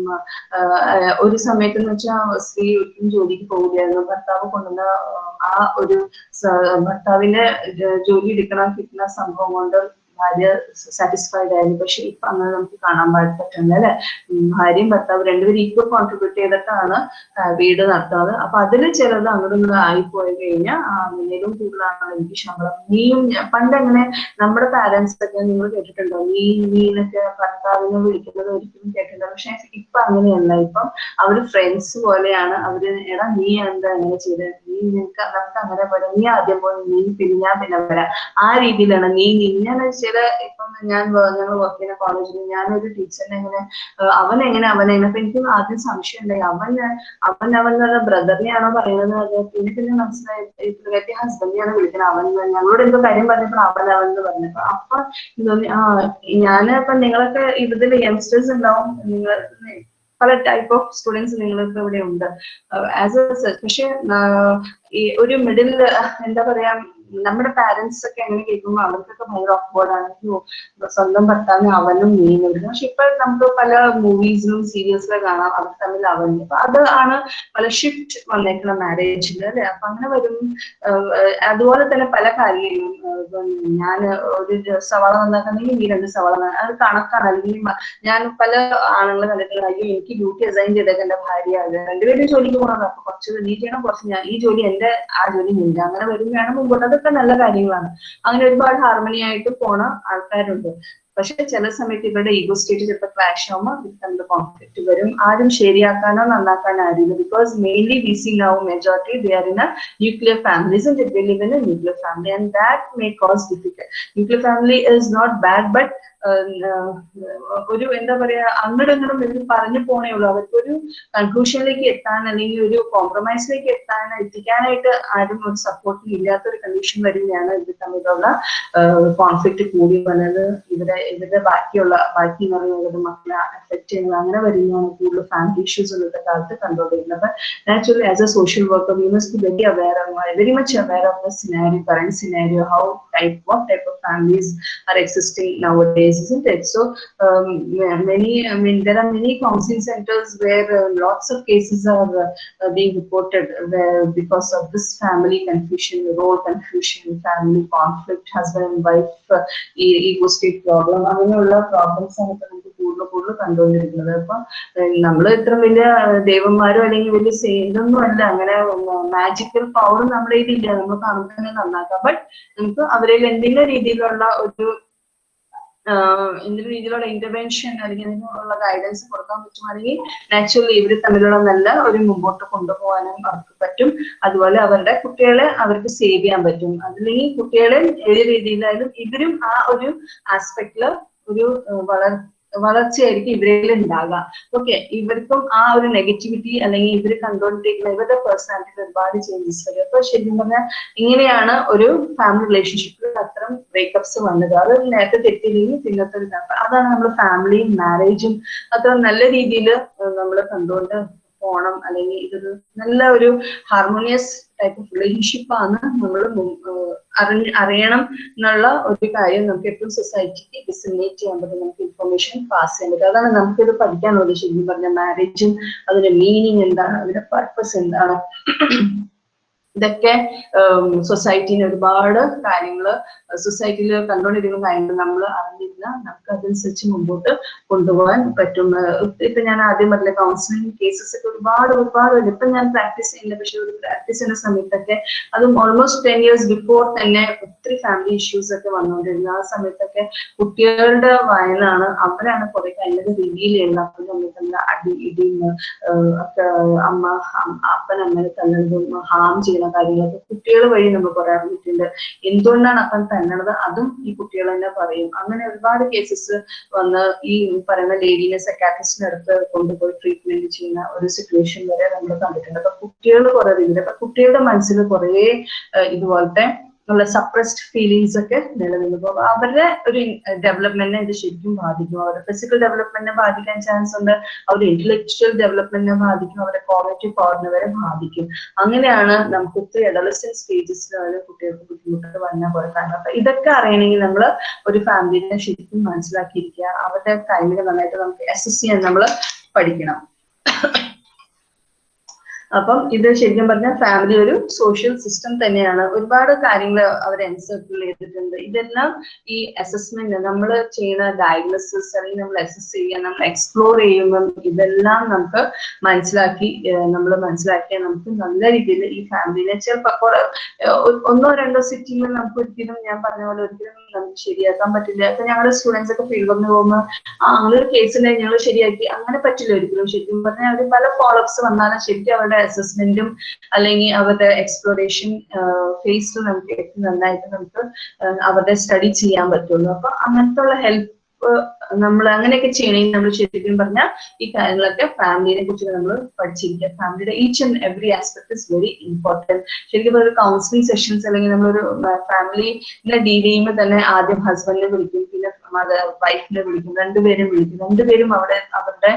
A: ഒരു സമയത്ത് എന്ന് വെച്ചാൽ സ്ത്രീ ഒരിക്കലും ജോലിക്ക് പോവുകയായിരുന്നു. ഭർത്താവ് കൊണ്ടുവന്ന ആ ഒരു ഭർത്താവിന്റെ ജോലി എടുക്കണം കിട്ടുന്ന സംഭവം കൊണ്ട് ഭാര്യ സാറ്റിസ്ഫൈഡ് ആയിരുന്നു പക്ഷെ ഇപ്പൊ അങ്ങനെ നമുക്ക് കാണാൻ പറ്റുന്നത് അല്ലെ? ഭാര്യയും ഭർത്താവ് രണ്ടുപേരും ഈക്വൽ കോൺട്രിബ്യൂട്ട് ചെയ്തിട്ടാണ് വീട് നടത്തുന്നത്. അപ്പൊ അതിൽ ചിലത് ആയി ആയിപ്പോയി കഴിഞ്ഞാൽ അങ്ങനെയും കൂടുതലാണ് എനിക്ക് ശമ്പളം. നീയും പണ്ട് അങ്ങനെ നമ്മുടെ പാരന്റ്സ് ഒക്കെ നിങ്ങൾ കേട്ടിട്ടുണ്ടോ? നീ നീനൊക്കെ ഭർത്താവിനെ വിളിക്കുന്നത് ഒരിക്കലും കേട്ടിട്ടുണ്ടോ പക്ഷെ ഇപ്പൊ അങ്ങനെയല്ല. ഇപ്പം അവർ ഫ്രണ്ട്സ് പോലെയാണ്. അവർ എടാ നീ എന്താ അങ്ങനെ ചെയ്തത് നീ നിനക്ക് നമുക്ക് അങ്ങനെ പോലെ നീ ആദ്യം പോലെ നീ പിന്നെ ഞാൻ പിന്നെ വരാം. ആ രീതിയിലാണ് നീ ഞാൻ ചില ഇപ്പം ഞാൻ ഞങ്ങൾ വർക്ക് ചെയ്യുന്ന കോളേജിൽ ഞാനൊരു ടീച്ചറിനെ എങ്ങനെ അവൻ എങ്ങനെ എങ്ങനെ അപ്പൊ എനിക്ക് ആദ്യം സംശയം ഉണ്ടായി അവൻ അവൻ അവൻ എന്നുള്ള ബ്രദറിനെയാണോ പറയുന്നത്? അത് പിന്നെ പിന്നെ മനസ്സിലായി പുള്ളിക്കാരി ഹസ്ബൻഡിനെയാണ് വിളിക്കുന്നത് അവൻ ഞങ്ങളോട് എന്തോ കാര്യം പറഞ്ഞപ്പോൾ അവൻ അവൻ എന്ന് പറഞ്ഞപ്പോ അപ്പൊ തോന്നി ആ ഞാൻ ഇപ്പൊ നിങ്ങളൊക്കെ ഇതിൽ യങ്സ്റ്റേഴ്സ് ഉണ്ടാവും. നിങ്ങൾ പല ടൈപ്പ് ഓഫ് സ്റ്റുഡൻസ് നിങ്ങൾക്ക് ഇവിടെ ഉണ്ട് ആസ് എ പക്ഷെ ഒരു മിഡിൽ എന്താ പറയാ നമ്മുടെ പാരന്റ്സ് ഒക്കെ എങ്ങനെ കേൾക്കുമ്പോൾ അവർക്കൊക്കെ ഭയങ്കര ഓഫ്വേർഡാണ് അയ്യോ സ്വന്തം ഭർത്താവിന് അവനും നീങ്ങുന്നത് പക്ഷെ ഇപ്പൊ നമുക്ക് പല മൂവീസിലും സീരിയൽസിലും കാണാം അവർ തമ്മിൽ അവൻ. അപ്പൊ അത് ആണ് പല ഷിഫ്റ്റ് വന്നേക്കുന്ന മാരേജിൽ അല്ലെ? അപ്പൊ അങ്ങനെ വരും. അതുപോലെ തന്നെ പല കാര്യങ്ങളും. ഞാൻ ഒരു സവാള നന്നാക്കുന്നെങ്കിൽ ഈ രണ്ട് സവാള അത് കണക്കാണ്. അല്ലെങ്കിൽ ഞാൻ പല ആണുങ്ങൾ കണ്ടിട്ടുള്ള അയ്യോ എനിക്ക് ഡ്യൂട്ടി അസൈൻ ചെയ്തേക്കാം എന്റെ ഭാര്യ. അത് രണ്ടുപേരും ജോലിക്ക് പോകണം അപ്പൊ കുറച്ച് നീ ചെയ്യണം കുറച്ച് ഞാൻ ഈ ജോലി എന്റെ ആ ജോലി നിന്റെ അങ്ങനെ വരുമ്പോഴാണ് മുമ്പോട്ട് അതൊക്കെ നല്ല കാര്യങ്ങളാണ്. അങ്ങനെ ഒരുപാട് ഹാർമണി ആയിട്ട് പോണ ആൾക്കാരുണ്ട്. പക്ഷെ ചില സമയത്ത് ഇവരുടെ ഈഗോ സ്റ്റേറ്റ് ചിലപ്പോൾ ക്ലാഷ് ആവുമ്പോൾ തമ്മിൽ കോൺഫ്ലിക്റ്റ് വരും. ആരും ശരിയാക്കാനോ നന്നാക്കാനോ ആരുമില്ല because mainly we see now majority they are in a nuclear families they live in a nuclear family and that may cause difficult nuclear family is not bad but ഒരു എന്താ പറയാ അങ്ങോട്ടും എന്ന് പറഞ്ഞു പോണേ ഉള്ളൂ. അവർക്കൊരു കൺക്ലൂഷനിലേക്ക് എത്താൻ അല്ലെങ്കിൽ ഒരു കോംപ്രമൈസിലേക്ക് എത്താൻ എത്തിക്കാനായിട്ട് ആരും ഒരു സപ്പോർട്ടിന് ഇല്ലാത്ത ഒരു കണ്ടീഷൻ വരുന്നതാണ് ഇത് തമ്മിലുള്ള കോൺഫ്ലിക്റ്റ് കൂടി വന്നത്. ഇവിടെ ഇവരുടെ ബാക്കിയുള്ള ബാക്കി എന്ന് പറയുന്നത് മക്കളെ അഫക്ട് ചെയ്യുന്നത് അങ്ങനെ വരുന്നതാണ് കൂടുതൽ ഫാമിലി ഇഷ്യൂസ് ഇന്നത്തെ കാലത്ത് കണ്ടുകൊണ്ടിരുന്നത്. അപ്പൊ naturally as a social worker we must be very aware very much aware of the scenario current scenario how type what type of families are existing nowadays isn't it so um, many i mean there are many counseling centers where uh, lots of cases are uh, being reported where because of this family confusion role confusion family conflict husband and wife uh, ego state problem അങ്ങനെയുള്ള പ്രോബ്ലംസ് ആണ് ഇപ്പൊ നമുക്ക് കൂടുതൽ കൂടുതൽ കണ്ടുകൊണ്ടിരിക്കുന്നത് അപ്പൊ നമ്മൾ ഇത്ര വലിയ ദൈവന്മാരോ അല്ലെങ്കിൽ വലിയ സെയിലൊന്നും അല്ല അങ്ങനെ മാജിക്കൽ പവർ നമ്മുടെ ഇതില്ല നമ്മൾ കാണുമ്പോൾ തന്നെ നന്നാക്കാം ബട്ട് നമുക്ക് അവരിൽ എന്തെങ്കിലും രീതിയിലുള്ള ഒരു എന്തൊരു രീതിയിലുള്ള ഇന്റർവെൻഷൻ അല്ലെങ്കിൽ അതിനുള്ള ഗൈഡൻസ് കൊടുക്കാൻ പറ്റുവാണെങ്കിൽ നാച്ചുറലി ഇവർ തമ്മിലുള്ള നല്ല ഒരു മുമ്പോട്ട് കൊണ്ടുപോകാനും അവർക്ക് പറ്റും. അതുപോലെ അവരുടെ കുട്ടികളെ അവർക്ക് സേവ് ചെയ്യാൻ പറ്റും. അതില്ലെങ്കിൽ കുട്ടികളെ ഏത് രീതിയിലായാലും ഇവരും ആ ഒരു ആസ്പെക്റ്റിൽ ഒരു വളർ വളർച്ചയായിരിക്കും ഇവരിൽ ഉണ്ടാകുക ഓക്കെ ഇവർക്കും ആ ഒരു നെഗറ്റിവിറ്റി അല്ലെങ്കിൽ ഇവർ കണ്ടുകൊണ്ടിരിക്കുന്ന ഇവരുടെ പേഴ്സണാലിറ്റിയിൽ ഒരുപാട് ചേഞ്ചസ് വരും. അപ്പൊ ശരിക്കും പറഞ്ഞാൽ ഇങ്ങനെയാണ് ഒരു ഫാമിലി റിലേഷൻഷിപ്പിൽ അത്തരം ബ്രേക്കപ്സ് വന്നത്. അത് നേരത്തെ തെറ്റില്ലെങ്കിൽ പിന്നത്തെ അതാണ് നമ്മൾ ഫാമിലിയും മാരേജും അത്ര നല്ല രീതിയിൽ നമ്മൾ കണ്ടുകൊണ്ട് പോണം. അല്ലെങ്കിൽ ഇതൊരു നല്ല ഒരു ഹാർമോണിയസ് ടൈപ്പ് ഓഫ് റിലേഷൻഷിപ്പ് ആണ് നമ്മൾ അറിഞ്ഞ് അറിയണം എന്നുള്ള ഒരു കാര്യം നമുക്ക് എപ്പോഴും സൊസൈറ്റിക്ക് ഡിസിമിനേറ്റ് ചെയ്യാൻ പറ്റും. നമുക്ക് ഇൻഫർമേഷൻ പാസ് ചെയ്യാൻ പറ്റും. അതാണ് നമുക്കിത് പഠിക്കാനുള്ളത് ശരിക്കും പറഞ്ഞ മാരേജും അതിന്റെ മീനിങ് എന്താണ് അതിന്റെ പർപ്പസ് എന്താണ്. ഇതൊക്കെ സൊസൈറ്റിന് ഒരുപാട് കാര്യങ്ങൾ സൊസൈറ്റിയിൽ കണ്ടുകൊണ്ടിരിക്കുന്ന കാര്യങ്ങൾ നമ്മൾ അറിഞ്ഞിരുന്ന നമുക്ക് അതനുസരിച്ച് മുമ്പോട്ട് കൊണ്ടുപോകാൻ പറ്റും. ഇപ്പൊ ഞാൻ ആദ്യം പറഞ്ഞ കൗൺസിലിംഗ് കേസസ് ഒക്കെ ഒരുപാട് ഒരുപാട് ഇപ്പൊ ഞാൻ പ്രാക്ടീസ് ചെയ്യുന്നില്ല. പക്ഷെ ഒരു പ്രാക്ടീസ് ചെയ്യുന്ന സമയത്തൊക്കെ അതും ഓൾമോസ്റ്റ് ടെൻ ഇയേഴ്സ് ബിഫോർ തന്നെ ഒത്തിരി ഫാമിലി ഇഷ്യൂസ് ഒക്കെ വന്നുകൊണ്ടിരുന്നു. ആ സമയത്തൊക്കെ കുട്ടികളുടെ വയനാണ് അവരാണ് കുറെ കഴിഞ്ഞത് രീതിയിലുള്ള അപ്പം നമ്മൾ തമ്മിൽ അടി ഇടിയും അമ്മ അപ്പൻ അമ്മയെ തല്ലുന്നതും ഹാം ചെയ്യുന്ന കാര്യങ്ങളൊക്കെ കുട്ടികൾ വഴി നമ്മൾ കുറെ അറിഞ്ഞിട്ടുണ്ട്. എന്തുകൊണ്ടാണ് അപ്പൻ തന്നണത്? അതും ഈ കുട്ടികൾ തന്നെ പറയും. അങ്ങനെ ഒരുപാട് കേസസ് വന്ന് ഈ പറയുന്ന ലേഡീനെ സെക്കാറ്റിസ്റ്റിന് അടുത്ത് കൊണ്ടുപോയി ട്രീറ്റ്മെന്റ് ചെയ്യുന്ന ഒരു സിറ്റുവേഷൻ വരെ നമ്മൾ കണ്ടിട്ടുണ്ട്. അപ്പൊ കുട്ടികൾ കുറെ രീതിയിൽ അപ്പൊ കുട്ടികളുടെ മനസ്സിൽ കുറേ ഇതുപോലത്തെ ഉള്ള സപ്രസ്ഡ് ഫീലിങ്സ് ഒക്കെ നിലനിൽക്കും അപ്പൊ അവരുടെ ഒരു ഡെവലപ്മെന്റിനെ ഇത് ശരിക്കും ബാധിക്കും. അവരുടെ ഫിസിക്കൽ ഡെവലപ്മെന്റിനെ ബാധിക്കാൻ ചാൻസ് ഉണ്ട്. അവരുടെ ഇന്റലക്ച്വൽ ഡെവലപ്മെന്റിനെ ബാധിക്കും. അവരുടെ കോഗ്നേറ്റീവ് പവറിനെ വരെ ബാധിക്കും. അങ്ങനെയാണ് നമുക്ക് ഒത്തിരി അഡോളസെന്റ് സ്റ്റേജസിലാണ് കുട്ടികൾക്ക് ബുദ്ധിമുട്ട് വന്ന പോലെ കാരണം അപ്പൊ ഇതൊക്കെ അറിയണമെങ്കിൽ നമ്മൾ ഒരു ഫാമിലിനെ ശരിക്കും മനസ്സിലാക്കിയിരിക്കുക. അവരുടെ ടൈമിനെ നന്നായിട്ട് നമുക്ക് അസസ് ചെയ്യാൻ നമ്മൾ പഠിക്കണം. അപ്പം ഇത് ശരിക്കും പറഞ്ഞാൽ ഫാമിലി ഒരു സോഷ്യൽ സിസ്റ്റം തന്നെയാണ്. ഒരുപാട് കാര്യങ്ങൾ അവർ എൻസർക്കിൾ ചെയ്തിട്ടുണ്ട്. ഇതെല്ലാം ഈ അസസ്മെന്റ് നമ്മൾ ചെയ്യുന്ന ഡയഗ്നോസിസ് അല്ലെങ്കിൽ നമ്മൾ അസസ് ചെയ്യുക നമ്മൾ എക്സ്പ്ലോർ ചെയ്യുമ്പം ഇതെല്ലാം നമുക്ക് മനസ്സിലാക്കി നമ്മൾ മനസ്സിലാക്കിയാൽ നമുക്ക് നല്ല രീതിയിൽ ഈ ഫാമിലിനെ ചിലപ്പോൾ ഒന്നോ രണ്ടോ സിറ്റിങ്ങിൽ നമുക്ക് ഒരിക്കലും ഞാൻ പറഞ്ഞ പോലെ ഒരിക്കലും നമുക്ക് ശരിയാക്കാൻ പറ്റില്ല. ഇപ്പൊ ഞങ്ങളുടെ സ്റ്റുഡൻസ് ഒക്കെ ഫീൽഡ് വന്ന് പോകുമ്പോൾ ആ അങ്ങനെ ഒരു കേസ് ഉണ്ടെങ്കിൽ ഞങ്ങൾ ശരിയാക്കി. അങ്ങനെ പറ്റില്ല ഒരിക്കലും. ശരിക്കും പറഞ്ഞാൽ അവർ പല ഫോളോപ്സ് വന്നാലും ശരിക്കും അവരുടെ അസസ്മെന്റും അല്ലെങ്കിൽ അവരുടെ എക്സ്പ്ലോറേഷൻ ഫേസിൽ നമുക്ക് ഏറ്റവും നന്നായിട്ട് നമുക്ക് അവരുടെ സ്റ്റഡി ചെയ്യാൻ പറ്റുള്ളൂ. അപ്പൊ അങ്ങനത്തെ ഉള്ള ഹെൽപ്പ് നമ്മൾ അങ്ങനെയൊക്കെ ചെയ്യണമെങ്കിൽ നമ്മൾ ശരിക്കും പറഞ്ഞാൽ ഈ കാര്യങ്ങളൊക്കെ ഫാമിലിനെ കുറിച്ച് നമ്മൾ പഠിച്ചിരിക്കുക. ഫാമിലിയുടെ each and every aspect is very important ശരിക്കും ഒരു കൗൺസിലിംഗ് സെഷൻസ് അല്ലെങ്കിൽ നമ്മളൊരു ഫാമിലിനെ ഡീൽ ചെയ്യുമ്പോൾ തന്നെ ആദ്യം ഹസ്ബൻഡിനെ വിളിക്കും. പിന്നെ മദർ വൈഫിനെ വിളിക്കും രണ്ടുപേരും വിളിക്കും. രണ്ടുപേരും അവിടെ അവരുടെ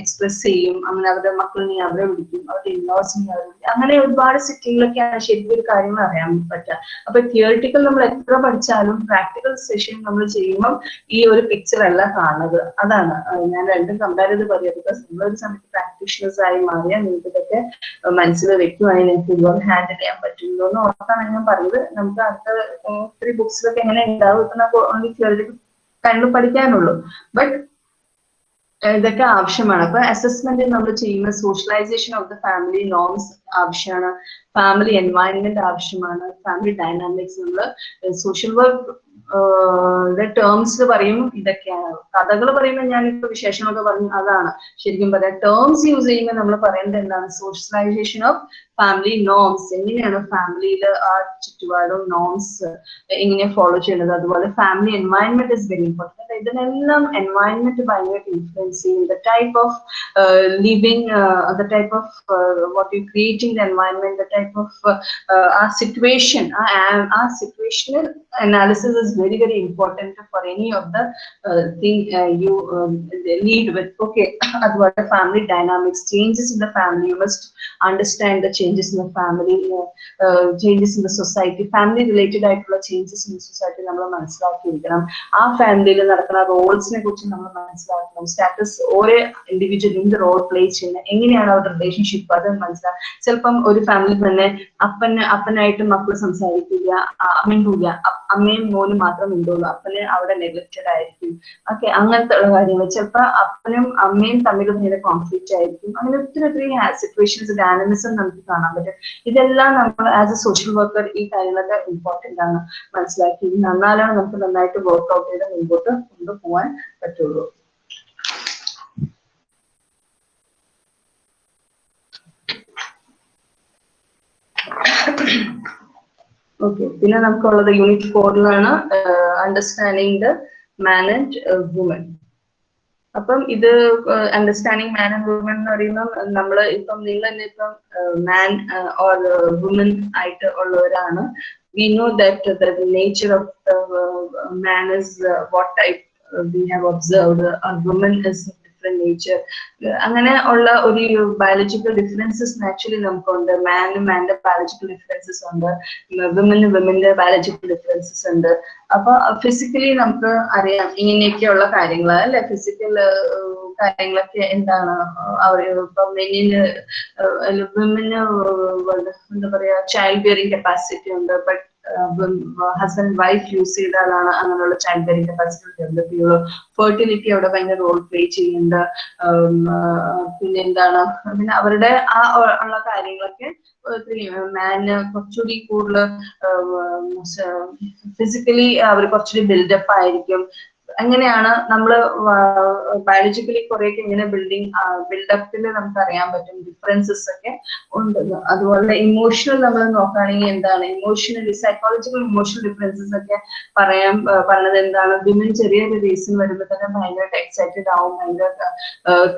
A: എക്സ്പ്രസ് ചെയ്യും. അങ്ങനെ അവരുടെ മക്കളിനെ അവരെ വിളിക്കും. അവരുടെ ഇൻലോസിനെ അവരെ വിളിക്കും. അങ്ങനെ ഒരുപാട് സെറ്റിങ്ങിലൊക്കെയാണ് ശരിക്കും ഒരു കാര്യങ്ങൾ അറിയാൻ പറ്റുക. അപ്പൊ തിയറിറ്റിക്കൽ നമ്മൾ എത്ര പഠിച്ചാലും പ്രാക്ടിക്കൽ സെഷൻ നമ്മൾ ചെയ്യുമ്പോൾ ഈ ഒരു പിക്ചർ അല്ല കാണുന്നത്. അതാണ്. ഞാൻ രണ്ടും കമ്പയർ ചെയ്ത് പറയാം. ബിക്കോസ് നമ്മളൊരു സമയത്ത് പ്രാക്ടീഷണേഴ്സ് ആയി മാറിയാൽ നിങ്ങൾക്ക് ഇതൊക്കെ മനസ്സിൽ വെക്കുവാണെങ്കിൽ നിങ്ങൾക്ക് ഇതുപോലെ ഹാൻഡിൽ ചെയ്യാൻ പറ്റും. എന്ന് ഓർത്താണ് ഞാൻ പറഞ്ഞത് നമുക്ക് അടുത്ത ഒത്തിരി ബുക്സിലൊക്കെ എങ്ങനെ ഉണ്ടാവും? ഇപ്പൊ നമുക്ക് ഓൺലി തിയറിറ്റിക്കൽ കാര്യങ്ങൾ പഠിക്കാനുള്ളൂ. ബട്ട് ഇതൊക്കെ ആവശ്യമാണ്. അപ്പൊ അസസ്മെന്റ് നമ്മൾ ചെയ്യുന്ന socialisation of the family norms ആവശ്യമാണ്. ഫാമിലി എൻവയൺമെന്റ് ആവശ്യമാണ്. ഫാമിലി ഡൈനാമിക്സ് നമ്മൾ സോഷ്യൽ വർക്ക് ടേംസ് പറയും ഇതൊക്കെയാണ്. കഥകൾ പറയുമ്പോൾ ഞാനിപ്പോ വിശേഷങ്ങളൊക്കെ പറഞ്ഞു അതാണ്. ശരിക്കും പറയാം ടേംസ് യൂസ് ചെയ്യുമ്പോൾ നമ്മൾ പറയേണ്ടത് എന്താണ്? സോഷ്യലൈസേഷൻ ഓഫ് ഫാമിലി നോംസ് എങ്ങനെയാണ് ഫാമിലിയിൽ ആ ചുറ്റുപാടും നോംസ് എങ്ങനെ ഫോളോ ചെയ്യുന്നത്? അതുപോലെ family environment is very important ഇതിനെല്ലാം എൻവയൺമെന്റ് ഭയങ്കരമായിട്ട് ഇൻഫ്ലുവൻസ് ചെയ്യും. The type of living the type of what you creating the environment the type of ah situation ah situational analysis is very very important for any of the thing you lead with okay അതുപോലെ family dynamics changes in the family you must understand the changes in family changes in the society family related ആയിട്ടുള്ള ചേഞ്ചസ് ഇൻ സൊസൈറ്റി നമ്മൾ മനസ്സിലാക്കിയിരിക്കണം. ആ ഫാമിലിയിൽ നടക്കുന്ന റോൾസിനെ കുറിച്ച് നമ്മൾ മനസ്സിലാക്കണം. സ്റ്റാറ്റസ് ഓരോ ഇൻഡിവിജ്വൽ എന്ത് റോൾ പ്ലേ ചെയ്യുന്നത് എങ്ങനെയാണ് അവരുടെ റിലേഷൻഷിപ്പ് അത് മനസ്സിലാക്കാം ചിലപ്പം ഒരു ഫാമിലി തന്നെ അപ്പന് അപ്പനായിട്ട് മക്കൾ സംസാരിക്കില്ല മിണ്ടൂല അമ്മയും മോനും മാത്രം മിണ്ടുള്ളൂ അപ്പന് അവിടെ നെഗ്ലക്റ്റഡ് ആയിരിക്കും. ഓക്കെ അങ്ങനത്തെ ഉള്ള കാര്യങ്ങൾ. ചിലപ്പോൾ അപ്പനും അമ്മയും തമ്മിൽ ഭയങ്കര കോൺഫ്ലിക്റ്റ് ആയിരിക്കും. അങ്ങനെ ഒത്തിരി ഒത്തിരി സിറ്റുവേഷൻസ് ഡൈനമിസം നമുക്ക് കാണാൻ പറ്റും. ഇതെല്ലാം നമ്മൾ ആസ് എ സോഷ്യൽ വർക്കർ ഈ കാര്യങ്ങളൊക്കെ ഇമ്പോർട്ടന്റ് ആണ് മനസ്സിലാക്കി. നന്നാലാണ് നമുക്ക് നന്നായിട്ട് വർക്ക് ഔട്ട് ചെയ്ത് മുമ്പോട്ട് കൊണ്ടുപോകാൻ പറ്റുള്ളൂ. ഓക്കെ പിന്നെ നമുക്കുള്ളത് unit ഫോറിലാണ് understanding the man and woman അപ്പം ഇത് അണ്ടർസ്റ്റാൻഡിങ് മാൻ ആൻഡ് വുമൻ എന്ന് പറയുമ്പോൾ നമ്മൾ ഇപ്പം നിങ്ങൾ തന്നെ ഇപ്പം മാൻ ഓർ വുമൻ ആയിട്ട് ഉള്ളവരാണ്. We know that the nature of man is what type we have observed woman is different nature അങ്ങനെ ഉള്ള ഒരു ബയോളജിക്കൽ ഡിഫറൻസസ് നാച്ചുറലി നമുക്കുണ്ട്. മാനിന് മാന്റെ ബയോളജിക്കൽ ഡിഫറൻസസ് ഉണ്ട്. വിമന് വിമന്റെ ബയോളജിക്കൽ ഡിഫറൻസസ് ഉണ്ട്. അപ്പൊ ഫിസിക്കലി നമുക്ക് അറിയാം ഇങ്ങനെയൊക്കെയുള്ള കാര്യങ്ങൾ അല്ലെ? ഫിസിക്കൽ കാര്യങ്ങളൊക്കെ എന്താണ്? അവർ ഇപ്പൊ മെന്നിന് വിമന് എന്താ പറയാ ചൈൽഡ് ബിയറിംഗ് കപ്പാസിറ്റി ഉണ്ട്. ബട്ട് ഹസ്ബൻഡ് വൈഫ് യൂസ് ചെയ്താലാണ് അങ്ങനെയുള്ള ചൈൽഡ് ബെയറിംഗ് കപ്പാസിറ്റി ഡെവലപ്പ് ചെയ്യുള്ളൂ ഫെർട്ടിലിറ്റി അവിടെ ഭയങ്കര റോൾ പ്ലേ ചെയ്യുന്നുണ്ട്. പിന്നെ എന്താണ് പിന്നെ അവരുടെ ആ ഉള്ള കാര്യങ്ങളൊക്കെ മാന് കുറച്ചുകൂടി കൂടുതൽ ഫിസിക്കലി അവർ കുറച്ചുകൂടി ബിൽഡപ്പ് ആയിരിക്കും. അങ്ങനെയാണ് നമ്മൾ ബയോളജിക്കലി കുറേയൊക്കെ ഇങ്ങനെ ബിൽഡിങ് ബിൽഡപ്പിൽ നമുക്ക് അറിയാൻ പറ്റും ഡിഫറൻസസ് ഒക്കെ ഉണ്ടെന്ന്. അതുപോലെ ഇമോഷണൽ നമ്മൾ നോക്കുകയാണെങ്കിൽ എന്താണ്? ഇമോഷണലി സൈക്കോളജിക്കൽ ഇമോഷണൽ ഡിഫറൻസസ് ഒക്കെ പറയാൻ പറഞ്ഞത് എന്താണ്? വിമൻ ചെറിയൊരു റീസൺ വരുമ്പോൾ തന്നെ ഭയങ്കരമായിട്ട് എക്സൈറ്റഡ് ആവും ഭയങ്കര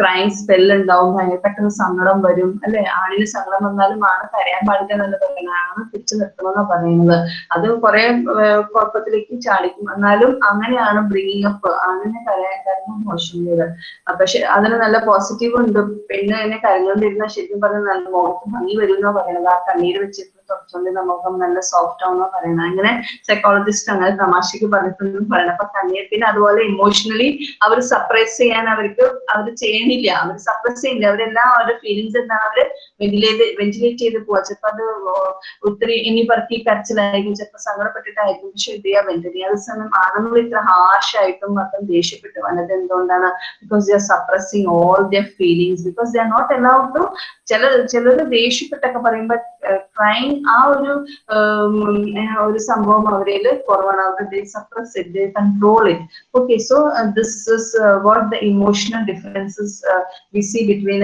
A: ക്രൈം സ്പെൽ ഉണ്ടാവും ഭയങ്കര പെട്ടെന്ന് സങ്കടം വരും അല്ലെ? ആണിന് സങ്കടം വന്നാലും ആണ് കരയാൻ പാടില്ല എന്നല്ല പറയുന്നത്. ആണ് പിടിച്ചു നിർത്തണമെന്നാണ് പറയുന്നത്. അത് കുറെ കുഴപ്പത്തിലേക്ക് ചാടിക്കും. എന്നാലും അങ്ങനെയാണ് ബ്രിങ്ങിങ് അപ്പ് അങ്ങനെ കരയാൻ മോശമുള്ളത് പക്ഷെ അതിന് നല്ല പോസിറ്റീവ് ഉണ്ട്. പെണ്ണ് എന്നെ കരഞ്ഞോണ്ടിരുന്ന ശരിക്കും പറഞ്ഞാൽ നല്ല മുഖത്ത് ഭംഗി വരും എന്നാ പറയണത്. ആ കണ്ണീര് വെച്ചിട്ട് തുടച്ചുകൊണ്ട് മുഖം നല്ല സോഫ്റ്റ് ആവുന്നോ പറയണത്. അങ്ങനെ സൈക്കോളജിസ്റ്റ് അങ്ങനെ തമാശക്ക് പറഞ്ഞിട്ടുണ്ടെന്ന് പറയണം അപ്പൊ പിന്നെ അതുപോലെ ഇമോഷണലി അവർ സപ്രസ് ചെയ്യാൻ അവർക്ക് അവർ ചെയ്യണില്ല. അവർ സപ്രസ് ചെയ്യില്ല അവരെല്ലാം അവരുടെ ഫീലിങ്സ് എന്താണ് അവർ വെന്റിലേറ്റ് വെന്റിലേറ്റ് ചെയ്ത് പോവാ. ചിലപ്പോ അത് ഒത്തിരി ഇനി പറക്കി കരച്ചിലായിരിക്കും. ചിലപ്പോൾ സങ്കടപ്പെട്ടിട്ടായിരിക്കും. പക്ഷെ ഇത് ചെയ്യാൻ പറ്റില്ല അതേസമയം ആണുങ്ങൾ ഇത്ര ഹാർഷ് ആയിട്ടും മാത്രം ദേഷ്യപ്പെട്ട് വന്നത് എന്തുകൊണ്ടാണ്? Because they are suppressing all their feelings because they are not allowed to ചില ചിലർ ദേഷ്യപ്പെട്ടൊക്കെ പറയുമ്പോൾ ക്രൈം ആ ഒരു ഒരു സംഭവം അവരിൽ കുറവാണ്. അവരുടെ suppress it control it okay so this is what the emotional differences we see between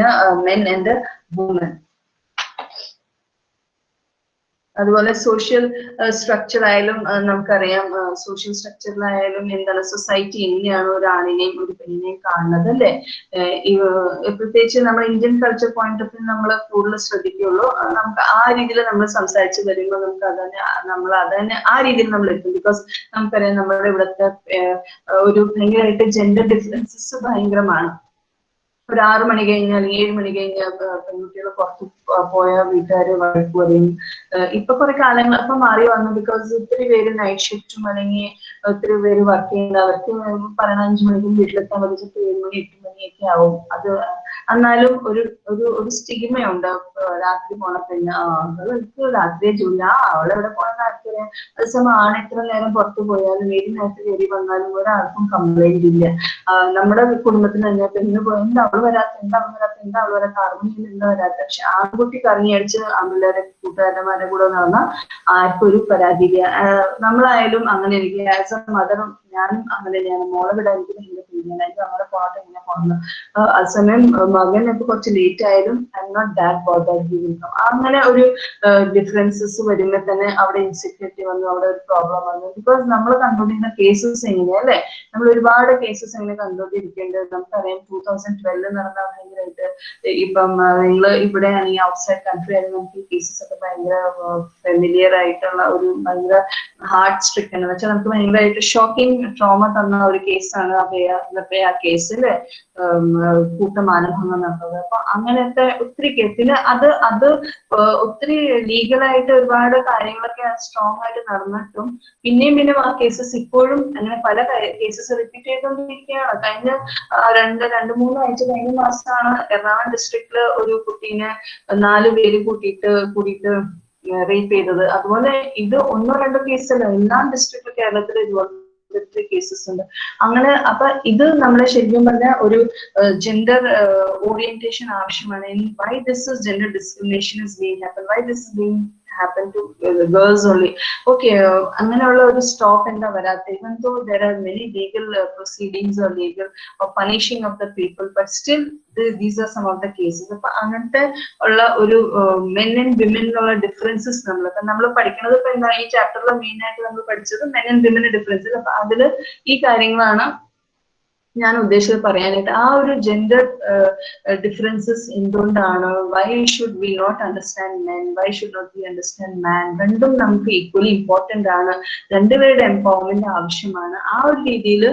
A: men and woman അതുപോലെ സോഷ്യൽ സ്ട്രക്ചർ ആയാലും നമുക്കറിയാം സോഷ്യൽ സ്ട്രക്ചറിലായാലും എന്താണ് സൊസൈറ്റി എങ്ങനെയാണ് ഒരു ആണിനെയും ഒരു പെണ്ണിനെയും കാണുന്നത് അല്ലെ? പ്രത്യേകിച്ച് നമ്മൾ Indian culture point of view നമ്മൾ കൂടുതൽ ശ്രദ്ധിക്കുള്ളൂ. നമുക്ക് ആ രീതിയിൽ നമ്മൾ സംസാരിച്ച് വരുമ്പോൾ നമുക്ക് അതന്നെ നമ്മൾ അതന്നെ ആ രീതിയിൽ നമ്മൾ എത്തും. ബിക്കോസ് നമുക്കറിയാം നമ്മുടെ ഇവിടുത്തെ ഒരു ഭയങ്കരമായിട്ട് ജെൻഡർ ഡിഫറൻസസ് ഭയങ്കരമാണ്. ഒരു ആറ് മണി കഴിഞ്ഞാൽ ഏഴ് മണി കഴിഞ്ഞാൽ പെൺകുട്ടികൾ പുറത്ത് പോയ വീട്ടുകാര് വഴക്ക് പറയും. ഇപ്പൊ കുറെ കാലങ്ങൾ ഇപ്പൊ മാറി വന്നു. ബിക്കോസ് ഒത്തിരി പേര് നൈറ്റ് ഷിഫ്റ്റും അല്ലെങ്കിൽ ഒത്തിരി പേര് വർക്ക് ചെയ്യുന്ന അവർക്ക് പറയണ മണിക്കും വീട്ടിലെത്താൻ പറ്റിച്ചിട്ട് ഏഴ് മണി എട്ട് മണിയൊക്കെ ആവും. അത് എന്നാലും ഒരു ഒരു ഒരു സ്റ്റിഗ്മയുണ്ട് രാത്രി പോണ പെണ്ണ് അവൾക്ക് രാത്രിയെ ജോലി. ആ അവളെവിടെ പോണെന്ന് ആർക്കറിയാം. അതേസമയം ആണ് ഇത്ര നേരം പുറത്തു പോയാലും ഏത് നേരത്ത് കയറി വന്നാലും ഒരാൾക്കും കംപ്ലൈന്റ് ഇല്ല. നമ്മുടെ കുടുംബത്തിന് തന്നെ പെണ്ണ് പോയി അവൾ വരാത്ത? എന്താ അവൾ വരാത്ത? എന്താ അവൾ വരാത്ത? അറിഞ്ഞില്ല എന്താ വരാത്ത? പക്ഷെ ആൺകുട്ടി കറങ്ങി അടിച്ച് ആമ്പിള്ളേരെ കൂട്ടുകാരന്മാരെ കൂടെ നടന്ന ആർക്കും ഒരു പരാതിയില്ല നമ്മളായാലും അങ്ങനെ എനിക്ക് ആസ് എ മദർ ഞാനും അങ്ങനെ തന്നെയാണ് മോളെ വിടാൻ എനിക്ക് ഭയങ്കര പേടിയാണ് നമ്മുടെ പാട്ട് ഇങ്ങനെ പോകുന്നു അതേസമയം മകൻ ഇപ്പൊ കുറച്ച് ലേറ്റ് ആയാലും I'm not that bother അങ്ങനെ ഒരു ഡിഫറൻസസ് വരുമ്പോൾ തന്നെ അവിടെ ഇൻസെക്യൂരിറ്റി വന്നു അവിടെ ഒരു പ്രോബ്ലം വന്നു. ബിക്കോസ് നമ്മൾ കണ്ടുകൊണ്ടിരുന്ന കേസസ് എങ്ങനെയാ അല്ലെ? നമ്മൾ ഒരുപാട് കേസസ് എങ്ങനെ കണ്ടുകൊണ്ടിരിക്കേണ്ടത് നമുക്കറിയാം ടൂ തൗസൻഡ് ട്വൽവ് നടന്ന ഭയങ്കരമായിട്ട് ഇപ്പം നിങ്ങൾ ഇവിടെ ആണെങ്കിൽ ഔട്ട്സൈഡ് കൺട്രി ആയിരുന്നു നമുക്ക് കേസസ് ഒക്കെ ഭയങ്കര ഫെമിലിയർ ആയിട്ടുള്ള ഒരു ഭയങ്കര ഹാർട്ട് സ്ട്രിക് എന്ന് വെച്ചാൽ നമുക്ക് ഭയങ്കരമായിട്ട് ഷോക്കിംഗ് ട്രോമ തന്ന ഒരു കേസാണ് അഭയ. നിർഭയ കേസിൽ കൂട്ടമാനഭംഗം നടന്നത്. അപ്പൊ അങ്ങനത്തെ ഒത്തിരി കേസിൽ അത് അത് ഒത്തിരി ലീഗലായിട്ട് ഒരുപാട് കാര്യങ്ങളൊക്കെ സ്ട്രോങ് ആയിട്ട് നടന്നിട്ടും പിന്നെയും പിന്നെയും ആ കേസസ് ഇപ്പോഴും അങ്ങനെ പല കേസസ് റിപ്പീറ്റ് ചെയ്തുകൊണ്ടിരിക്കുകയാണ് കഴിഞ്ഞ ആ, രണ്ട് രണ്ട് മൂന്ന് ആഴ്ച കഴിഞ്ഞ മാസമാണ് എറണാകുളം ഡിസ്ട്രിക്റ്റിൽ ഒരു കുട്ടീനെ നാല് പേര് കൂട്ടിയിട്ട് കൂടിയിട്ട് റേപ്പ് ചെയ്തത്. അതുപോലെ ഇത് ഒന്നോ രണ്ടോ കേസല്ല എല്ലാ ഡിസ്ട്രിക്റ്റിലും കേരളത്തിൽ ഇതുപോലെ കേസസ് ഉണ്ട്. അങ്ങനെ അപ്പൊ ഇത് നമ്മളെ ശരിക്കും പറഞ്ഞ ഒരു ജെൻഡർ ഓറിയന്റേഷൻ ആവശ്യമാണ്. Why this gender discrimination is being happen why this is being happen to girls only okay അങ്ങനെയുള്ള ഒരു സ്റ്റോപ്പ് എന്താ വരാത്ത? Even though there are many legal proceedings or legal punishing of the people but still these are some of the cases അപ്പൊ അങ്ങനത്തെ ഉള്ള ഒരു മെൻ ആൻഡ് വിമനിലുള്ള ഡിഫറൻസസ് നമ്മൾ ഇപ്പൊ നമ്മൾ പഠിക്കുന്നത് ഇപ്പൊ എന്താ ഈ ചാപ്റ്ററിൽ മെയിൻ ആയിട്ട് നമ്മൾ പഠിച്ചത് മെൻ ആൻഡ് വിമൻ ഡിഫറൻസസ് അപ്പൊ അതിൽ ഈ കാര്യങ്ങളാണ് ഞാൻ ഉദ്ദേശിച്ചത് പറയാനായിട്ട് ആ ഒരു ജെൻഡർ ഡിഫറൻസസ് എന്തുകൊണ്ടാണ്? Why should we not understand men why should not we understand man രണ്ടും നമുക്ക് ഈക്വലി ഇമ്പോർട്ടന്റ് ആണ്. രണ്ടുപേരുടെ എംപവർമെന്റ് ആവശ്യമാണ്. ആ ഒരു രീതിയിൽ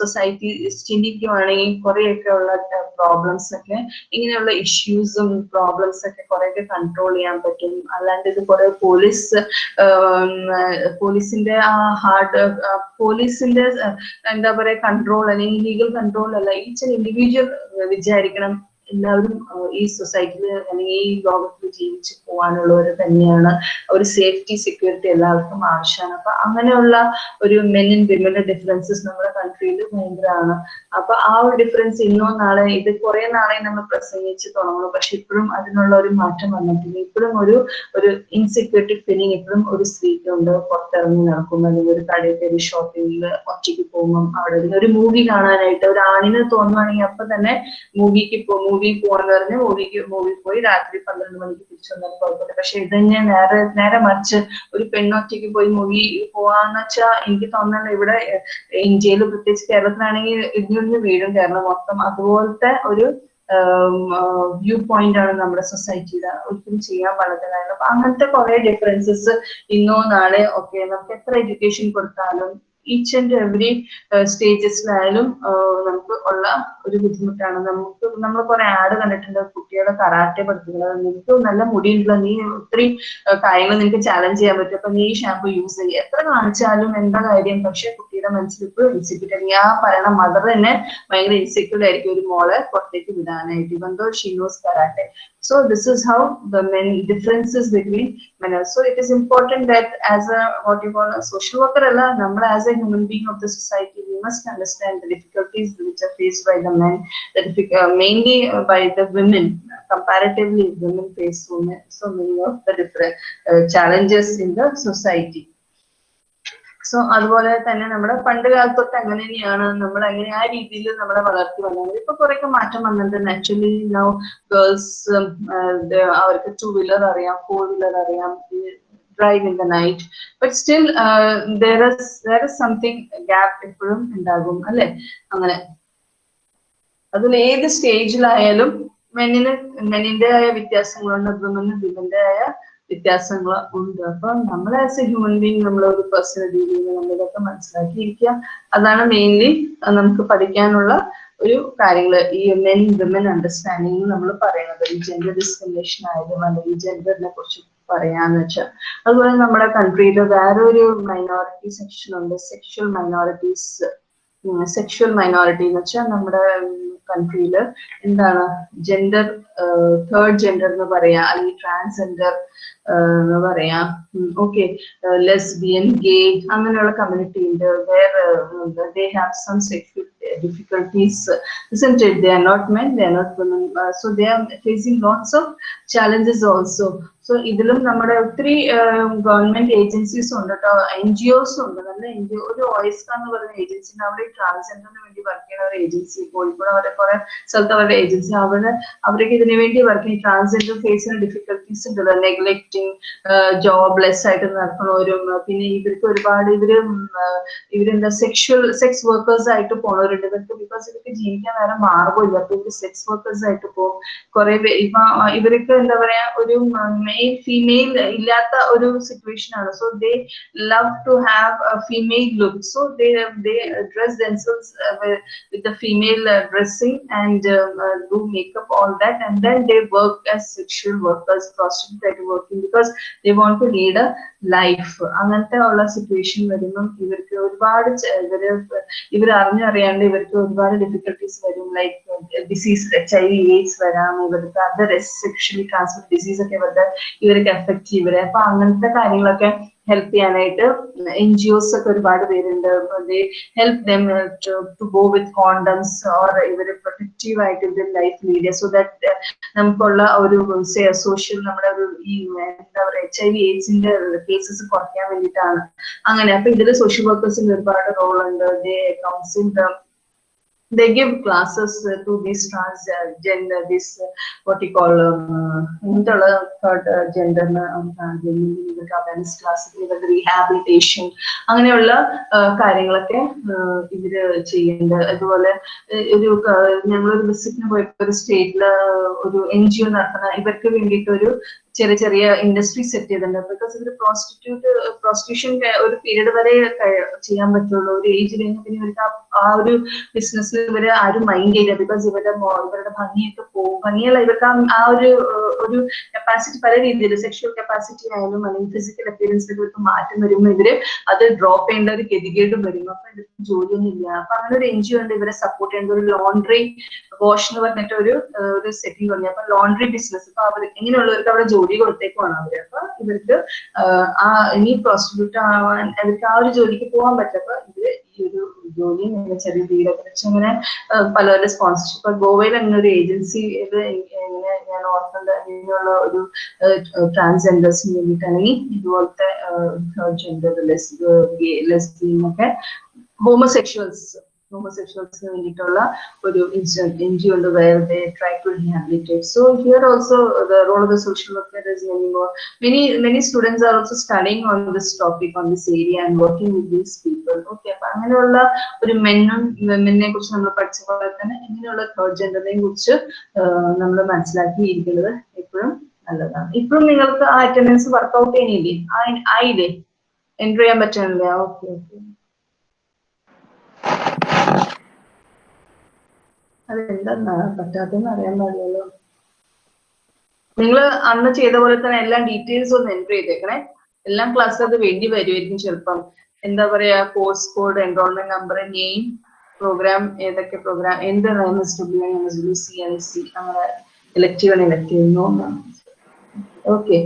A: സൊസൈറ്റി ചിന്തിക്കുവാണെങ്കിൽ കുറെയൊക്കെ ഉള്ള പ്രോബ്ലംസ് ഒക്കെ ഇങ്ങനെയുള്ള ഇഷ്യൂസും പ്രോബ്ലംസ് ഒക്കെ കുറേയൊക്കെ കൺട്രോൾ ചെയ്യാൻ പറ്റും. അല്ലാണ്ട് ഇത് കുറെ പോലീസ് പോലീസിന്റെ ആ ഹാർഡ് പോലീസിന്റെ എന്താ പറയാ കൺട്രോൾ അല്ലെങ്കിൽ ലീഗൽ കൺട്രോൾ അല്ല ഈച്ച് ഇൻഡിവിജ്വൽ വിചാരിക്കണം. എല്ലാവരും ഈ സൊസൈറ്റിയിൽ അല്ലെങ്കിൽ ഈ ലോകത്തിൽ ജീവിച്ചു പോകാനുള്ളവർ തന്നെയാണ്. ഒരു സേഫ്റ്റി സെക്യൂരിറ്റി എല്ലാവർക്കും ആവശ്യമാണ്. അപ്പൊ അങ്ങനെയുള്ള ഒരു മെൻ ആൻഡ് വിമന്റെ ഡിഫറൻസസ് നമ്മുടെ കൺട്രിയിൽ ഭയങ്കരമാണ്. അപ്പൊ ആ ഒരു ഡിഫറൻസ് ഇന്നോ നാളെ ഇത് കുറെ നാളെ നമ്മൾ പ്രസംഗിച്ച് തുടങ്ങണം പക്ഷെ ഇപ്പോഴും അതിനുള്ള ഒരു മാറ്റം വന്നിട്ടില്ല. ഇപ്പോഴും ഒരു ഒരു ഇൻസെക്യൂരിറ്റി ഫീലിംഗ് ഇപ്പോഴും ഒരു സ്ത്രീക്കുണ്ട് പുറത്തിറങ്ങി നടക്കുമ്പോൾ അല്ലെങ്കിൽ ഒരു കടയിൽ കയറി ഷോപ്പിംഗിൽ ഒറ്റയ്ക്ക് പോകുമ്പോൾ അവിടെ ഒരു മൂവി കാണാനായിട്ട് ഒരു ആണിന് തോന്നുവാണെങ്കിൽ അപ്പൊ തന്നെ മൂവിക്ക് പോ പോവാന്ന് പറഞ്ഞ് മൂവിക്ക് മൂവി പോയി രാത്രി പന്ത്രണ്ട് മണിക്ക് തിരിച്ചു വന്നാൽ കുഴപ്പമില്ല. പക്ഷെ ഇത് തന്നെ നേരെ നേരെ മറിച്ച് ഒരു പെണ്ണൊറ്റയ്ക്ക് പോയി മൂവി പോവാന്ന് വെച്ചാൽ എനിക്ക് തോന്നുന്നത് ഇവിടെ ഇന്ത്യയിൽ പ്രത്യേകിച്ച് കേരളത്തിലാണെങ്കിൽ ഇടിഞ്ഞൊന്ന് വീഴും കേരളം മൊത്തം. അതുപോലത്തെ ഒരു വ്യൂ പോയിന്റ് ആണ് നമ്മുടെ സൊസൈറ്റിയുടെ ഒരിക്കലും ചെയ്യാൻ പാടില്ല അപ്പൊ അങ്ങനത്തെ കുറെ ഡിഫറൻസസ് ഇന്നോ നാളെ ഒക്കെ നമുക്ക് എത്ര എഡ്യൂക്കേഷൻ കൊടുത്താലും ഈച്ച് ആൻഡ് എവറി സ്റ്റേജസിലായാലും നമുക്ക് ഉള്ള ഒരു ബുദ്ധിമുട്ടാണ്. നമുക്ക് നമ്മൾ കുറെ ആഡ് കണ്ടിട്ടുണ്ട് കുട്ടികളെ കറാട്ടെ പഠിപ്പിക്കുന്നത്. നിനക്ക് നല്ല മുടിയുണ്ടല്ലോ നീ ഒത്തിരി കാര്യങ്ങൾ നിനക്ക് ചാലഞ്ച് ചെയ്യാൻ പറ്റും. അപ്പൊ നീ ഷാമ്പു യൂസ് ചെയ്യുക എത്ര കാണിച്ചാലും എന്താ കാര്യം? പക്ഷെ കുട്ടിയുടെ മനസ്സിൽ ഇപ്പോഴും ഇൻസെക്യൂർ ആയിരിക്കും ആ പറയണ മദർ തന്നെ ഭയങ്കര ഇൻസെക്യൂർ ആയിരിക്കും ഒരു മോളെ പുറത്തേക്ക് വിടാനായിട്ട്. Even though she knows karate So this is how the many differences between men. So it is important that as a what you call a social worker, Allah, as a human being of the society, we must understand the difficulties which are faced by the men, the uh, mainly uh, by the women. Comparatively, women face so many, so many of the different uh, challenges in the society. So അതുപോലെ തന്നെ നമ്മുടെ പണ്ട് കാലത്തൊക്കെ അങ്ങനെ തന്നെയാണ് നമ്മൾ അങ്ങനെ ആ രീതിയിൽ നമ്മളെ വളർത്തി വന്നത് ഇപ്പൊ കുറെയൊക്കെ മാറ്റം വന്നിട്ടുണ്ട് നാച്ചുറലി നൗ ഗേൾസ് അവർക്ക് ടു വീലർ അറിയാം ഫോർ വീലർ അറിയാം drive in the night but still വേറെ സംതിങ് ഗ്യാപ് എപ്പോഴും ഉണ്ടാകും അല്ലെ? അങ്ങനെ. അതിൽ ഏത് സ്റ്റേജിലായാലും മെന്നിന് മെന്നിന്റെതായ വ്യത്യാസങ്ങളുണ്ട് വിമന് വിമന്റെതായ വ്യത്യാസങ്ങൾ ഉണ്ട്. അപ്പൊ നമ്മൾ ആസ് എ ഹ്യൂമൻ ബീങ് നമ്മൾ ഒരു പേഴ്സണൽ രീതിയിൽ നമ്മളിതൊക്കെ മനസ്സിലാക്കിയിരിക്കുക. അതാണ് മെയിൻലി നമുക്ക് പഠിക്കാനുള്ള ഒരു കാര്യങ്ങൾ ഈ മെൻ വിമൻ അണ്ടർസ്റ്റാൻഡിങ് നമ്മൾ പറയുന്നത്. ഈ ജെൻഡർ ഡിസ്ക്രിമിനേഷൻ ആയാലും അല്ലെങ്കിൽ ജെൻഡറിനെ കുറിച്ച് പറയാന്ന് വെച്ചാൽ അതുപോലെ നമ്മുടെ കൺട്രിയിൽ വേറെ ഒരു മൈനോറിറ്റി സെക്ഷൻ ഉണ്ട്. സെക്ഷൽ മൈനോറിറ്റീസ് സെക്ഷൽ മൈനോറിറ്റി എന്ന് വെച്ചാൽ നമ്മുടെ കൺട്രിയിൽ എന്താണ്? ജെൻഡർ തേർഡ് ജെൻഡർ എന്ന് പറയാ. അല്ലെങ്കിൽ ട്രാൻസ്ജെൻഡർ എന്ന് പറയാ. ഓക്കെ ലെസ്ബിയൻ ഗേ അങ്ങനെയുള്ള കമ്മ്യൂണിറ്റി ഉണ്ട്. വേറെ they have some sexual difficulties isn't it they are not men they are not women uh, so they are facing lots of challenges also. So ഇതിലും നമ്മുടെ ഒത്തിരി ഗവൺമെന്റ് ഏജൻസീസ് ഉണ്ട് കേട്ടോ. എൻ ജി ഒസ് ഉണ്ട്. നല്ല എൻ ജി ഒരു ഓയിസ്ക എന്ന് പറയുന്ന ഏജൻസി അവിടെ ട്രാൻസ്ജെൻഡറിന് വേണ്ടി വർക്ക് ചെയ്യുന്ന ഒരു ഏജൻസി കോഴിക്കോട് അവരുടെ കുറെ സ്ഥലത്ത് അവരുടെ ഏജൻസി അവരുടെ അവർക്ക് ഇതിനു വേണ്ടി വർക്ക് ചെയ്യുന്ന ട്രാൻസ്ജെൻഡർ ചെയ്യുന്ന ഡിഫിക്കൽട്ടീസ് ഉണ്ടല്ലോ നെഗ്ലക്റ്റിംഗ് ജോബ്ലെസ് ആയിട്ട് നടക്കുന്നവരും പിന്നെ ഇവർക്ക് ഒരുപാട് ഇവർ ഇവരെന്താ സെക്ഷൽ സെക്സ് വർക്കേഴ്സ് ആയിട്ട് പോണവരുണ്ട്. ഇവർക്ക് ബിക്കോസ് ഇവർക്ക് ജീവിക്കാൻ വേറെ മാർഗമില്ല അപ്പൊ ഇവർ സെക്സ് വർക്കേഴ്സ് ആയിട്ട് പോകും. കുറെ ഇപ്പൊ ഇവർക്ക് എന്താ പറയാ ഒരു മെയിൽ ഫീമെയിൽ ഇല്ലാത്ത ഒരു സിറ്റുവേഷൻ ആണ്. So they love to have female look so they they dress themselves with the female dressing and do makeup all that and then they work as sexual workers prostitute ആയിട്ട് working because they want to lead a life അങ്ങനത്തെ ഉള്ള സിറ്റുവേഷൻ വരുമ്പം ഇവർക്ക് ഒരുപാട് ഇവർ ഇവർ അറിഞ്ഞറിയാണ്ട് ഇവർക്ക് ഒരുപാട് ഡിഫിക്കൽട്ടീസ് വരും. Like disease H I V AIDS വരാം ഇവർക്ക് അതർ സെക്ഷലി ട്രാൻസ്മിറ്റ് ഡിസീസ് ഒക്കെ ഇവരുടെ ഇവർക്ക് എഫക്റ്റ് ഇവരെ. അപ്പൊ അങ്ങനത്തെ കാര്യങ്ങളൊക്കെ ഹെൽപ്പ് ചെയ്യാനായിട്ട് എൻ ജി ഒസ് ഒക്കെ ഒരുപാട് പേരുണ്ട്. Help them to go with condoms or ഇവർ പ്രൊട്ടക്റ്റീവ് ആയിട്ട് ഇവർ ലൈഫ് ലീഡ് സോ ദാറ്റ് നമുക്കുള്ള ഒരു സോഷ്യൽ നമ്മുടെ ഒരു ഈ എന്താ പറയുക എച്ച് ഐ വി എയ്ഡ്സിന്റെ കേസസ് കുറയ്ക്കാൻ വേണ്ടിയിട്ടാണ്. അങ്ങനെ അപ്പൊ ഇതിൽ സോഷ്യൽ വർക്കേഴ്സിന് ഒരുപാട് റോൾ ഉണ്ട്. Counsel they give classes uh, to these transgender, uh, this uh, what you call ഇങ്ങനത്തുള്ള തേർഡ് ജെൻഡറിന് ഇവർക്ക് അവയർനെസ് ക്ലാസ് ഇവരുടെ റീഹാബിലിറ്റേഷൻ അങ്ങനെയുള്ള കാര്യങ്ങളൊക്കെ ഇവർ ചെയ്യുന്നുണ്ട് അതുപോലെ ഒരു ഞങ്ങളൊരു വിസിറ്റിന് പോയപ്പോ ഒരു സ്റ്റേറ്റിൽ ഒരു എൻ ജി ഒ നടത്തുന്ന ഇവർക്ക് വേണ്ടിയിട്ട് ഒരു ചെറിയ ചെറിയ ഇൻഡസ്ട്രി സെറ്റ് ചെയ്തിട്ടുണ്ട്. ബിക്കോസ് ഇവർ പ്രോസ്റ്റിറ്റ്യൂട്ട് പ്രോസ്റ്റിറ്റ്യൂഷൻ ഒരു പീരീഡ് വരെ ചെയ്യാൻ പറ്റുള്ളൂ. ഒരു ഏജ് കഴിഞ്ഞാൽ പിന്നെ ഇവർക്ക് ആ ഒരു ബിസിനസ് ഇവർ ആരും മൈൻഡ് ചെയ്യില്ല. ബിക്കോസ് ഇവരുടെ ഇവരുടെ ഭംഗിയൊക്കെ പോകും ഭംഗിയല്ല. ഇവർക്ക് ആ ഒരു ഒരു കപ്പാസിറ്റി പല രീതിയിൽ സെക്ഷൽ കപ്പാസിറ്റി ആയാലും അല്ലെങ്കിൽ ഫിസിക്കൽ അപ്പിയറൻസിൽ ഇവർക്ക് മാറ്റം വരുമ്പോൾ ഇവർ അത് ഡ്രോപ്പ് ചെയ്യേണ്ട ഒരു ഗതികേടും വരും. അപ്പൊ ഇവർക്ക് ജോലിയൊന്നും ഇല്ല അപ്പൊ അങ്ങനെ ഒരു എൻ ജി ഉണ്ട് ഇവരെ സപ്പോർട്ട് ചെയ്യേണ്ട ഒരു ലോണ്ടറി വാഷ് എന്ന് പറഞ്ഞിട്ട് ഒരു ഒരു സെറ്റിംഗ് തുടങ്ങി അപ്പൊ ലോണ്ടറി ബിസിനസ് അപ്പൊ അവർ ഇങ്ങനെയുള്ളവർക്ക് അവിടെ കൊടുത്തേക്കുമാണ് അവർ. അപ്പൊ ഇവർക്ക് ആ ഇനി പ്രോസ്റ്റിറ്റ്യൂട്ട് ആവാൻ അവർക്ക് ആ ഒരു ജോലിക്ക് പോകാൻ പറ്റപ്പോ ഇവർ ഈ ഒരു ജോലി ചെറിയ വീടൊക്കെ വെച്ച് ഇങ്ങനെ പലവരുടെ സ്പോൺസർഷിപ്പ് ഗോവയിൽ അങ്ങനെ ഒരു ഏജൻസി ഇങ്ങനെ ഞാൻ ഓർക്കേണ്ട അങ്ങനെയുള്ള ഒരു ട്രാൻസ്ജെൻഡേഴ്സിന് വേണ്ടിയിട്ടാണെങ്കിൽ ഇതുപോലത്തെ ജെൻഡർ ലെസ്ബിയൻ ഒക്കെ ഹോമോസെക്ഷൽസ് ഹോമോസെക്ഷൽസിന് വേണ്ടിയിട്ടുള്ള ഒരു എൻ ജി ഉണ്ട് where they try to rehabilitate so here also the role of the social worker is many more many many students are also studying on this topic on this area and working with these people okay അപ്പൊ അങ്ങനെയുള്ള ഒരു മെന്നും മെന്നിനെ കുറിച്ച് നമ്മൾ പഠിച്ച പോലെ തന്നെ ഇങ്ങനെയുള്ള തേർഡ് ജെൻഡറിനെ കുറിച്ച് നമ്മൾ മനസ്സിലാക്കിയിരിക്കുന്നത് എപ്പോഴും നല്ലതാണ്. ഇപ്പോഴും നിങ്ങൾക്ക് ആ അറ്റൻഡൻസ് വർക്ക്ഔട്ട് ചെയ്യുന്നില്ലേ ആയില്ലേ? എൻട്രി ചെയ്യാൻ പറ്റണില്ലേ? ഓക്കെ ഓക്കെ അതെന്താ പറ്റാത്തെന്ന് അറിയാൻ പാടില്ലല്ലോ. നിങ്ങൾ അന്ന് ചെയ്ത പോലെ തന്നെ എല്ലാം ഡീറ്റെയിൽസ് ഒന്ന് എൻട്രി ചെയ്തേക്കണേ. എല്ലാം ക്ലാസ് അത് വേണ്ടി വരുമായിരിക്കും ചെറുപ്പം. എന്താ പറയാ course code enrolment number name programme ഏതൊക്കെ പ്രോഗ്രാം എന്ത് എം സി ഐ സി ആണ് elective okay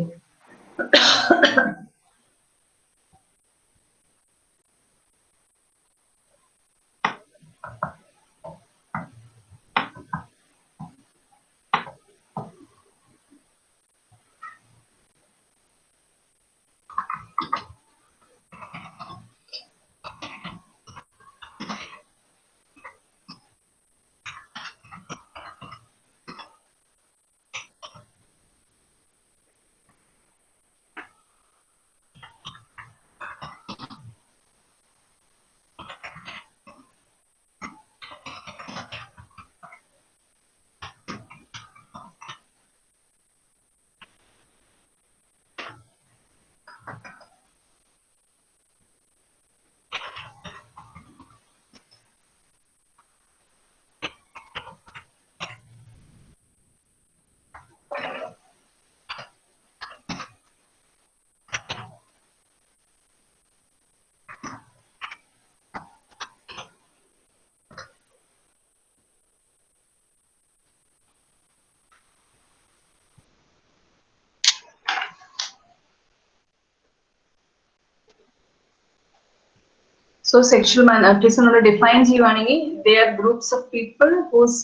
A: so sexual minorities നമ്മൾ ഡിഫൈൻ ചെയ്യുവാണെങ്കിൽ they are groups of people whose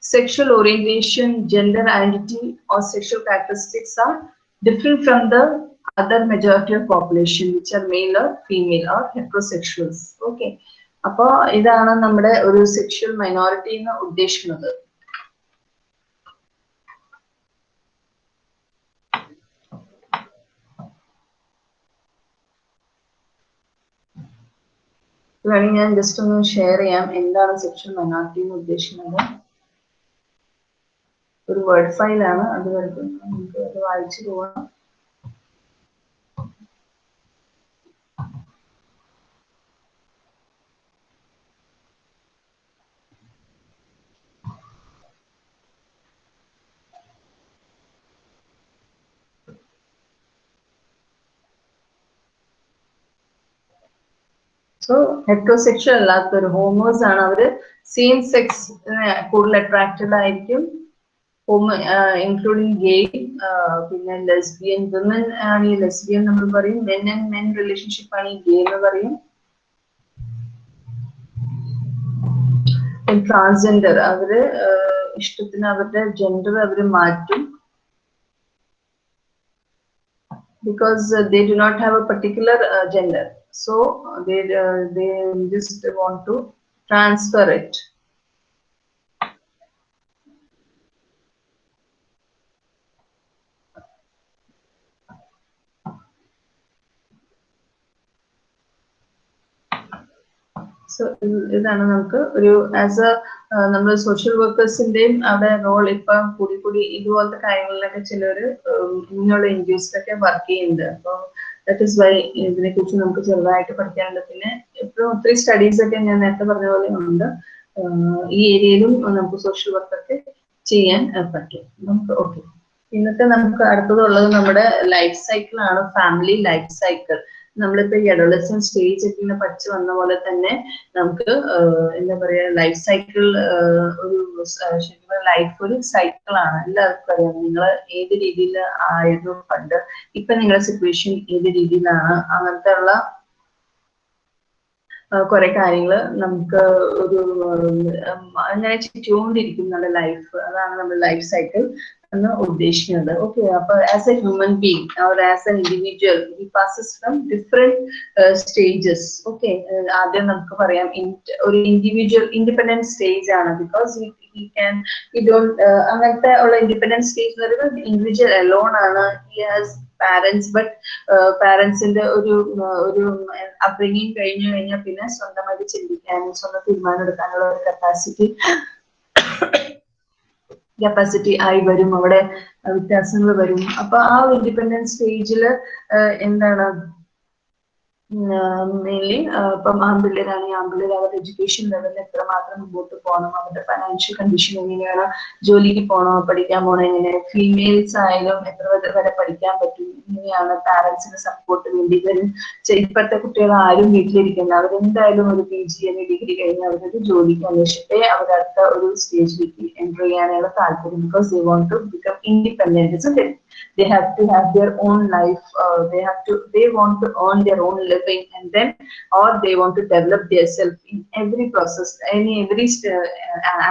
A: sexual orientation, gender identity, or sexual characteristics are different from the other majority of population, which are male or female or heterosexuals. Okay. അപ്പോ ഇതാണ് നമ്മുടെ ഒരു സെക്ഷൽ മൈനോറിറ്റി എന്ന് ഉദ്ദേശിക്കുന്നത് വേണമെങ്കിൽ ഞാൻ ജസ്റ്റ് ഒന്ന് ഷെയർ ചെയ്യാം. എന്താണ് സെക്ഷൻ മൈനോറിറ്റി എന്ന് ഉദ്ദേശിക്കുന്നത്? ഒരു വേർഡ് ഫയലാണ് അത് നമുക്ക് അത് വായിച്ചു പോവാം. സോ ഹെട്രോസെക്ഷൽ അല്ലാത്തൊരു ഹോമോസ് ആണ് അവർ സെയിം സെക്സ് കൂടുതൽ അട്രാക്റ്റഡ് ആയിരിക്കും. ഇൻക്ലൂഡിങ് ഗേ പിന്നെ ലെസ്ബിയൻ വിമൻ ആണ് ഈ ലെസ്ബിയൻ നമ്മൾ പറയും. മെൻ ആൻഡ് മെൻ റിലേഷൻഷിപ്പ് ആണ് ഈ ഗേ എന്ന് പറയും. ട്രാൻസ്ജെൻഡർ അവർ ഇഷ്ടത്തിന് അവരുടെ ജെൻഡർ അവർ മാറ്റും. Because they do not have a uh, gender. So uh, they uh, they just want to transfer it. So ഇതാണ് നമുക്ക് ഒരു ആസ് എ നമ്മൾ സോഷ്യൽ വർക്കേഴ്സിന്റെയും അവിടെ റോൾ ഇപ്പം കൂടി കൂടി ഇതുപോലത്തെ കാര്യങ്ങളിലൊക്കെ ചിലർ ഇങ്ങനെയുള്ള എൻ ജി ഒസിലൊക്കെ വർക്ക് ചെയ്യുന്നുണ്ട്. അപ്പോൾ ദാറ്റ് ഇസ് വൈ ഇതിനെ കുറിച്ച് നമുക്ക് ചെറുതായിട്ട് പഠിക്കാനുണ്ട്. പിന്നെ ഇപ്പോഴും ഒത്തിരി സ്റ്റഡീസ് ഒക്കെ ഞാൻ നേരത്തെ പറഞ്ഞ പോലെ ഉണ്ട്. ഈ ഏരിയയിലും നമുക്ക് സോഷ്യൽ വർക്കൊക്കെ ചെയ്യാൻ പറ്റും. നമുക്ക് ഓക്കെ ഇന്നത്തെ നമുക്ക് അടുത്തതുള്ളത് നമ്മുടെ ലൈഫ് സൈക്കിൾ ആണ്. ഫാമിലി ലൈഫ് സൈക്കിൾ നമ്മളിപ്പോ ഈ അഡോളസൻ സ്റ്റേജ് ഒക്കെ ഇങ്ങനെ വന്ന പോലെ തന്നെ നമുക്ക് എന്താ പറയാ ലൈഫ് സൈക്കിൾ ഒരു ശരിക്കും ലൈഫ് ഒരു സൈക്കിൾ ആണ്. എല്ലാവർക്കും അറിയാം. നിങ്ങൾ ഏത് രീതിയിൽ ആയിരുന്നു പണ്ട് ഇപ്പൊ നിങ്ങളുടെ സിറ്റുവേഷൻ ഏത് രീതിയിലാണ്? അങ്ങനത്തെ ഉള്ള കുറെ കാര്യങ്ങൾ നമുക്ക് ഒരു അങ്ങനെ ചുറ്റുകൊണ്ടിരിക്കും നമ്മുടെ ലൈഫ് അതാണ് നമ്മുടെ ലൈഫ് സൈക്കിൾ എന്ന് ഉദ്ദേശിക്കുന്നത്. ഓക്കെ അപ്പൊ as a human being or as a individual he passes from different stages okay ആദ്യം നമുക്ക് പറയാം ഒരു ഇൻഡിവിജ്വൽ ഇൻഡിപെൻഡന്റ് സ്റ്റേജ് ആണ്. Because he can he don't അങ്ങനത്തെ ഉള്ള ഇൻഡിപെൻഡന്റ് സ്റ്റേജ് എന്ന് പറയുന്നത് ഇൻഡിവിജ്വൽ അലോൺ ആണ്. ഹി ഹാസ് പാരന്റ്സ് ബട്ട് പാരന്റ്സിന്റെ ഒരു ഒരു അപ്ബ്രിങ്ങിങ് കഴിഞ്ഞു കഴിഞ്ഞാൽ പിന്നെ സ്വന്തമായിട്ട് ചിന്തിക്കാനും സ്വന്തം തീരുമാനം എടുക്കാനുള്ള ഒരു കപ്പാസിറ്റി കപ്പാസിറ്റി ആയി വരും അവിടെ വ്യത്യാസങ്ങൾ വരും. അപ്പൊ ആ ഇൻഡിപെൻഡൻസ് സ്റ്റേജിൽ എന്താണ് മെയിൻലി ഇപ്പം ആൺപിള്ളേരാണെങ്കിൽ ആൺപിള്ളേർ അവരുടെ എഡ്യൂക്കേഷൻ ലെവലിൽ എത്രമാത്രം മുമ്പോട്ട് പോകണം അവരുടെ ഫൈനാൻഷ്യൽ കണ്ടീഷൻ എങ്ങനെയാണ് ജോലിക്ക് പോകണോ പഠിക്കാൻ പോകണോ എങ്ങനെ ഫീമെയിൽസ് ആയാലും എത്ര വരെ പഠിക്കാൻ പറ്റും എങ്ങനെയാണ് പാരന്റ്സിന് സപ്പോർട്ട് വേണ്ടി ഇപ്പോഴത്തെ കുട്ടികൾ ആരും വീട്ടിലിരിക്കുന്നത് അവരെന്തായാലും ഒരു പി ജി അല്ലെങ്കിൽ ഡിഗ്രി കഴിഞ്ഞ് അവരൊരു ജോലിക്ക് അന്വേഷിച്ചിട്ടേ അവരടുത്ത ഒരു സ്റ്റേജിലേക്ക് എന്റർ ചെയ്യാനുള്ള താല്പര്യം because they want to become independence independent they have to have their own life uh, they have to they want to earn their own living and then or they want to develop themselves in every process any every uh,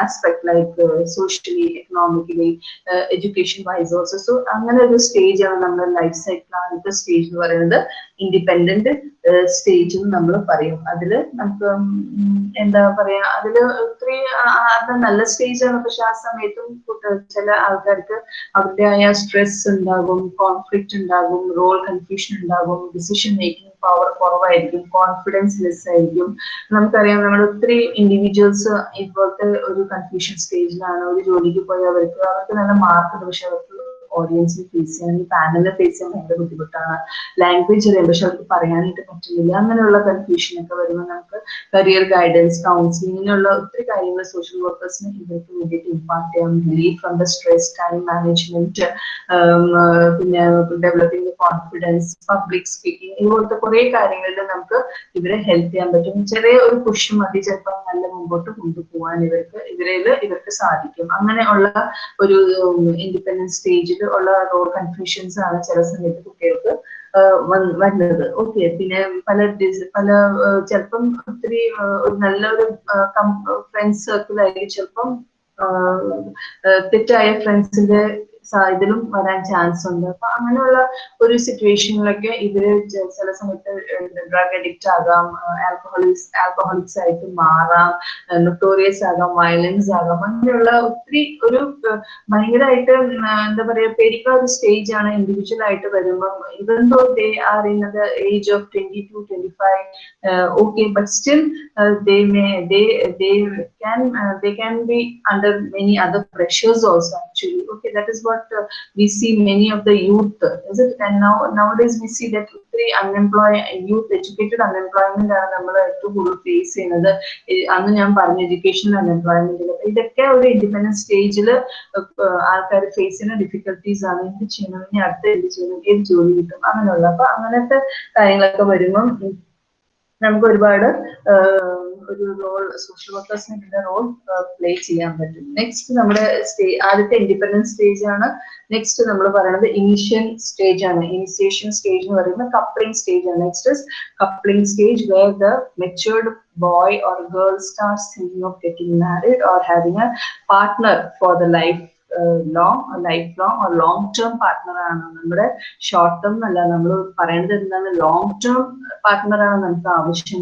A: aspect like uh, socially economically uh, education wise also so അങ്ങനെ ഒരു സ്റ്റേജ് ആണ് നമ്മുടെ ലൈഫ് സൈക്കിൾ ആദ്യത്തെ സ്റ്റേജ് എന്ന് പറയുന്നത് independent stage എന്ന് നമ്മൾ പറയും. അതിൽ നമുക്ക് എന്താ പറയാ അതിൽ ഒത്തിരി അത് നല്ല സ്റ്റേജാണ് പക്ഷെ ആ സമയത്തും ചില ആൾക്കാർക്ക് അവരുടേതായ സ്ട്രെസ് ഉണ്ടാകും കോൺഫ്ലിക്റ്റ് ഉണ്ടാകും റോൾ കൺഫ്യൂഷൻ ഉണ്ടാകും ഡിസിഷൻ മേക്കിംഗ് പവർ കുറവായിരിക്കും കോൺഫിഡൻസ് ലെസ് ആയിരിക്കും. നമുക്കറിയാം നമ്മൾ ഒത്തിരി ഇൻഡിവിജ്വൽസ് ഇപ്പോഴത്തെ ഒരു കൺഫ്യൂഷൻ സ്റ്റേജിലാണ് ഒരു ജോലിക്ക് പോയി അവർക്ക് അവർക്ക് നല്ല മാർക്ക് പക്ഷെ അവർക്ക് ഓഡിയൻസിനെ ഫേസ് ചെയ്യാൻ പാനലിനെ ഫേസ് ചെയ്യാൻ ഭയങ്കര ബുദ്ധിമുട്ടാണ്. ലാംഗ്വേജ് അറിയാം പക്ഷെ അവർക്ക് പറയാനായിട്ട് പറ്റുന്നില്ല. അങ്ങനെയുള്ള കൺഫ്യൂഷൻ ഒക്കെ വരുമ്പോൾ നമുക്ക് കരിയർ ഗൈഡൻസ് കൗൺസിലിംഗ് ഇങ്ങനെയുള്ള ഒത്തിരി കാര്യങ്ങൾ സോഷ്യൽ വർക്കേഴ്സിന് ഇവർക്ക് വേണ്ടിയിട്ട് ഇമ്പാർട്ട് ചെയ്യാം relief from the stress time management പിന്നെ ഡെവലപ്പിംഗ് കോൺഫിഡൻസ് പബ്ലിക് സ്പീക്കിംഗ് ഇതുപോലത്തെ കുറെ കാര്യങ്ങളിൽ നമുക്ക് ഇവരെ ഹെൽപ്പ് ചെയ്യാൻ പറ്റും. ചെറിയ ഒരു പുഷ് മതി ചിലപ്പോൾ നല്ല മുമ്പോട്ട് കൊണ്ടുപോകാൻ ഇവർക്ക് ഇവരിൽ ഇവർക്ക് സാധിക്കും. അങ്ങനെയുള്ള ഒരു ഇൻഡിപെൻഡൻസ് സ്റ്റേജിൽ ഉള്ള റോഡ് കൺഫ്യൂഷൻസ് ആണ് ചില സമയത്ത് കുട്ടികൾക്ക് വരുന്നത്. ഓക്കെ പിന്നെ പല പല ചിലപ്പം ഒത്തിരി ഒരു നല്ലൊരു ഫ്രണ്ട്സ് സർക്കിൾ ആയിരിക്കും. ചിലപ്പം തെറ്റായ ഫ്രണ്ട്സിന്റെ ഇതിലും വരാൻ ചാൻസ് ഉണ്ട്. അപ്പൊ അങ്ങനെയുള്ള ഒരു സിറ്റുവേഷനിലൊക്കെ ഇവർ ചില സമയത്ത് ഡ്രഗ് അഡിക്റ്റ് ആകാം ആൽക്കഹോളിക്സ് ആൽക്കഹോളിക്സ് ആയിട്ട് മാറാം നൊട്ടോറിയസ് ആകാം വയലൻസ് ആകാം അങ്ങനെയുള്ള ഒത്തിരി ഒരു ഭയങ്കരമായിട്ട് എന്താ പറയാ പേടിക്കുന്ന ഒരു സ്റ്റേജ് ആണ് ഇൻഡിവിജ്വൽ ആയിട്ട് വരുമ്പം. Even though they are in the age of twenty two twenty five okay but still they may they they can they they can be under many other pressures also actually. Okay that is what uh, we see many of the youth is it and now nowadays we see that ഒത്തിരി unemployed youth educated unemployment ആണ് നമ്മൾ ഏറ്റവും കൂടുതൽ ഫേസ് ചെയ്യുന്നത്. അന്ന് ഞാൻ പറഞ്ഞ എഡ്യൂക്കേഷണൽ അൺഎംപ്ലോയ്മെന്റ് ഇതൊക്കെ ഒരു ഇൻഡിപെൻഡന്റ് സ്റ്റേജിൽ ആൾക്കാർ ഫേസ് ചെയ്യുന്ന ഡിഫിക്കൽട്ടീസ് ആണ്. എന്ത് ചെയ്യണം? ഇനി അടുത്ത എന്ത് ചെയ്യണം? ഏത് ജോലി കിട്ടും? അങ്ങനെയുള്ള. അപ്പൊ അങ്ങനത്തെ കാര്യങ്ങളൊക്കെ വരുമ്പം നമുക്ക് ഒരുപാട് ഒരു റോൾ സോഷ്യൽ വർക്കേഴ്സിന് ഇതിന്റെ റോൾ പ്ലേ ചെയ്യാൻ പറ്റും. നെക്സ്റ്റ് നമ്മുടെ സ്റ്റേ ആദ്യത്തെ ഇൻഡിപെൻഡൻസ് സ്റ്റേജ് ആണ്. നെക്സ്റ്റ് നമ്മൾ പറയുന്നത് ഇനിഷ്യൽ സ്റ്റേജ് ആണ്. ഇനിഷ്യേഷൻ സ്റ്റേജ് എന്ന് പറയുന്നത് കപ്ലിംഗ് സ്റ്റേജ് ആണ്. Next is coupling stage where the matured boy or girl start thinking of getting married or having a partner for the life long life long long term partner ആണ്. നമ്മുടെ ഷോർട്ട് ടേം അല്ല നമ്മൾ പറയുന്നത് എന്താണ്? ലോങ് ടേം പാർട്ട്ണർ ആണ് നമുക്ക് ആവശ്യം.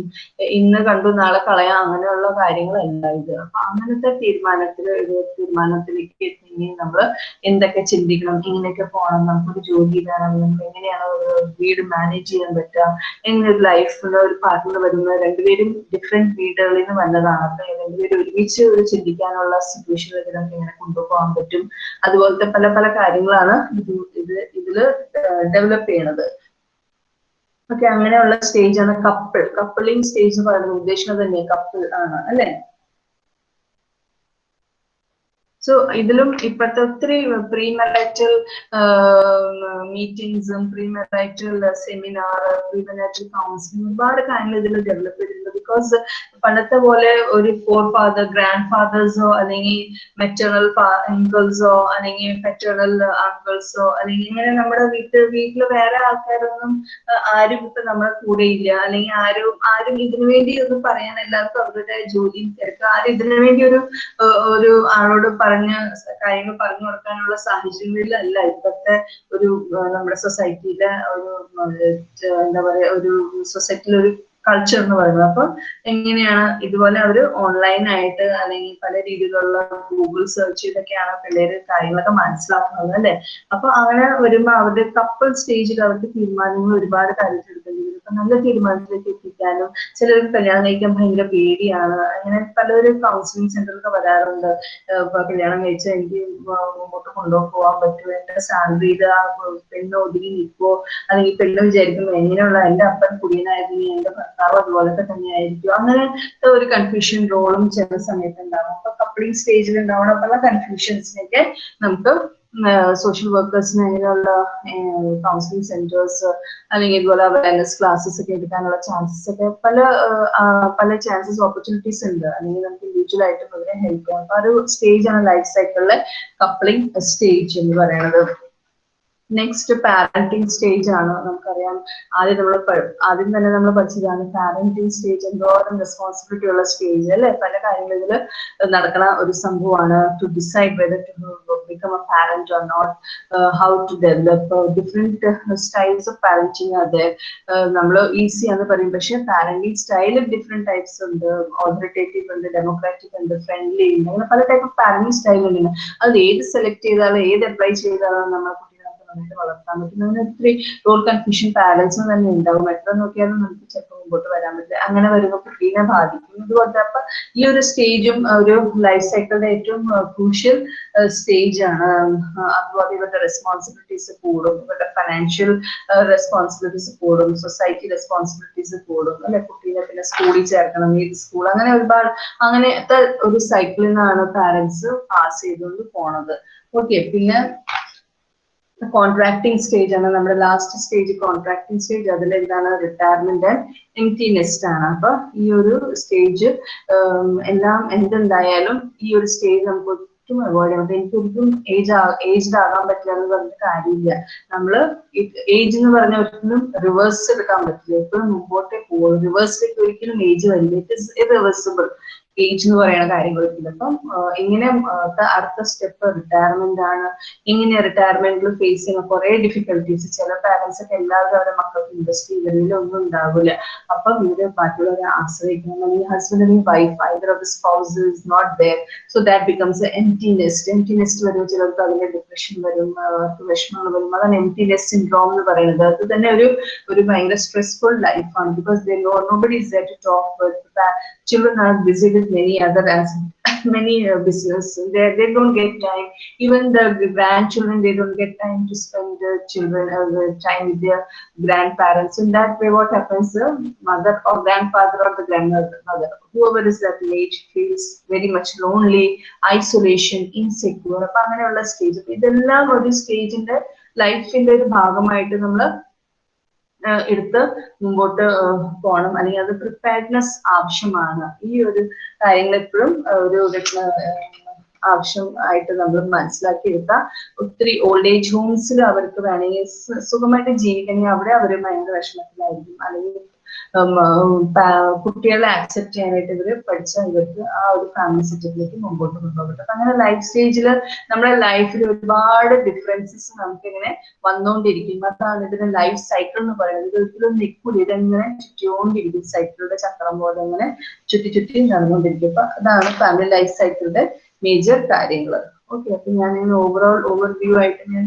A: ഇന്ന് കണ്ടു നാളെ കളയാം അങ്ങനെയുള്ള കാര്യങ്ങളല്ല ഇത്. അപ്പൊ അങ്ങനത്തെ തീരുമാനത്തിൽ തീരുമാനത്തിലേക്ക് എത്തിയെങ്കിൽ നമ്മൾ എന്തൊക്കെ ചിന്തിക്കണം ഇങ്ങനെയൊക്കെ പോകണം നമുക്കൊരു ജോലി വേണം നമുക്ക് എങ്ങനെയാണ് ഒരു വീട് മാനേജ് ചെയ്യാൻ പറ്റുക എങ്ങനെ ഒരു ലൈഫിൽ ഒരു പാർട്ട്ണർ വരുന്നത് രണ്ടുപേരും ഡിഫറെന്റ് വീടുകളിൽ നിന്ന് വന്നതാണ്. അപ്പൊ രണ്ടുപേരും ഒരുമിച്ച് ഒരു ചിന്തിക്കാനുള്ള സിറ്റുവേഷൻ നമുക്ക് എങ്ങനെ കൊണ്ടുപോകാൻ പറ്റും? അതുപോലത്തെ പല പല കാര്യങ്ങളാണ് ഇത് ഇത് ഇതിൽ ഡെവലപ്പ് ചെയ്യണത്. ഓക്കെ അങ്ങനെയുള്ള സ്റ്റേജ് ആണ് കപ്പിൾ കപ്പിളിംഗ് സ്റ്റേജ് എന്ന് പറയുന്നത് ഉദ്ദേശിക്കുന്നത് തന്നെ കപ്പിൾ ആണ് അല്ലെ? സോ ഇതിലും ഇപ്പോഴത്തെ ഒത്തിരി pre marital മീറ്റിംഗ്സും pre marital seminar pre marital counselling ഒരുപാട് കാര്യങ്ങൾ ഇതിൽ ഡെവലപ്പ് ചെയ്തിട്ടുണ്ട്. ബിക്കോസ് പണ്ടത്തെ പോലെ ഒരു ഫോർ ഫാദർ ഗ്രാൻഡ് ഫാദേഴ്സോ അല്ലെങ്കിൽ മെറ്റേണൽ അങ്കിൾസോ അല്ലെങ്കിൽ മെറ്റേണൽ അങ്കിൾസോ അല്ലെങ്കിൽ ഇങ്ങനെ നമ്മുടെ വീട്ടിൽ വീട്ടിൽ വേറെ ആൾക്കാരൊന്നും ആരും ഇപ്പൊ നമ്മുടെ കൂടെ ഇല്ല. അല്ലെങ്കിൽ ആരും ആരും ഇതിനു വേണ്ടി ഒന്നും പറയാൻ എല്ലാവർക്കും അവരുടെ ജോലിയും തിരക്ക്. ആരും ഇതിനു വേണ്ടി ഒരു ഒരു ആളോട് പറഞ്ഞ് കാര്യങ്ങൾ പറഞ്ഞു കൊടുക്കാനുള്ള സാഹചര്യങ്ങളിലല്ല ഇപ്പോഴത്തെ ഒരു നമ്മുടെ സൊസൈറ്റിയിലെ ഒരു എന്താ പറയാ ഒരു സൊസൈറ്റിയിലെ ഒരു കൾച്ചർ എന്ന് പറയുന്നത്. അപ്പൊ എങ്ങനെയാണ് ഇതുപോലെ അവർ ഓൺലൈൻ ആയിട്ട് അല്ലെങ്കിൽ പല രീതിയിലുള്ള ഗൂഗിൾ സെർച്ച് ചെയ്തൊക്കെയാണ് പിള്ളേര് കാര്യങ്ങളൊക്കെ മനസ്സിലാക്കുന്നത് അല്ലെ? അപ്പൊ അങ്ങനെ വരുമ്പോ അവരുടെ കപ്പിൾ സ്റ്റേജിൽ അവർക്ക് തീരുമാനങ്ങൾ ഒരുപാട് കാര്യത്തിൽ നല്ല തീരുമാനത്തിലേക്ക് എത്തിക്കാനും ചിലർക്ക് കല്യാണം കഴിക്കാൻ ഭയങ്കര പേടിയാണ്. അങ്ങനെ പലരും കൗൺസിലിംഗ് സെന്ററിലൊക്കെ വരാറുണ്ട്. ഇപ്പൊ കല്യാണം കഴിച്ചാൽ എനിക്ക് മുമ്പോട്ട് കൊണ്ടുപോകാൻ പറ്റുമോ? എന്റെ സാലറിയിൽ പെണ്ണ് ഒതുങ്ങി നിൽക്കുമോ അല്ലെങ്കിൽ പെണ്ണ് വിചാരിക്കുന്നു എങ്ങനെയുള്ള എന്റെ അപ്പൻ കുടിയനായിരുന്നു എന്റെ ഭർത്താവ് അതുപോലൊക്കെ തന്നെയായിരിക്കും. അങ്ങനത്തെ ഒരു കൺഫ്യൂഷൻ റോളും ചില സമയത്ത് ഉണ്ടാവും. അപ്പൊ കപ്പിളിംഗ് സ്റ്റേജിൽ ഉണ്ടാവുന്ന പല കൺഫ്യൂഷൻസിനൊക്കെ നമുക്ക് സോഷ്യൽ വർക്കേഴ്സിന് അങ്ങനെയുള്ള കൗൺസിലിംഗ് സെന്റേഴ്സ് അല്ലെങ്കിൽ ഇതുപോലെ അവയർനെസ് ക്ലാസ്സസ് ഒക്കെ എടുക്കാനുള്ള ചാൻസസ് ഒക്കെ പല പല ചാൻസസ് ഓപ്പർച്യൂണിറ്റീസ് ഉണ്ട്. അല്ലെങ്കിൽ നമുക്ക് ഇൻഡിവിജ്വൽ ആയിട്ടും അവരെ ഹെൽപ്പ് ചെയ്യാം. അപ്പൊ ആ ഒരു സ്റ്റേജ് ആണ് ലൈഫ് സൈക്കിളിലെ കപ്ലിംഗ് സ്റ്റേജ് എന്ന് പറയുന്നത്. നെക്സ്റ്റ് പാരന്റിങ് സ്റ്റേജ് ആണ് നമുക്കറിയാം. ആദ്യം നമ്മൾ ആദ്യം തന്നെ നമ്മൾ പഠിച്ചതാണ് പാരന്റിങ് സ്റ്റേജ് എന്തോരം റെസ്പോൺസിബിലിറ്റി ഉള്ള സ്റ്റേജ് അല്ലെ? പല കാര്യങ്ങളിൽ നടക്കുന്ന ഒരു സംഭവമാണ്. To decide whether to become a parent or not how to develop different styles of parenting അതെ നമ്മൾ ഈസി എന്ന് പറയും. പക്ഷെ പാരന്റിങ് സ്റ്റൈൽ ഡിഫറെന്റ് ടൈപ്സ് ഉണ്ട്. ഓതറിറ്റേറ്റീവ് ഉണ്ട് ഡെമോക്രാറ്റിക് ഉണ്ട് ഫ്രണ്ട്ലി ഉണ്ട്. അങ്ങനെ പല ടൈപ്പ് ഓഫ് പാരന്റിങ് സ്റ്റൈൽ ഉണ്ട്. അത് ഏത് സെലക്ട് ചെയ്താലും ഏത് അപ്ലൈ ചെയ്താലും നമുക്ക് നന്നായിട്ട് വളർത്താൻ പറ്റും. അങ്ങനെ ഒത്തിരി റോൾ കൺഫ്യൂഷൻ പാരൻസും തന്നെ ഉണ്ടാവും. എത്ര നോക്കിയാലും നമുക്ക് ചിലപ്പോൾ മുമ്പോട്ട് വരാൻ പറ്റില്ല. അങ്ങനെ വരുമ്പോൾ കുട്ടീനെ ബാധിക്കും. ഇതുപോലത്തെ അപ്പൊ ഈ ഒരു സ്റ്റേജും ഒരു ലൈഫ് സൈക്കിളിന്റെ ഏറ്റവും ക്രൂഷ്യൽ സ്റ്റേജ് ആണ്. അതുപോലെ ഇവരുടെ റെസ്പോൺസിബിലിറ്റീസ് കൂടും. ഇവരുടെ ഫൈനാൻഷ്യൽ റെസ്പോൺസിബിലിറ്റീസ് കൂടും. സൊസൈറ്റി റെസ്പോൺസിബിലിറ്റീസ് കൂടും. അല്ലെ? കുട്ടീനെ പിന്നെ സ്കൂളിൽ ചേർക്കണം. ഏത് സ്കൂൾ അങ്ങനെ ഒരുപാട് അങ്ങനത്തെ ഒരു സൈക്കിളിൽ നിന്നാണ് പാരന്റ്സ് പാസ് ചെയ്തുകൊണ്ട് പോണത്. ഓക്കെ പിന്നെ കോൺട്രാക്ടിങ് സ്റ്റേജ് ആണ്. നമ്മുടെ ലാസ്റ്റ് സ്റ്റേജ് കോൺട്രാക്ടിങ് സ്റ്റേജ് അതിൽ എന്താണ് റിട്ടയർമെന്റ് എംറ്റി നെസ്റ്റ് ആണ്. അപ്പൊ ഈ ഒരു സ്റ്റേജ് എല്ലാം എന്തുണ്ടായാലും ഈ ഒരു സ്റ്റേജ് നമുക്ക് ഒട്ടും അവോയ്ഡ് ചെയ്യാം അപ്പൊ എനിക്ക് ഒരിക്കലും ഏജ് ഏജ്ഡ് ആകാൻ പറ്റില്ല എന്ന് പറഞ്ഞ കാര്യമില്ല. നമ്മൾ ഏജ് എന്ന് പറഞ്ഞ ഒരിക്കലും റിവേഴ്സ് എടുക്കാൻ പറ്റില്ല. എപ്പോഴും മുമ്പോട്ടേ പോകും റിവേഴ്സിലേക്ക് ഒരിക്കലും ഏജ് വരില്ല. ഇറ്റ് ഇസ് ഇറിവേഴ്സിബിൾ ഏജ് എന്ന് പറയുന്ന കാര്യങ്ങളൊക്കെ അപ്പം എങ്ങനെ അടുത്ത സ്റ്റെപ്പ് റിട്ടയർമെന്റ് ആണ്. എങ്ങനെ റിട്ടയർമെന്റിൽ ഫേസ് ചെയ്യുന്ന കുറെ ഡിഫിക്കൽട്ടീസ് ചില പാരന്റ്സ് ഒക്കെ എല്ലാവരും അവരുടെ മക്കൾക്ക് ഇൻവെസ്റ്റ് ഇവരിൽ ഒന്നും ഉണ്ടാവില്ല അപ്പൊ ഇവർ മറ്റുള്ളവരെ ആശ്രയിക്കണം. അല്ലെങ്കിൽ ഹസ്ബൻഡ് അല്ലെങ്കിൽ wife either of spouse is not there so that becomes empty nest empty nest വരും ചിലർക്ക് അതിന്റെ ഡിപ്രഷൻ വരും അവർക്ക് വിഷമങ്ങൾ വരും. അതാണ് എംറ്റി നെസ്റ്റ് സിൻഡ്രോം എന്ന് പറയുന്നത്. അത് തന്നെ ഒരു ഒരു ഭയങ്കര സ്ട്രെസ്ഫുൾ ലൈഫാണ് because they no nobody is to talk children are busy with many other as many uh, business they, they don't get time even the grandchildren they don't get time to spend the children uh, the time with their grandparents in that way what happens the mother or grandfather or the grandmother mother whoever is that age feels very much lonely isolation insecure അപ്പൊ അങ്ങനെയുള്ള സ്റ്റേജ് അപ്പൊ ഇതെല്ലാം ഒരു സ്റ്റേജിന്റെ ലൈഫിന്റെ ഒരു ഭാഗമായിട്ട് നമ്മൾ എടുത്ത് മുമ്പോട്ട് പോകണം. അല്ലെങ്കിൽ അത് പ്രിപ്പയർഡ്നെസ് ആവശ്യമാണ്. ഈ ഒരു കാര്യങ്ങൾ എപ്പോഴും ഒരു ആവശ്യം ആയിട്ട് നമ്മൾ മനസ്സിലാക്കി എടുത്താൽ ഒത്തിരി ഓൾഡ് ഏജ് ഹോംസിൽ അവർക്ക് വേണമെങ്കിൽ സുഖമായിട്ട് ജീവിക്കണമെങ്കിൽ അവിടെ അവർ ഭയങ്കര വിഷമത്തിലായിരിക്കും. അല്ലെങ്കിൽ കുട്ടികളെ ആക്സെപ്റ്റ് ചെയ്യാനായിട്ട് ഇവർ പഠിച്ച ഇവർക്ക് ആ ഒരു ഫാമിലി സെറ്റപ്പിലേക്ക് മുമ്പോട്ട് കൊണ്ടുപോകട്ടെ അപ്പൊ അങ്ങനെ ലൈഫ് സ്റ്റേജിൽ നമ്മുടെ ലൈഫിൽ ഒരുപാട് ഡിഫറൻസസ് നമുക്ക് ഇങ്ങനെ വന്നുകൊണ്ടിരിക്കും അതാണ് ഇതിന്റെ ലൈഫ് സൈക്കിൾ എന്ന് പറയുന്നത്. ഇത് ഒരിക്കലും നിൽക്കൂല ഇതെങ്ങനെ ചുറ്റിക്കൊണ്ടിരിക്കും? സൈക്കിളുടെ ചക്രം പോലെ ഇങ്ങനെ ചുറ്റി ചുറ്റി നടന്നുകൊണ്ടിരിക്കും അപ്പൊ അതാണ് ഫാമിലി ലൈഫ് സൈക്കിളിന്റെ മേജർ കാര്യങ്ങൾ ഓക്കെ അപ്പൊ ഞാൻ ഓവറോൾ ഓവർവ്യൂ ആയിട്ട് ഞാൻ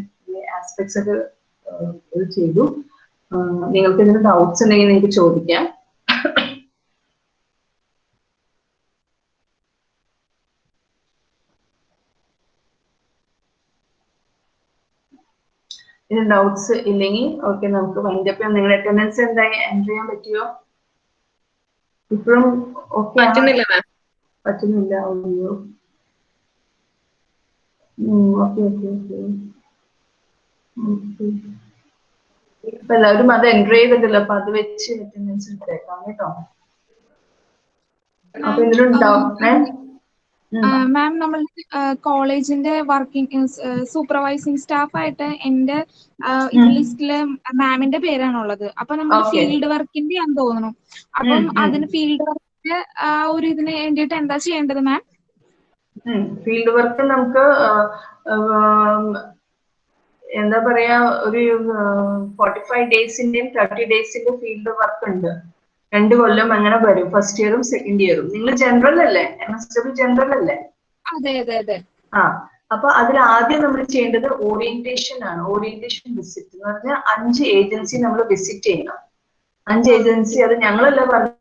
A: ആസ്പെക്ട്സ് ഒക്കെ ചെയ്തു. നിങ്ങൾക്ക് ഇതിന് ഡൗട്ട്സ് ഉണ്ടെങ്കിൽ നിങ്ങൾക്ക് ചോദിക്കാം. ഇതിന് ഡൗട്ട്സ് ഇല്ലെങ്കിൽ ഓക്കെ നമുക്ക് വൈൻഡപ്പ് ചെയ്യാം. നിങ്ങളുടെ അറ്റൻഡൻസ് എന്തായി? എന്റർ ചെയ്യാൻ പറ്റിയോ ഇപ്പോഴും
D: പറ്റുന്നില്ല
A: പറ്റുന്നില്ല അയ്യോ. ഓക്കെ ഓക്കെ ഓക്കെ ഓക്കെ ഇപ്പൊ എല്ലാവരും അത് എൻട്രി ചെയ്തിട്ടില്ല. അപ്പൊ അത് വെച്ച് അറ്റൻഡൻസ് എടുത്തേക്കാം കേട്ടോ. അപ്പൊ ഇതിലുണ്ടാവും
B: മാം? നമ്മൾ കോളേജിന്റെ വർക്കിംഗ് സൂപ്പർവൈസിംഗ് സ്റ്റാഫ് ആയിട്ട് എന്റെ ലിസ്റ്റിൽ മാമിന്റെ പേരാണുള്ളത്. അപ്പൊ നമ്മൾ ഫീൽഡ് വർക്കിന്റെ ആണെന്ന് തോന്നുന്നു. അപ്പം. അതിന് ഫീൽഡ് വർക്കിന്റെ ആ ഒരു ഇതിന് വേണ്ടിയിട്ട് എന്താ ചെയ്യേണ്ടത് മാം
A: ഫീൽഡ് വർക്ക് നമുക്ക് എന്താ പറയാ ഒരു ഫോർട്ടി ഫൈവ് ഡേയ്സിന്റെയും തേർട്ടി ഡേയ്സിന്റെ ഫീൽഡ് വർക്ക് ഉണ്ട്. രണ്ട് കൊല്ലം അങ്ങനെ വരും ഫസ്റ്റ് ഇയറും സെക്കൻഡ് ഇയറും നിങ്ങൾ ജനറൽ അല്ലേ? എം എസ് ഡബ്ല്യു ജനറൽ അല്ലേ?
B: അതെ അതെ അതെ.
A: ആ അപ്പൊ അതിൽ ആദ്യം നമ്മൾ ചെയ്യേണ്ടത് ഓറിയന്റേഷൻ ആണ്. ഓറിയന്റേഷൻ വിസിറ്റ് എന്ന് പറഞ്ഞാൽ അഞ്ച് ഏജൻസി നമ്മൾ വിസിറ്റ് ചെയ്യണം. അഞ്ച് ഏജൻസി അത് ഞങ്ങളല്ല പറഞ്ഞു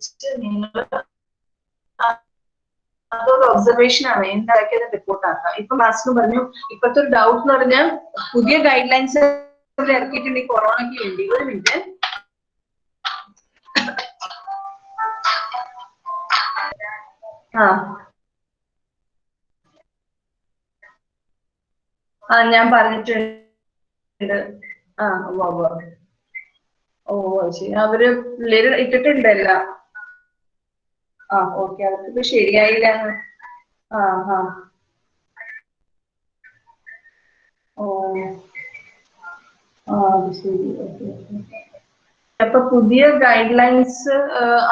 A: നിങ്ങൾ നിങ്ങൾ അതൊരു ഒബ്സർവേഷൻ ആണ്. എന്താക്കിയത് റിപ്പോർട്ട് ആക്കാം. ഇപ്പൊ മാസ്റ്റർ പറഞ്ഞു ഇപ്പോഴത്തെ ഒരു ഡൗട്ട് എന്ന് പറഞ്ഞാൽ പുതിയ ഗൈഡ് ലൈൻസ് ഇറക്കിയിട്ടുണ്ട് ഈ കൊറോണയ്ക്ക് വേണ്ടി. ഒരു മിനിറ്റ് ആ. ആ ഞാൻ പറഞ്ഞിട്ടുണ്ട്. ആ ഓ. ഓ അത് ശരി. അവർ പിള്ളേര് ഇട്ടിട്ടുണ്ടല്ല. ആ ഓക്കെ. അവർക്കിപ്പോ ശരിയായില്ല. ആ ആ. ഓ. ആ ശരി. ഓക്കെ അപ്പൊ പുതിയ ഗൈഡ് ലൈൻസ്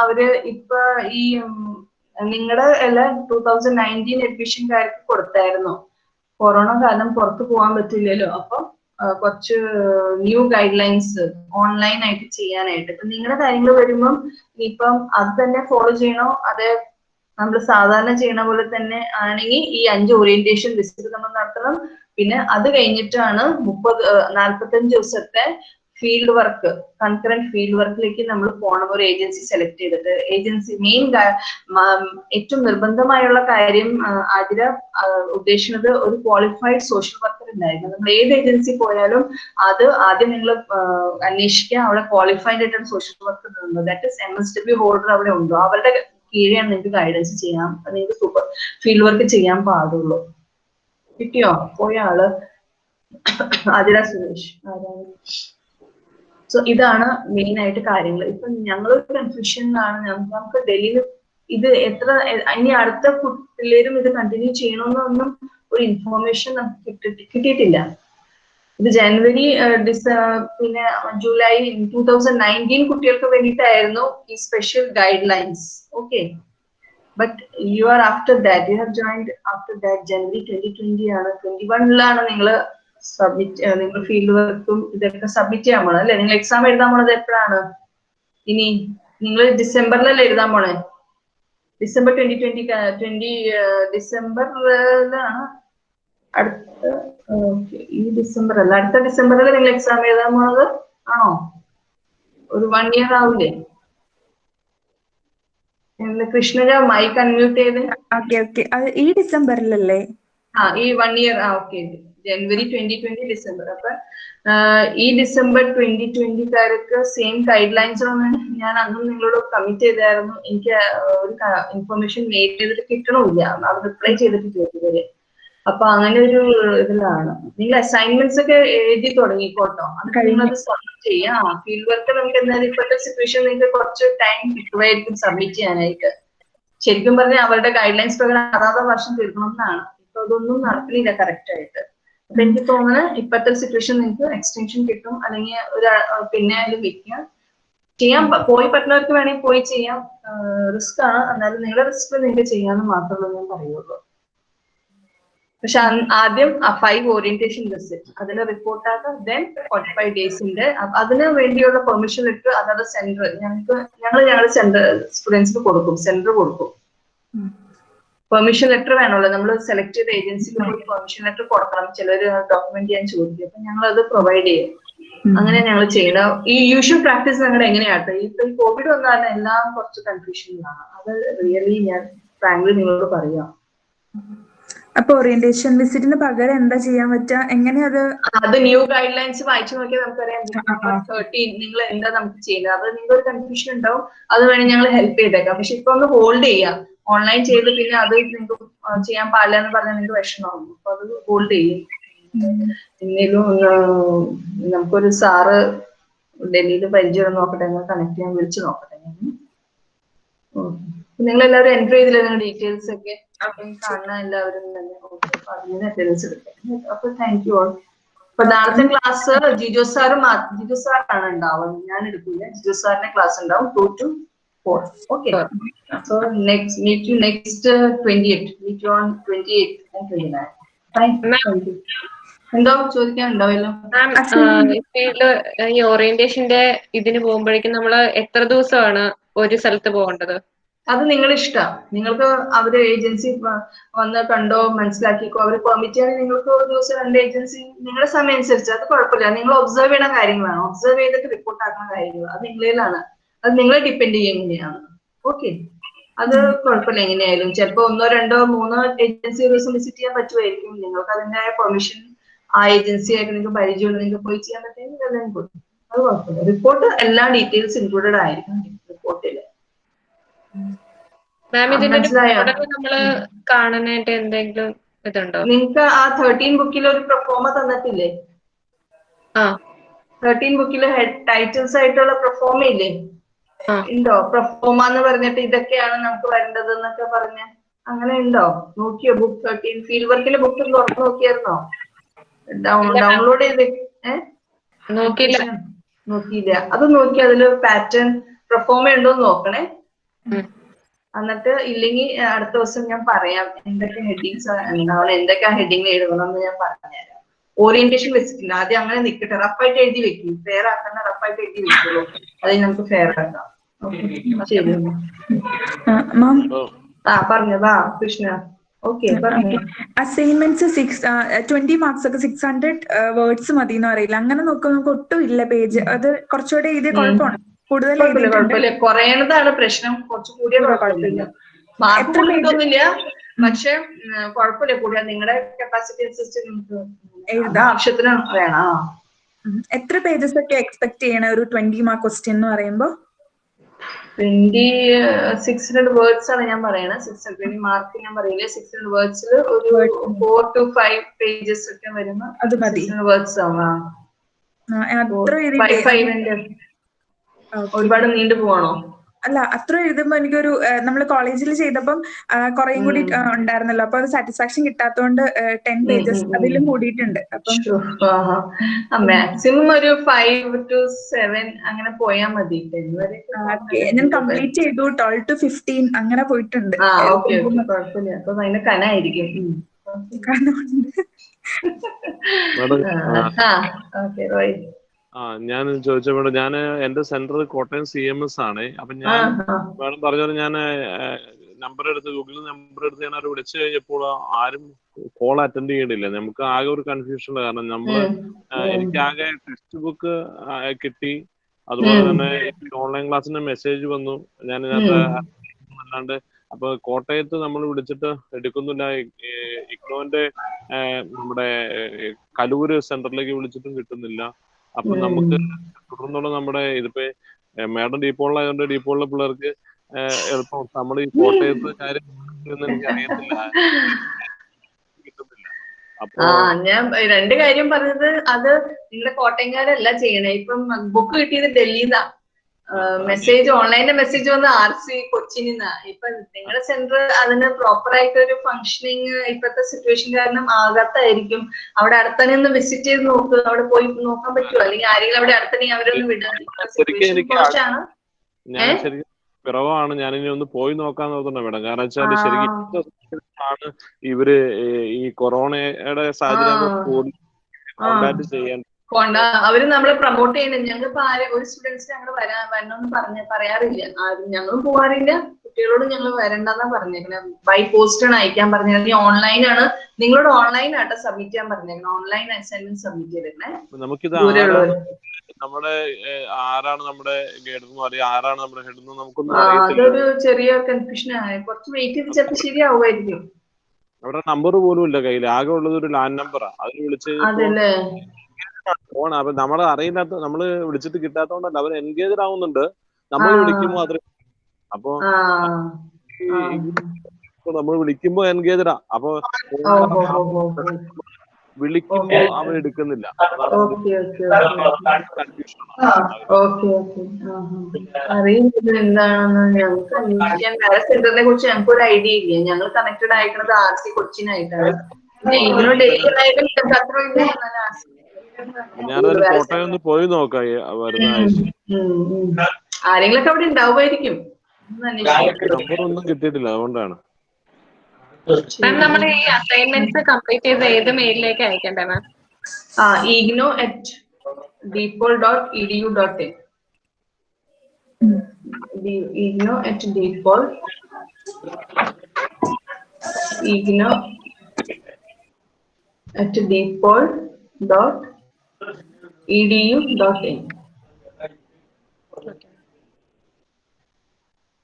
A: അവർ ഇപ്പൊ ഈ നിങ്ങളുടെ അല്ല ടൂ തൗസൻഡ് നയന്റീൻ കൊടുത്തായിരുന്നു. കൊറോണ കാരണം പുറത്ത് പോകാൻ പറ്റില്ലല്ലോ. അപ്പൊ കുറച്ച് ന്യൂ ഗൈഡ് ലൈൻസ് ഓൺലൈൻ ആയിട്ട് ചെയ്യാനായിട്ട്. ഇപ്പൊ നിങ്ങളുടെ കാര്യങ്ങൾ വരുമ്പം ഇപ്പം അത് തന്നെ ഫോളോ ചെയ്യണോ? അത് നമ്മൾ സാധാരണ ചെയ്യണ പോലെ തന്നെ ആണെങ്കിൽ ഈ അഞ്ച് ഓറിയന്റേഷൻ വിസിറ്റ് നമ്മൾ നടത്തണം. പിന്നെ അത് കഴിഞ്ഞിട്ടാണ് മുപ്പത് നാൽപ്പത്തഞ്ച് ദിവസത്തെ ഫീൽഡ് വർക്ക് കൺകറന്റ് ഫീൽഡ് വർക്കിലേക്ക് നമ്മൾ പോകണം ഒരു ഏജൻസി സെലക്ട് ചെയ്തിട്ട് ഏജൻസി മെയിൻ ഏറ്റവും നിർബന്ധമായുള്ള കാര്യം ആതിര ഉദ്ദേശിക്കുന്നത് ഒരു ക്വാളിഫൈഡ് സോഷ്യൽ വർക്കർ ഉണ്ടായിരുന്നു. നമ്മൾ ഏത് ഏജൻസി പോയാലും അത് ആദ്യം നിങ്ങൾ അന്വേഷിക്കുക അവിടെ ക്വാളിഫൈഡ് ആയിട്ടുള്ള സോഷ്യൽ വർക്കർ ഉണ്ടോ that is M S holder അവിടെ ഉണ്ടോ. അവരുടെ കീഴെയാണ് നിങ്ങൾക്ക് ഗൈഡൻസ് ചെയ്യാം. നിങ്ങൾക്ക് സൂപ്പർ ഫീൽഡ് വർക്ക് ചെയ്യാൻ പാടുള്ളൂ. കിട്ടിയോ? പോയ ആൾ. ആതിര സുരേഷ്. ആരാണ്? സോ ഇതാണ് മെയിൻ ആയിട്ട് കാര്യങ്ങൾ ഇപ്പൊ ഞങ്ങളൊരു കൺഫ്യൂഷനിലാണ് നമുക്ക് ഡൽഹിയിൽ ഇത് എത്ര ഇനി അടുത്ത പിള്ളേരും ഇത് കണ്ടിന്യൂ ചെയ്യണമെന്നൊന്നും ഒരു ഇൻഫോർമേഷൻ നമുക്ക് കിട്ടി- കിട്ടിയിട്ടില്ല. ഇത് ജനുവരി ഡിസ പിന്നെ ജൂലൈ ടൂ തൗസൻഡ് നയന്റീൻ കുട്ടികൾക്ക് വേണ്ടിയിട്ടായിരുന്നു ഈ special guidelines okay but you are after that you have joined after that January twenty twenty ആണ്. ട്വന്റി വണ്ണിലാണ് നിങ്ങൾ സബ്മിറ്റ് നിങ്ങൾ ഫീൽഡ് വർക്കും ഇതൊക്കെ സബ്മിറ്റ് ചെയ്യാൻ പോണത് അല്ലെ? നിങ്ങൾ എക്സാം എഴുതാൻ പോണത് എപ്പോഴാണ്? ഇനി നിങ്ങൾ ഡിസംബറിലല്ലേ എഴുതാൻ പോണേ? ഡിസംബർ ട്വന്റി ട്വന്റി ട്വന്റി ഡിസംബറിലാണ് അടുത്ത ഈ ഡിസംബർ അല്ല അടുത്ത ഡിസംബറിൽ നിങ്ങൾ എക്സാം എഴുതാൻ പോണത്? ആണോ? ഒരു വൺ ഇയർ ആവില്ലേ കൃഷ്ണജ മൈക്ക് അൺമ്യൂട്ട് ചെയ്ത്.
C: ഈ ഡിസംബറിലല്ലേ?
A: ആ ഈ വൺ ഇയർ ആ okay. January twenty twenty December. അപ്പൊ ഈ ഡിസംബർ ട്വന്റി ട്വന്റിക്കാർക്ക് സെയിം ഗൈഡ് ആണ് ഞാൻ അന്നും നിങ്ങളോട് കമ്മിറ്റ് ചെയ്തായിരുന്നു. എനിക്ക് ഒരു ഇൻഫർമേഷൻ മെയിൽ ചെയ്തിട്ട് കിട്ടണമില്ല. അത് റിപ്ലൈ ചെയ്തിട്ട് ഇതുവരെ അപ്പൊ അങ്ങനെ ഒരു ഇതിലാണ്. നിങ്ങൾ അസൈൻമെന്റ്സ് ഒക്കെ എഴുതി തുടങ്ങിക്കോട്ടോ. അത് കഴിയുന്നത് സബ്മിറ്റ് ചെയ്യാം. ഫീൽഡ് വർക്ക് നമുക്ക് എന്തായാലും ഇപ്പോഴത്തെ സിറ്റുവേഷൻ നിങ്ങൾക്ക് കുറച്ച് ടൈം കിട്ടുമായിരിക്കും സബ്മിറ്റ് ചെയ്യാനായിട്ട്. ശരിക്കും പറഞ്ഞാൽ അവരുടെ ഗൈഡ് ലൈൻസ് പ്രകാരം അതാത് വർഷം തീർക്കണം എന്നാണ് ഇപ്പൊ അതൊന്നും നടക്കുന്നില്ല കറക്റ്റ് ആയിട്ട്. അപ്പൊ എനിക്ക് തോന്നുന്നത് ഇപ്പോഴത്തെ സിറ്റുവേഷൻ നിങ്ങൾക്ക് എക്സ്റ്റൻഷൻ കിട്ടും അല്ലെങ്കിൽ ഒരു ആ, പിന്നെ അതിൽ വെക്കുക ചെയ്യാൻ പോയി പറ്റുന്നവർക്ക് വേണമെങ്കിൽ പോയി ചെയ്യാം. റിസ്ക് ആണ് എന്നാലും നിങ്ങളുടെ റിസ്ക് നിങ്ങൾക്ക് ചെയ്യാന്ന് മാത്രമേ ഞാൻ പറയുള്ളൂ. പക്ഷെ ആദ്യം ആദ്യം ഫൈവ് ഓറിയന്റേഷൻ വിസിറ്റ് അതിന് റിപ്പോർട്ട് ആക്കുക ദെൻ ഫോർട്ടി ഫൈവ് ഡേയ്സിന്റെ അതിന് വേണ്ടിയുള്ള പെർമിഷൻ ഇട്ട് അതായത് സെന്റർ ഞങ്ങൾക്ക് ഞങ്ങൾ ഞങ്ങളുടെ സെന്റർ സ്റ്റുഡൻസിന് കൊടുക്കും. സെന്റർ കൊടുക്കും. പെർമിഷൻ ലെറ്റർ വേണമല്ലോ. നമ്മൾ സെലക്ട് ചെയ്ത ഏജൻസിക്ക് പോയി പെർമിഷൻ ലെറ്റർ കൊടുക്കണം. ചിലർ ഡോക്യുമെന്റ് ചെയ്യാൻ ചോദിക്കും. അപ്പൊ ഞങ്ങൾ അത് പ്രൊവൈഡ് ചെയ്യും അങ്ങനെ ഞങ്ങൾ ചെയ്യണം. ഈ യൂഷ്വൽ പ്രാക്ടീസ് ഞങ്ങളുടെ എങ്ങനെയാട്ടോ? ഇപ്പൊ ഈ കോവിഡ് വന്നാൽ എല്ലാം കുറച്ച് കൺഫ്യൂഷനിലാണ് അത് റിയലി ഞാൻ ഫ്രാങ്ക്ലി നിങ്ങളോട് പറയാം.
C: അപ്പൊ ഓറിയന്റേഷൻ വിസിറ്റിന് പകരം എന്താ ചെയ്യാൻ പറ്റുക എങ്ങനെ അത്
A: അത് ന്യൂ ഗൈഡ് ലൈൻസ് വായിച്ചു നോക്കിയാൽ നമുക്കറിയാം. തേർട്ടീൻ നിങ്ങൾ എന്താ നമുക്ക് ചെയ്യുന്നത്? അത് നിങ്ങൾക്ക് ഒരു കൺഫ്യൂഷൻ ഉണ്ടാവും. അത് വേണമെങ്കിൽ ഞങ്ങൾ ഹെൽപ്പ് ചെയ്തേക്കാം. പക്ഷെ ഇപ്പൊ ഒന്ന് ഹോൾഡ് ചെയ്യാം. ഓൺലൈൻ ചെയ്ത് പിന്നെ അത് നിങ്ങൾക്ക് ചെയ്യാൻ പാടില്ല എന്ന് പറഞ്ഞാൽ നിങ്ങൾക്ക് വിഷമമാകും അപ്പൊ അത് ഹോൾഡ് ചെയ്യും. എന്തെങ്കിലും നമുക്കൊരു സാറ് ഡൽഹിയിൽ പരിചയം നോക്കട്ടെ ഞങ്ങൾ കണക്ട് ചെയ്യാൻ വിളിച്ചു നോക്കട്ടെ. നിങ്ങൾ എല്ലാവരും എൻട്രി ചെയ്തില്ല നിങ്ങളുടെ ഡീറ്റെയിൽസ് ഒക്കെ? കാണുന്ന എല്ലാവരും തന്നെ. അതിന് അറ്റൻഡൻസ് എടുക്കാം. അപ്പൊ താങ്ക് യു ഓൾ അപ്പൊ നാളത്തെ ക്ലാസ് ജിജോ സാറ് ജിജോ സാറാണ് ഉണ്ടാവുന്നത് ഞാൻ എടുക്കില്ല ജിജോ സാറിന്റെ ക്ലാസ് ഉണ്ടാവും. Two to four Okay. So next meet you next next meet Meet you on eight and twenty nine thank you എന്തോ ചോദിക്കാൻ ഉണ്ടാവല്ലോ?
D: മാം ഫീൽഡ് ഈ ഓറിയന്റേഷന്റെ ഇതിന് പോകുമ്പോഴേക്കും നമ്മൾ എത്ര ദിവസമാണ് ഒരു സ്ഥലത്ത് പോകേണ്ടത്?
A: അത് നിങ്ങൾ ഇഷ്ടം നിങ്ങൾക്ക് അവർ ഏജൻസി വന്ന് കണ്ടോ മനസ്സിലാക്കിക്കോ. അവർ പെർമിറ്റ് ചെയ്യാൻ നിങ്ങൾക്ക് ഒരു ദിവസം രണ്ട് ഏജൻസി നിങ്ങളുടെ സമയം അനുസരിച്ച്. അത് കുഴപ്പമില്ല. നിങ്ങൾ ഒബ്സർവ് ചെയ്യുന്ന കാര്യങ്ങളാണ്. ഒബ്സർവ് ചെയ്തിട്ട് റിപ്പോർട്ട് ആക്കുന്ന കാര്യങ്ങൾ അത് നിങ്ങളിലാണ്. അത് നിങ്ങളെ ഡിപ്പെൻഡ് ചെയ്യും എങ്ങനെയാണ്. ഓക്കെ അത് കുഴപ്പമില്ല എങ്ങനെയായാലും. ചിലപ്പോ ഒന്നോ രണ്ടോ മൂന്നോ ഏജൻസി ഒരു ദിവസം വിസിറ്റ് ചെയ്യാൻ പറ്റുമായിരിക്കും. നിങ്ങൾക്ക് അതിന്റെ പെർമിഷൻ ആ ഏജൻസി ആയിട്ട് നിങ്ങൾക്ക് പരിചയമുള്ള നിങ്ങൾക്ക് പോയി ചെയ്യാൻ പറ്റുമെങ്കിൽ എല്ലാം കൊടുക്കും അത് കുഴപ്പമില്ല. റിപ്പോർട്ട് എല്ലാ ഡീറ്റെയിൽസ് ഇൻക്ലൂഡഡ് ആയിരിക്കും. റിപ്പോർട്ടിൽ
D: മാം ഇതിന്റെ? നമ്മൾ കാണാനായിട്ട് എന്തെങ്കിലും ഇതുണ്ടോ?
A: നിങ്ങൾക്ക് ആ തേർട്ടീൻ ബുക്കിൽ ഒരു പ്രൊഫോമ തന്നിട്ടില്ലേ?
D: ആ.
A: തേർട്ടീൻ ബുക്കിൽ ഹെഡ് ടൈറ്റിൽസ് ആയിട്ടുള്ള പ്രൊഫോമ ഇല്ലേ. ഉണ്ടോ? പ്രൊഫോമ എന്ന് പറഞ്ഞിട്ട് ഇതൊക്കെയാണ് നമുക്ക് വരേണ്ടത് എന്നൊക്കെ പറഞ്ഞ അങ്ങനെ ഉണ്ടോ? നോക്കിയോ ബുക്ക് തേർട്ടീൻ ഫീൽഡ് വർക്കിലെ ബുക്ക് തുറന്നു നോക്കിയായിരുന്നോ? ഡൗൺലോഡ് ചെയ്ത് ഏഹ്
D: നോക്കിയില്ല.
A: നോക്കിയില്ല. അത് നോക്കി അതിൽ പാറ്റേൺ പ്രൊഫോമ ഉണ്ടോ എന്ന് നോക്കണേ. എന്നിട്ട് ഇല്ലെങ്കിൽ അടുത്ത ദിവസം ഞാൻ പറയാം. എന്തൊക്കെ ഹെഡിങ്സ് ഉണ്ടാവണം എന്തൊക്കെ ഹെഡിങ് എഴുതണം എന്ന് ഞാൻ പറഞ്ഞുതരാം. ഓറിയന്റേഷൻ വെച്ചിട്ടില്ല. ആദ്യം അങ്ങനെ നിൽക്കട്ടെ റഫായിട്ട് എഴുതി വെക്കും. ഫെയർ ആക്കണ്ട റഫായിട്ട് എഴുതി വെക്കുള്ളൂ. അത് നമുക്ക് ഫെയർ ആക്കാം. ശരി.
C: മാം.
A: ആ പറഞ്ഞതാ Krishna. Okay
C: assignments six twenty marks ഒക്കെ സിക്സ് ഹൺഡ്രഡ് വേർഡ്സ് മതി എന്ന് പറയില്ല. അങ്ങനെ നോക്കുമ്പോൾ നമുക്ക് ഒട്ടും ഇല്ല പേജ് അത് കുറച്ചുകൂടെ എഴുതിയ കുഴപ്പമാണ്. കൂടുതൽ
A: കുറയണതാണ് പ്രശ്നം. കുറച്ചുകൂടി കുഴപ്പമില്ല. മാർക്ക് പക്ഷെ കുഴപ്പമില്ല. കൂടുതൽ നിങ്ങളുടെ കപ്പാസിറ്റി അനുസരിച്ച് നിങ്ങൾക്ക്
C: എഴുതാം.
A: ആവശ്യത്തിന് വേണം.
C: എത്ര പേജസ് ഒക്കെ എക്സ്പെക്ട് ചെയ്യണ? ഒരു ട്വന്റി മാർക്ക് ക്വസ്റ്റ്യൻ എന്ന് പറയുമ്പോൾ
A: ട്വന്റി സിക്സ് ഹൺഡ്രഡ് വേർഡ്സ് ആണ് ഞാൻ പറയണത് സിക്സ് ഹൺഡ്രഡ് മാർക്ക് ഞാൻ പറയില്ല. സിക്സ് ഹൺഡ്രഡ് വേർഡ്സിൽ ഒരു ഫോർ ടു ഫൈവ് പേജസ് ഒക്കെ വരുന്ന
C: അത് മതി.
A: വേർഡ്സ് ആവാം ഒരുപാട് നീണ്ടു പോവാണോ?
C: അല്ല അത്ര എഴുതുമ്പോ എനിക്കൊരു നമ്മൾ കോളേജിൽ ചെയ്തപ്പം കുറേയും കൂടി ഉണ്ടായിരുന്നല്ലോ. അപ്പൊ സാറ്റിസ്ഫാക്ഷൻ കിട്ടാത്തതുകൊണ്ട് ടെൻ പേജസ്. അതിലും കൂടിയിട്ടുണ്ട്. അപ്പം
A: മാക്സിമം ഒരു ഫൈവ് ടു സെവൻ അങ്ങനെ പോയാൽ മതി.
C: ഞാൻ കംപ്ലീറ്റ് ചെയ്തു. ട്വൽവ് ടു ഫിഫ്റ്റീൻ അങ്ങനെ പോയിട്ടുണ്ട്.
A: കുഴപ്പമില്ല. അപ്പൊ കനായിരിക്കും. ഓക്കെ. റോയ്
E: ആ ഞാൻ ചോദിച്ച മേഡം ഞാൻ എന്റെ centre Kottayam C M S ആണ്. അപ്പൊ ഞാൻ മേഡം പറഞ്ഞ ഞാൻ നമ്പർ എടുത്ത് ഗൂഗിളിൽ നമ്പർ എടുത്ത് ഞാൻ അവർ വിളിച്ചു കഴിഞ്ഞപ്പോൾ ആരും കോൾ അറ്റൻഡ് ചെയ്യണില്ല. നമുക്ക് ആകെ ഒരു കൺഫ്യൂഷൻ കാരണം നമ്മൾ എനിക്ക് ആകെ ടെക്സ്റ്റ് ബുക്ക് കിട്ടി. അതുപോലെ തന്നെ ഓൺലൈൻ ക്ലാസ്സിന്റെ മെസ്സേജ് വന്നു. ഞാൻ ഇതിനകത്ത് അല്ലാണ്ട് അപ്പൊ കോട്ടയത്ത് നമ്മൾ വിളിച്ചിട്ട് എടുക്കുന്നില്ല. ഇഗ്നോന്റെ നമ്മുടെ കലൂര് സെന്ററിലേക്ക് വിളിച്ചിട്ടും കിട്ടുന്നില്ല. അപ്പൊ നമുക്ക് തുടർന്നുള്ള നമ്മുടെ ഇതിപ്പോ മാഡം ഡീപ്പോളിലായതുകൊണ്ട് ഡീപ്പോളിലെ പിള്ളേർക്ക് എളുപ്പം നമ്മൾ ഈ കോട്ടയത്ത് കാര്യം എനിക്ക് അറിയത്തില്ല.
A: ആ ഞാൻ രണ്ട് കാര്യം പറഞ്ഞത് അത് നിങ്ങളുടെ കോട്ടയംകാരല്ല ചെയ്യണേ. ഇപ്പം ബുക്ക് കിട്ടിയത് ഡൽഹിന്നാ. മെസ്സേജ് ഓൺലൈനിലെ മെസ്സേജ് വന്ന് ആർ സി കൊച്ചിനിന്നാ. ഇപ്പൊ നിങ്ങളുടെ സെന്റർ അതിന് പ്രോപ്പർ ആയിട്ട് ഒരു ഫംഗ്ഷനിങ് ഇപ്പോഴത്തെ സിറ്റുവേഷൻ കാരണം ആകാത്തായിരിക്കും. അവിടെ അടുത്തന്നെ ഒന്ന് വിസിറ്റ് ചെയ്ത് നോക്ക്. അവിടെ പോയി നോക്കാൻ പറ്റുമോ അല്ലെങ്കിൽ ആരെങ്കിലും അവിടെ അടുത്തന്നെ അവരൊന്ന് വിടാൻ കുറവാണ്
E: ഞാൻ ഇനി ഒന്ന് പോയി നോക്കാൻ നോക്കുന്ന മേഡം. കാരണം വെച്ചാൽ ശരിക്കും. ആണ് ഇവർ ഈ- കൊറോണയുടെ സാഹചര്യം
A: കോൺടാക്ട്
E: കൂടി ചെയ്യാൻ
A: കൊണ്ട അവർ നമ്മളെ പ്രൊമോട്ട് ചെയ്യുന്നുണ്ട് ഞങ്ങളിപ്പോ ആരെ ഒരു സ്റ്റുഡൻസ് ഞങ്ങൾ വരാ വരണമെന്ന് പറഞ്ഞ പറയാറില്ല. ആരും ഞങ്ങളും പോവാറില്ല. കുട്ടികളോട് ഞങ്ങൾ വരണ്ടെന്നാ പറഞ്ഞേക്കണേ. ബൈ പോസ്റ്റ് ആണ് അയക്കാൻ പറഞ്ഞത് ഓൺലൈൻ ആണ്. നിങ്ങളോട് ഓൺലൈൻ ആട്ടോ സബ്മിറ്റ് ചെയ്യാൻ പറഞ്ഞേക്കണം. ഓൺലൈൻ അസൈൻമെന്റ് സബ്മിറ്റ് ചെയ്തേക്കണേ
E: നമുക്കിത് നമ്മുടെ ആരാണ് നമ്മുടെ ഗൈഡ് എന്ന് പറയും ആരാണ് നമ്മുടെ ഹെഡ് എന്ന് നമുക്കൊന്നും
A: അതൊരു ചെറിയ കൺഫ്യൂഷൻ ആയി കുറച്ച് വെയിറ്റ് ചെയ്ത് ചിലപ്പോൾ ശരിയാവുമായിരിക്കും.
E: അവരുടെ നമ്പർ പോലും ഇല്ല കയ്യിൽ ആകെ ഉള്ളത് ഒരു ലാൻഡ് നമ്പറാ അതിൽ വിളിച്ച്
A: അതല്ലേ.
E: ഫോൺ അപ്പൊ നമ്മളെ അറിയില്ലാത്ത നമ്മൾ വിളിച്ചിട്ട് കിട്ടാത്തോണ്ടല്ല അവർ എൻഗേജ് ആവുന്നുണ്ട്. നമ്മൾ
A: ആ.
E: വിളിക്കുമ്പോ അത്ര അപ്പൊ നമ്മൾ വിളിക്കുമ്പോ എൻഗേജഡാ അപ്പൊ വിളിക്കുമ്പോ അവൻ എടുക്കുന്നില്ല.
A: അറിയില്ല ഞങ്ങൾക്ക് അന്വേഷിക്കാൻ വേറെ സെന്ററിനെ കുറിച്ച് ഞങ്ങൾക്ക് ഒരു ഐഡിയ ഇല്ല. ഞങ്ങൾ കണക്റ്റഡ് ആയിരിക്കുന്നത് ആർ സി കൊച്ചിനായിട്ടാണ്. ഇതിനോട് അത്ര ഇല്ല
E: ഞാനൊരു കോട്ടയം ഒന്ന് പോയി നോക്കാം വരുന്ന ആഴ്ച.
A: ആരെങ്കിലൊക്കെ അവിടെ ഉണ്ടാവുമായിരിക്കും.
E: നമ്പർ ഒന്നും കിട്ടിയിട്ടില്ല അതുകൊണ്ടാണ്.
D: മാം നമ്മൾ ഈ അസൈൻമെന്റ്സ് കംപ്ലീറ്റ് ചെയ്ത് ഏത് മെയിലിലേക്ക് അയക്കണ്ടേ മാം
A: ആ IGNOU at DePaul dot E D U dot in IGNOU at DePaul IGNOU at DePaul dot in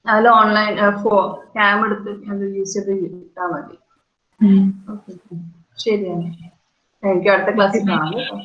A: അതിൽ ഓൺലൈൻ ഫോ ക്യാം എടുത്ത് അത് യൂസ് ചെയ്ത് ഇട്ടാൽ മതി. ഓക്കെ ശരിയാണ് താങ്ക് യു അടുത്ത ക്ലാസ്സിൽ കാണാം കേട്ടോ.